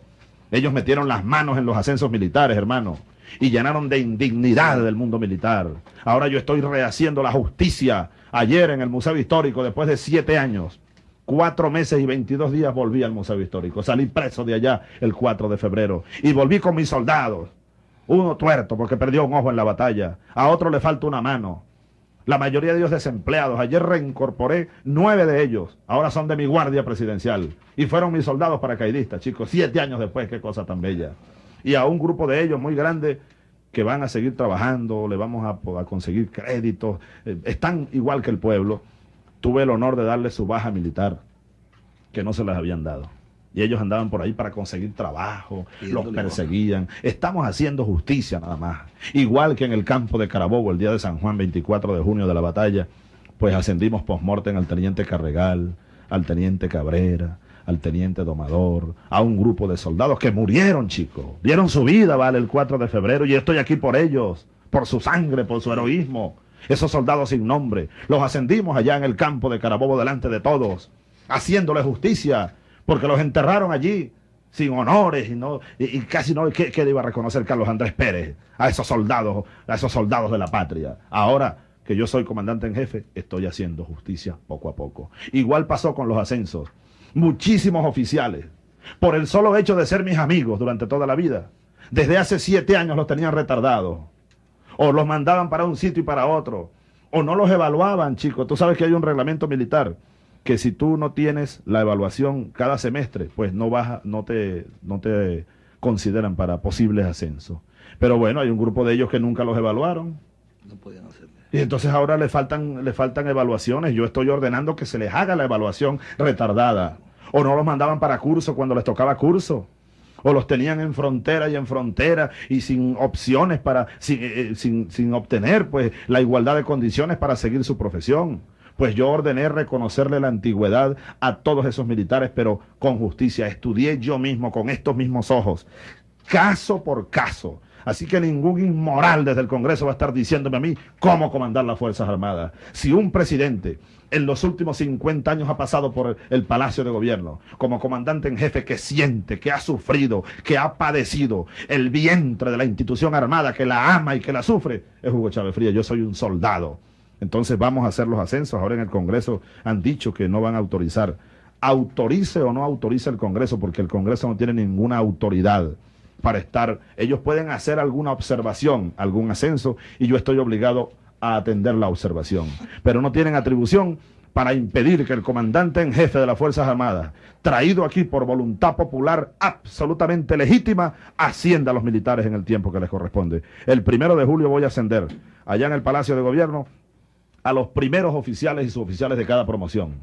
Ellos metieron las manos en los ascensos militares, hermano, y llenaron de indignidad del mundo militar. Ahora yo estoy rehaciendo la justicia. Ayer en el Museo Histórico, después de siete años, Cuatro meses y 22 días volví al Museo Histórico. Salí preso de allá el 4 de febrero. Y volví con mis soldados. Uno tuerto porque perdió un ojo en la batalla. A otro le falta una mano. La mayoría de ellos desempleados. Ayer reincorporé nueve de ellos. Ahora son de mi guardia presidencial. Y fueron mis soldados paracaidistas, chicos. Siete años después, qué cosa tan bella. Y a un grupo de ellos muy grande que van a seguir trabajando, le vamos a, conseguir créditos. Eh, están igual que el pueblo tuve el honor de darle su baja militar, que no se les habían dado. Y ellos andaban por ahí para conseguir trabajo, los perseguían. Estamos haciendo justicia nada más. Igual que en el campo de Carabobo, el día de San Juan, 24 de junio de la batalla, pues ascendimos post-mortem al teniente Carregal, al teniente Cabrera, al teniente Domador, a un grupo de soldados que murieron, chicos. Dieron su vida, vale, el 4 de febrero, y estoy aquí por ellos, por su sangre, por su heroísmo esos soldados sin nombre. Los ascendimos allá en el campo de Carabobo delante de todos, haciéndole justicia, porque los enterraron allí sin honores y, no, y, casi no, ¿qué, ¿qué, iba a reconocer Carlos Andrés Pérez? A esos soldados, a esos soldados de la patria. Ahora que yo soy comandante en jefe, estoy haciendo justicia poco a poco. Igual pasó con los ascensos. Muchísimos oficiales, por el solo hecho de ser mis amigos durante toda la vida, desde hace siete años los tenían retardados o los mandaban para un sitio y para otro, o no los evaluaban, chicos. Tú sabes que hay un reglamento militar que si tú no tienes la evaluación cada semestre, pues no vas, no te, no te consideran para posibles ascensos. Pero bueno, hay un grupo de ellos que nunca los evaluaron. No podían hacerlo. Y entonces ahora le faltan, le faltan evaluaciones. Yo estoy ordenando que se les haga la evaluación retardada. O no los mandaban para curso cuando les tocaba curso o los tenían en frontera y en frontera y sin opciones para, eh, eh, sin, sin, obtener pues la igualdad de condiciones para seguir su profesión. Pues yo ordené reconocerle la antigüedad a todos esos militares, pero con justicia. Estudié yo mismo con estos mismos ojos, caso por caso, Así que ningún inmoral desde el Congreso va a estar diciéndome a mí cómo comandar las Fuerzas Armadas. Si un presidente en los últimos 50 años ha pasado por el Palacio de Gobierno como comandante en jefe que siente, que ha sufrido, que ha padecido el vientre de la institución armada, que la ama y que la sufre, es Hugo Chávez Fría. Yo soy un soldado. Entonces vamos a hacer los ascensos. Ahora en el Congreso han dicho que no van a autorizar. Autorice o no autorice el Congreso, porque el Congreso no tiene ninguna autoridad para estar, ellos pueden hacer alguna observación, algún ascenso, y yo estoy obligado a atender la observación. Pero no tienen atribución para impedir que el comandante en jefe de las Fuerzas Armadas, traído aquí por voluntad popular absolutamente legítima, ascienda a los militares en el tiempo que les corresponde. El primero de julio voy a ascender allá en el Palacio de Gobierno a los primeros oficiales y suboficiales de cada promoción.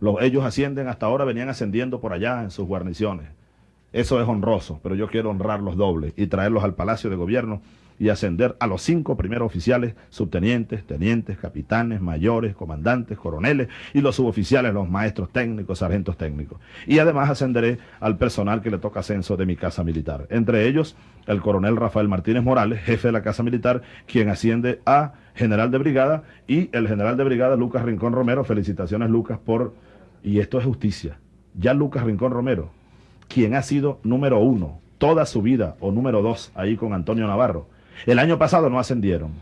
Los, ellos ascienden, hasta ahora venían ascendiendo por allá en sus guarniciones. Eso es honroso, pero yo quiero honrarlos doble y traerlos al Palacio de Gobierno y ascender a los cinco primeros oficiales, subtenientes, tenientes, capitanes, mayores, comandantes, coroneles y los suboficiales, los maestros técnicos, sargentos técnicos. Y además ascenderé al personal que le toca ascenso de mi casa militar. Entre ellos, el coronel Rafael Martínez Morales, jefe de la casa militar, quien asciende a general de brigada y el general de brigada Lucas Rincón Romero. Felicitaciones Lucas por... Y esto es justicia. Ya Lucas Rincón Romero quien ha sido número uno toda su vida, o número dos, ahí con Antonio Navarro. El año pasado no ascendieron.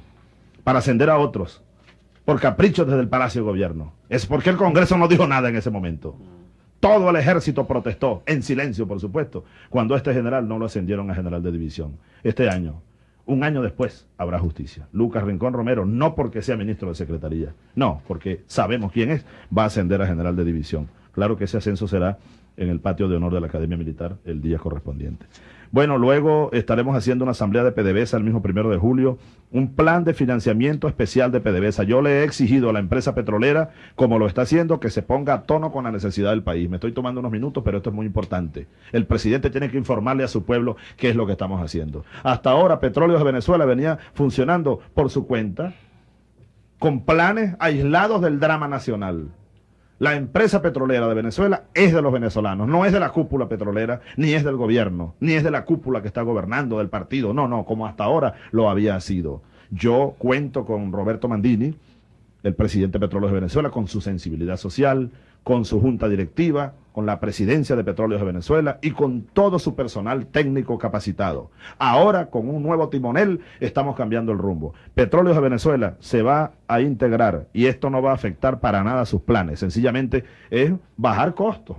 Para ascender a otros, por caprichos desde el Palacio de Gobierno. Es porque el Congreso no dijo nada en ese momento. Todo el ejército protestó, en silencio por supuesto, cuando este general no lo ascendieron a general de división. Este año, un año después, habrá justicia. Lucas Rincón Romero, no porque sea ministro de Secretaría, no, porque sabemos quién es, va a ascender a general de división. Claro que ese ascenso será en el patio de honor de la Academia Militar el día correspondiente. Bueno, luego estaremos haciendo una asamblea de PDVSA el mismo primero de julio, un plan de financiamiento especial de PDVSA. Yo le he exigido a la empresa petrolera, como lo está haciendo, que se ponga a tono con la necesidad del país. Me estoy tomando unos minutos, pero esto es muy importante. El presidente tiene que informarle a su pueblo qué es lo que estamos haciendo. Hasta ahora, Petróleos de Venezuela venía funcionando por su cuenta, con planes aislados del drama nacional. La empresa petrolera de Venezuela es de los venezolanos, no es de la cúpula petrolera, ni es del gobierno, ni es de la cúpula que está gobernando del partido, no, no, como hasta ahora lo había sido. Yo cuento con Roberto Mandini, el presidente de Petróleos de Venezuela, con su sensibilidad social, con su junta directiva, con la presidencia de Petróleos de Venezuela y con todo su personal técnico capacitado. Ahora, con un nuevo timonel, estamos cambiando el rumbo. Petróleos de Venezuela se va a integrar y esto no va a afectar para nada sus planes. Sencillamente es bajar costos,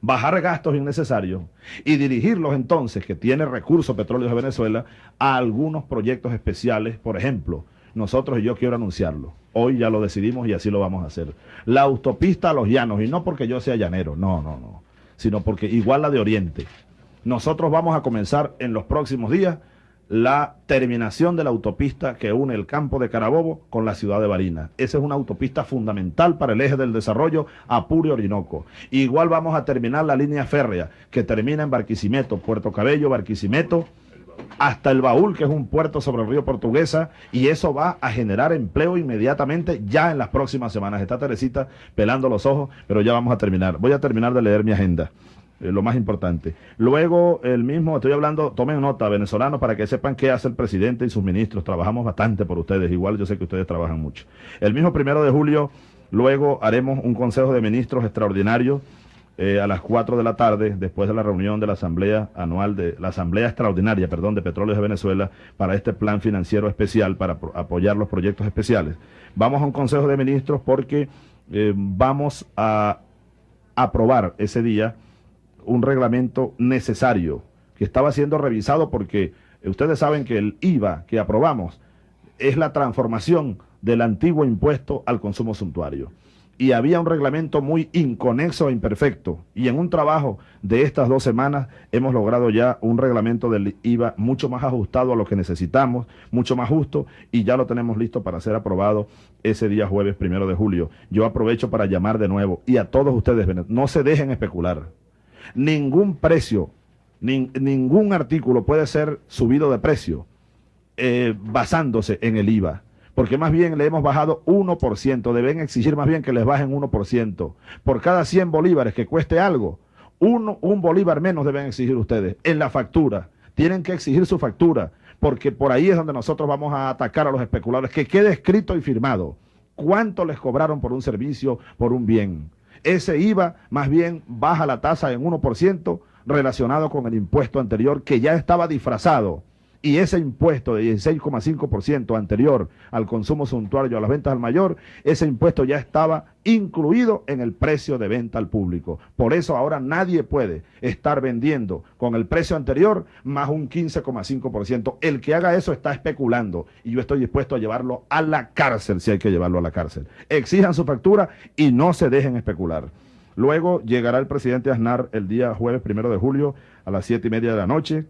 bajar gastos innecesarios y dirigirlos entonces, que tiene recursos Petróleos de Venezuela, a algunos proyectos especiales, por ejemplo, nosotros, y yo quiero anunciarlo, hoy ya lo decidimos y así lo vamos a hacer. La autopista a los llanos, y no porque yo sea llanero, no, no, no, sino porque igual la de Oriente. Nosotros vamos a comenzar en los próximos días la terminación de la autopista que une el campo de Carabobo con la ciudad de Barinas. Esa es una autopista fundamental para el eje del desarrollo Apure Orinoco. Igual vamos a terminar la línea férrea que termina en Barquisimeto, Puerto Cabello, Barquisimeto, hasta el Baúl, que es un puerto sobre el río Portuguesa, y eso va a generar empleo inmediatamente ya en las próximas semanas. Está Teresita pelando los ojos, pero ya vamos a terminar. Voy a terminar de leer mi agenda. Eh, lo más importante. Luego, el mismo, estoy hablando, tomen nota, venezolanos, para que sepan qué hace el presidente y sus ministros. Trabajamos bastante por ustedes, igual yo sé que ustedes trabajan mucho. El mismo primero de julio, luego haremos un consejo de ministros extraordinario eh, a las 4 de la tarde, después de la reunión de la Asamblea Anual, de la Asamblea Extraordinaria, perdón, de Petróleos de Venezuela, para este plan financiero especial, para apoyar los proyectos especiales. Vamos a un consejo de ministros porque eh, vamos a aprobar ese día un reglamento necesario que estaba siendo revisado porque ustedes saben que el IVA que aprobamos es la transformación del antiguo impuesto al consumo suntuario. Y había un reglamento muy inconexo e imperfecto. Y en un trabajo de estas dos semanas hemos logrado ya un reglamento del IVA mucho más ajustado a lo que necesitamos, mucho más justo, y ya lo tenemos listo para ser aprobado ese día jueves primero de julio. Yo aprovecho para llamar de nuevo y a todos ustedes, no se dejen especular ningún precio, ningún artículo puede ser subido de precio eh, basándose en el IVA. Porque más bien le hemos bajado 1%, deben exigir más bien que les bajen 1%. Por cada 100 bolívares que cueste algo, uno, un bolívar menos deben exigir ustedes en la factura. Tienen que exigir su factura, porque por ahí es donde nosotros vamos a atacar a los especuladores, que quede escrito y firmado cuánto les cobraron por un servicio, por un bien. Ese IVA más bien baja la tasa en 1% relacionado con el impuesto anterior que ya estaba disfrazado y ese impuesto de 16,5% anterior al consumo suntuario a las ventas al mayor, ese impuesto ya estaba incluido en el precio de venta al público. Por eso ahora nadie puede estar vendiendo con el precio anterior más un 15,5%. El que haga eso está especulando y yo estoy dispuesto a llevarlo a la cárcel si hay que llevarlo a la cárcel. Exijan su factura y no se dejen especular. Luego llegará el presidente Aznar el día jueves primero de julio a las siete y media de la noche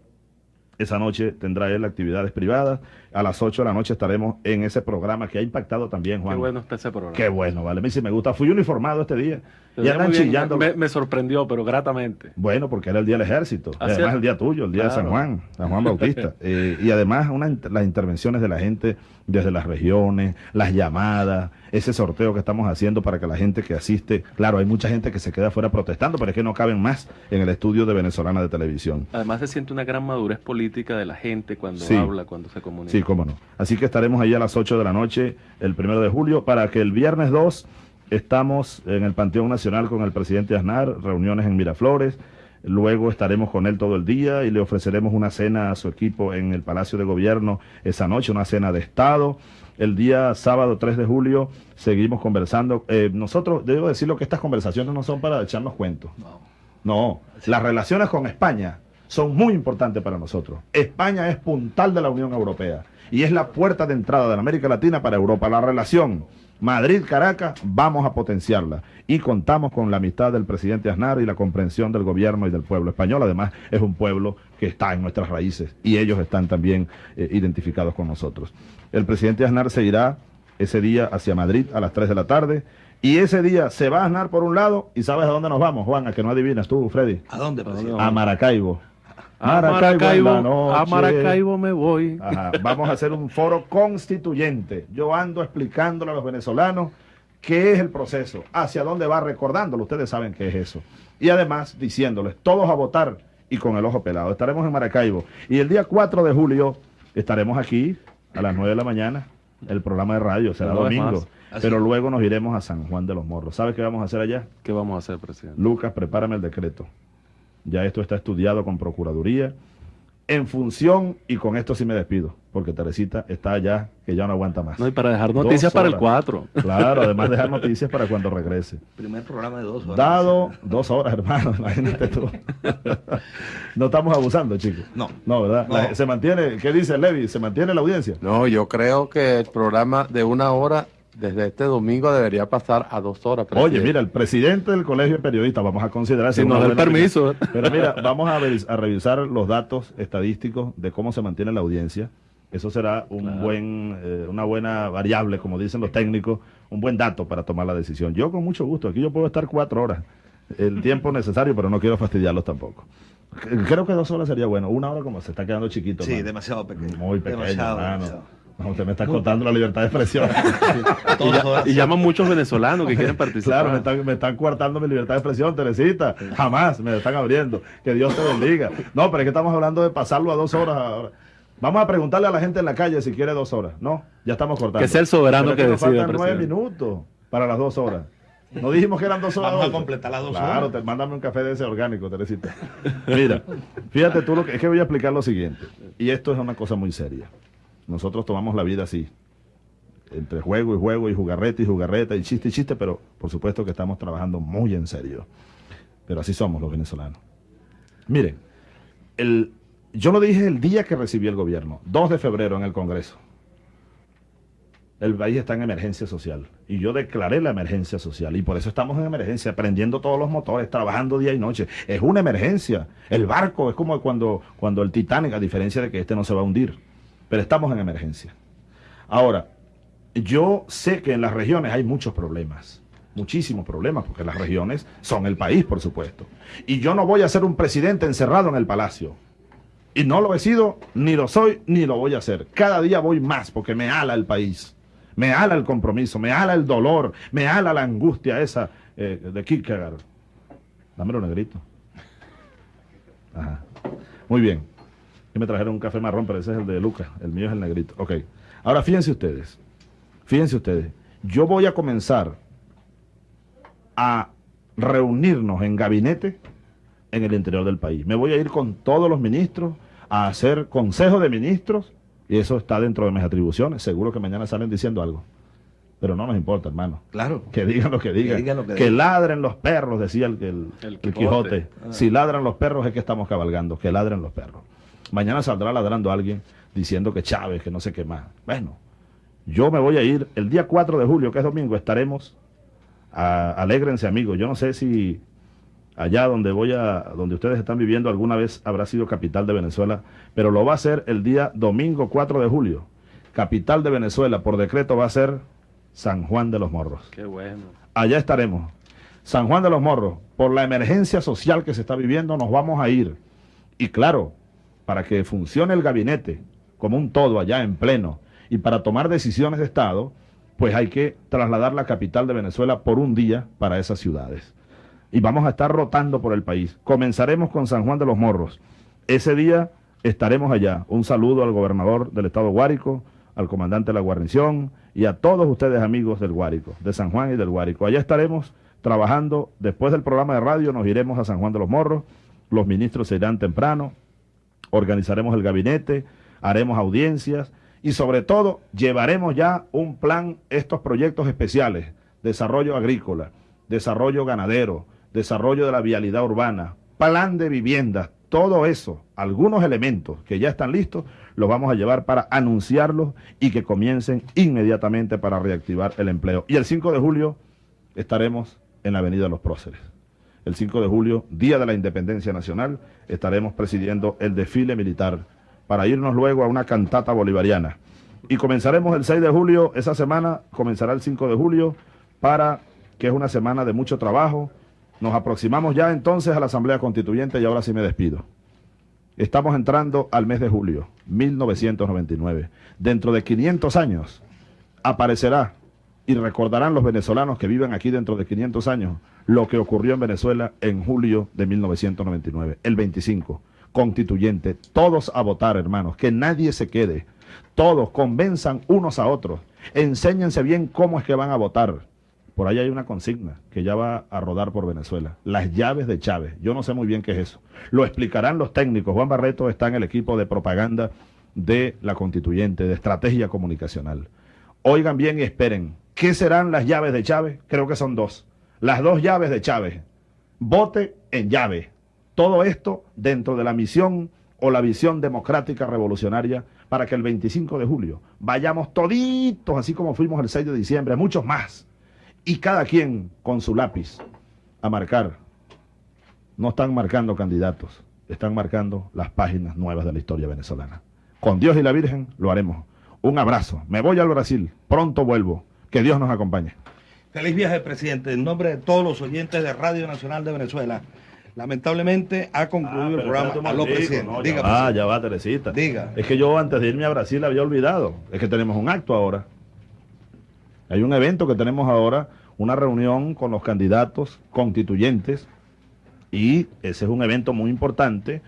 esa noche tendrá él actividades privadas. A las 8 de la noche estaremos en ese programa que ha impactado también, Juan. Qué bueno está ese programa. Qué bueno, vale. Mí sí me gusta. Fui uniformado este día. y andan chillando. Me, sorprendió, pero gratamente. Bueno, porque era el día del ejército. Además el día tuyo, el día de San Juan, San Juan Bautista. [LAUGHS] Eh, y además una, las intervenciones de la gente desde las regiones, las llamadas, ese sorteo que estamos haciendo para que la gente que asiste, claro, hay mucha gente que se queda afuera protestando, pero es que no caben más en el estudio de Venezolana de Televisión. Además se siente una gran madurez política de la gente cuando habla, cuando se comunica. Sí, cómo no. Así que estaremos ahí a las 8 de la noche el primero de julio para que el viernes 2 estamos en el Panteón Nacional con el presidente Aznar, reuniones en Miraflores, Luego estaremos con él todo el día y le ofreceremos una cena a su equipo en el Palacio de Gobierno esa noche, una cena de Estado. El día sábado 3 de julio seguimos conversando. Eh, nosotros, debo decirlo que estas conversaciones no son para echarnos cuentos. No, las relaciones con España son muy importantes para nosotros. España es puntal de la Unión Europea y es la puerta de entrada de la América Latina para Europa. La relación Madrid-Caracas vamos a potenciarla y contamos con la amistad del presidente Aznar y la comprensión del gobierno y del pueblo español. Además, es un pueblo que está en nuestras raíces y ellos están también eh, identificados con nosotros. El presidente Aznar se irá ese día hacia Madrid a las 3 de la tarde y ese día se va a Aznar por un lado y sabes a dónde nos vamos, Juan, a que no adivinas tú, Freddy. ¿A dónde, presidente? A Maracaibo. A Maracaibo, a Maracaibo me voy. Ajá, Vamos a hacer un foro constituyente. Yo ando explicándole a los venezolanos qué es el proceso, hacia dónde va, recordándolo. Ustedes saben qué es eso. Y además diciéndoles, todos a votar y con el ojo pelado. Estaremos en Maracaibo. Y el día 4 de julio estaremos aquí a las 9 de la mañana. El programa de radio será No domingo. Pero luego nos iremos a San Juan de los Morros. ¿Sabes qué vamos a hacer allá? ¿Qué vamos a hacer, presidente? Lucas, prepárame el decreto. Ya esto está estudiado con Procuraduría. En función, y con esto sí me despido, porque Teresita está allá, que ya no aguanta más. No, y para dejar noticias para el horas. 4. Claro, además [LAUGHS] dejar noticias para cuando regrese. Primer programa de dos horas. Dado dos horas, hermano, [LAUGHS] imagínate tú. no estamos abusando, chicos. No. No, ¿verdad? No. La- se mantiene, ¿qué dice Levi? ¿Se mantiene la audiencia? No, yo creo que el programa de una hora desde este domingo debería pasar a dos horas. Oye, presidente. mira, el presidente del Colegio de Periodistas, vamos a considerar... Si nos da el permiso. opinión. Pero mira, vamos a, ver- a revisar los datos estadísticos de cómo se mantiene la audiencia. Eso será un Claro. buen, eh, una buena variable, como dicen los técnicos, un buen dato para tomar la decisión. Yo con mucho gusto, aquí yo puedo estar cuatro horas, el tiempo [LAUGHS] necesario, pero no quiero fastidiarlos tampoco. Creo que dos horas sería bueno, una hora como se está quedando chiquito. Sí, demasiado pequeño. Muy pequeño, Demasiado, demasiado. No, usted me está contando la libertad de expresión. [LAUGHS] Y, ya- y llaman muchos venezolanos que quieren participar. Claro, me están, me están coartando mi libertad de expresión, Teresita. Jamás me están abriendo. Que Dios te bendiga. No, pero es que estamos hablando de pasarlo a dos horas ahora. Vamos a preguntarle a la gente en la calle si quiere dos horas. No, ya estamos cortando. Que sea el soberano Pero es que nos decida, faltan nueve minutos para las dos horas. No dijimos que eran dos horas. Vamos a completar las dos Claro, horas. te, mándame un café de ese orgánico, Teresita. Mira, fíjate tú lo que es que voy a explicar lo siguiente. Y esto es una cosa muy seria. Nosotros tomamos la vida así entre juego y juego y jugarreta y jugarreta y chiste y chiste, pero por supuesto que estamos trabajando muy en serio. Pero así somos los venezolanos. Miren, yo lo dije el día que recibí el gobierno, 2 de febrero en el Congreso. El país está en emergencia social y yo declaré la emergencia social y por eso estamos en emergencia, prendiendo todos los motores, trabajando día y noche. Es una emergencia. El barco es como cuando, cuando el Titanic, a diferencia de que este no se va a hundir, pero estamos en emergencia. Ahora, yo sé que en las regiones hay muchos problemas, muchísimos problemas, porque las regiones son el país, por supuesto. Y yo no voy a ser un presidente encerrado en el palacio. Y no lo he sido, ni lo soy, ni lo voy a hacer. Cada día voy más porque me ala el país, me ala el compromiso, me ala el dolor, me ala la angustia esa eh, de Kierkegaard. Dámelo negrito. Ajá. Muy bien. Y me trajeron un café marrón, pero ese es el de Lucas. El mío es el negrito. Ok. Ahora fíjense ustedes. Fíjense ustedes. Yo voy a comenzar a reunirnos en gabinete en el interior del país. Me voy a ir con todos los ministros a hacer consejo de ministros y eso está dentro de mis atribuciones. Seguro que mañana salen diciendo algo. Pero no nos importa, hermano. Claro. Que digan lo que digan. digan lo que que digan. ladren los perros, decía el, el- El el Quijote. Quijote. Ah. Si ladran los perros es que estamos cabalgando. Que ladren los perros. Mañana saldrá ladrando alguien diciendo que Chávez, que no sé qué más. Bueno, yo me voy a ir el día 4 de julio, que es domingo, estaremos. a- alégrense, amigos. Yo no sé si allá donde voy a, donde ustedes están viviendo alguna vez habrá sido capital de Venezuela, pero lo va a ser el día domingo 4 de julio. Capital de Venezuela, por decreto, va a ser San Juan de los Morros. Qué bueno. Allá estaremos. San Juan de los Morros, por la emergencia social que se está viviendo, nos vamos a ir. Y claro, para que funcione el gabinete como un todo allá en pleno y para tomar decisiones de Estado, pues hay que trasladar la capital de Venezuela por un día para esas ciudades. Y vamos a estar rotando por el país. Comenzaremos con San Juan de los Morros. Ese día estaremos allá. Un saludo al gobernador del estado Guárico, al comandante de la guarnición y a todos ustedes amigos del Guárico, de San Juan y del Guárico. Allá estaremos trabajando. Después del programa de radio nos iremos a San Juan de los Morros los ministros se irán temprano, organizaremos el gabinete, haremos audiencias y sobre todo llevaremos ya un plan, estos proyectos especiales, desarrollo agrícola, desarrollo ganadero, desarrollo de la vialidad urbana, plan de viviendas, todo eso, algunos elementos que ya están listos, los vamos a llevar para anunciarlos y que comiencen inmediatamente para reactivar el empleo. Y el 5 de julio estaremos en la Avenida Los Próceres. El 5 de julio, Día de la Independencia Nacional, estaremos presidiendo el desfile militar para irnos luego a una cantata bolivariana. Y comenzaremos el 6 de julio, esa semana comenzará el 5 de julio, para que es una semana de mucho trabajo. Nos aproximamos ya entonces a la Asamblea Constituyente y ahora sí me despido. Estamos entrando al mes de julio, 1999. Dentro de 500 años aparecerá y recordarán los venezolanos que viven aquí dentro de 500 años lo que ocurrió en Venezuela en julio de 1999, el 25, constituyente, todos a votar, hermanos, que nadie se quede, todos convenzan unos a otros, enséñense bien cómo es que van a votar. Por ahí hay una consigna que ya va a rodar por Venezuela, las llaves de Chávez. Yo no sé muy bien qué es eso. Lo explicarán los técnicos. Juan Barreto está en el equipo de propaganda de la constituyente, de estrategia comunicacional. Oigan bien y esperen. ¿Qué serán las llaves de Chávez? Creo que son dos. Las dos llaves de Chávez. Vote en llave. Todo esto dentro de la misión o la visión democrática revolucionaria para que el 25 de julio vayamos toditos, así como fuimos el 6 de diciembre, muchos más, y cada quien con su lápiz a marcar. No están marcando candidatos, están marcando las páginas nuevas de la historia venezolana. Con Dios y la Virgen lo haremos. Un abrazo. Me voy al Brasil. Pronto vuelvo. Que Dios nos acompañe. Feliz viaje, presidente. En nombre de todos los oyentes de Radio Nacional de Venezuela, lamentablemente ha concluido el programa. Aló, presidente. No, Diga, ya va, ya va, Teresita. Diga. Es que yo antes de irme a Brasil había olvidado. Es que tenemos un acto ahora. Hay un evento que tenemos ahora, una reunión con los candidatos constituyentes. Y ese es un evento muy importante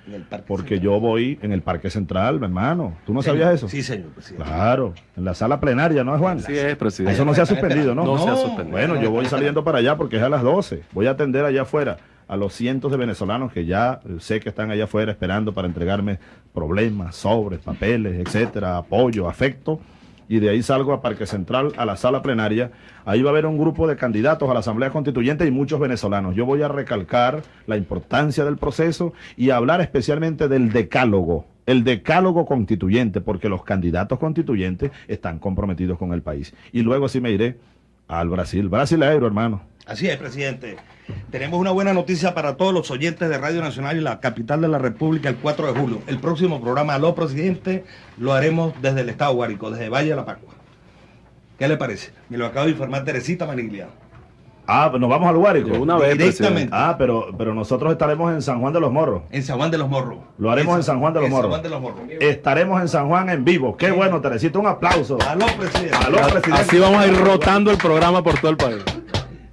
porque yo voy en el Parque Central, mi hermano. ¿Tú no Señor. sabías eso? Sí, señor presidente. Claro, en la sala plenaria, ¿no es Juan? Sí es, presidente. Eso no se ha suspendido, ¿no? No se ha suspendido. Bueno, yo voy saliendo para allá porque es a las 12. Voy a atender allá afuera a los cientos de venezolanos que ya eh, sé que están allá afuera esperando para entregarme problemas, sobres, papeles, etcétera, apoyo, afecto. Y de ahí salgo a Parque Central, a la sala plenaria. Ahí va a haber un grupo de candidatos a la Asamblea Constituyente y muchos venezolanos. Yo voy a recalcar la importancia del proceso y hablar especialmente del decálogo, el decálogo constituyente, porque los candidatos constituyentes están comprometidos con el país. Y luego sí me iré al Brasil. Brasileiro, hermano. Así es, presidente. Tenemos una buena noticia para todos los oyentes de Radio Nacional y la capital de la República el 4 de julio. El próximo programa Aló Presidente lo haremos desde el Estado Guárico, desde Valle de la Pacua. ¿Qué le parece? Me lo acaba de informar Teresita Maniglia. Ah, pues nos vamos al Guárico. Una vez, Directamente. presidente. Ah, pero, pero nosotros estaremos en San Juan de los Morros. En San Juan de los Morros. Lo haremos en San Juan de los En Morros. San Juan de los Morros. Estaremos en San Juan en vivo. Qué bueno, Teresita. Un aplauso. Aló, presidente. Aló, presidente. Así vamos a ir rotando el programa por todo el país.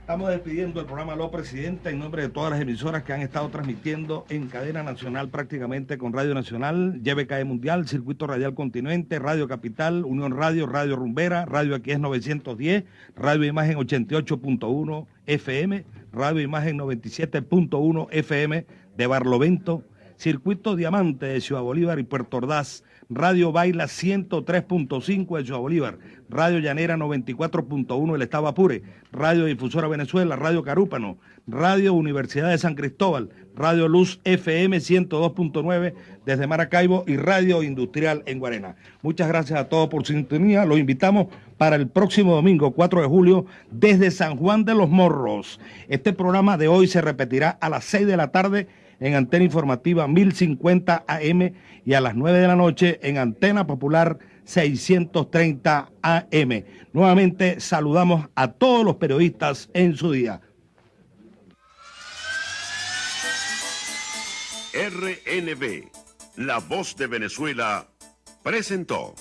Estamos despidiendo el programa Aló Presidente en nombre de todas las emisoras que han estado transmitiendo en cadena nacional prácticamente con Radio Nacional, YBKE Mundial, Circuito Radial Continente, Radio Capital, Unión Radio, Radio Rumbera, Radio Aquí es 910, Radio Imagen 88.1 FM, Radio Imagen 97.1 FM de Barlovento, Circuito Diamante de Ciudad Bolívar y Puerto Ordaz, Radio Baila 103.5 de Ciudad Bolívar, Radio Llanera 94.1 del Estado Apure, Radio Difusora Venezuela, Radio Carúpano, Radio Universidad de San Cristóbal, Radio Luz FM 102.9 desde Maracaibo y Radio Industrial en Guarena. Muchas gracias a todos por su sintonía. Los invitamos para el próximo domingo 4 de julio desde San Juan de los Morros. Este programa de hoy se repetirá a las 6 de la tarde en Antena Informativa 1050 AM y a las 9 de la noche en Antena Popular 630 AM. Nuevamente saludamos a todos los periodistas en su día. RNB, La Voz de Venezuela, presentó.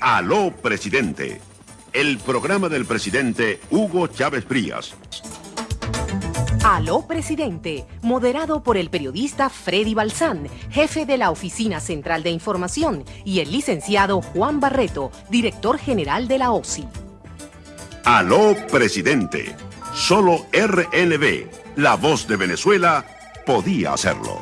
Aló, presidente. El programa del presidente Hugo Chávez Frías. Aló Presidente, moderado por el periodista Freddy Balsán, jefe de la Oficina Central de Información, y el licenciado Juan Barreto, director general de la OSI. Aló, presidente. Solo RNB, la voz de Venezuela, podía hacerlo.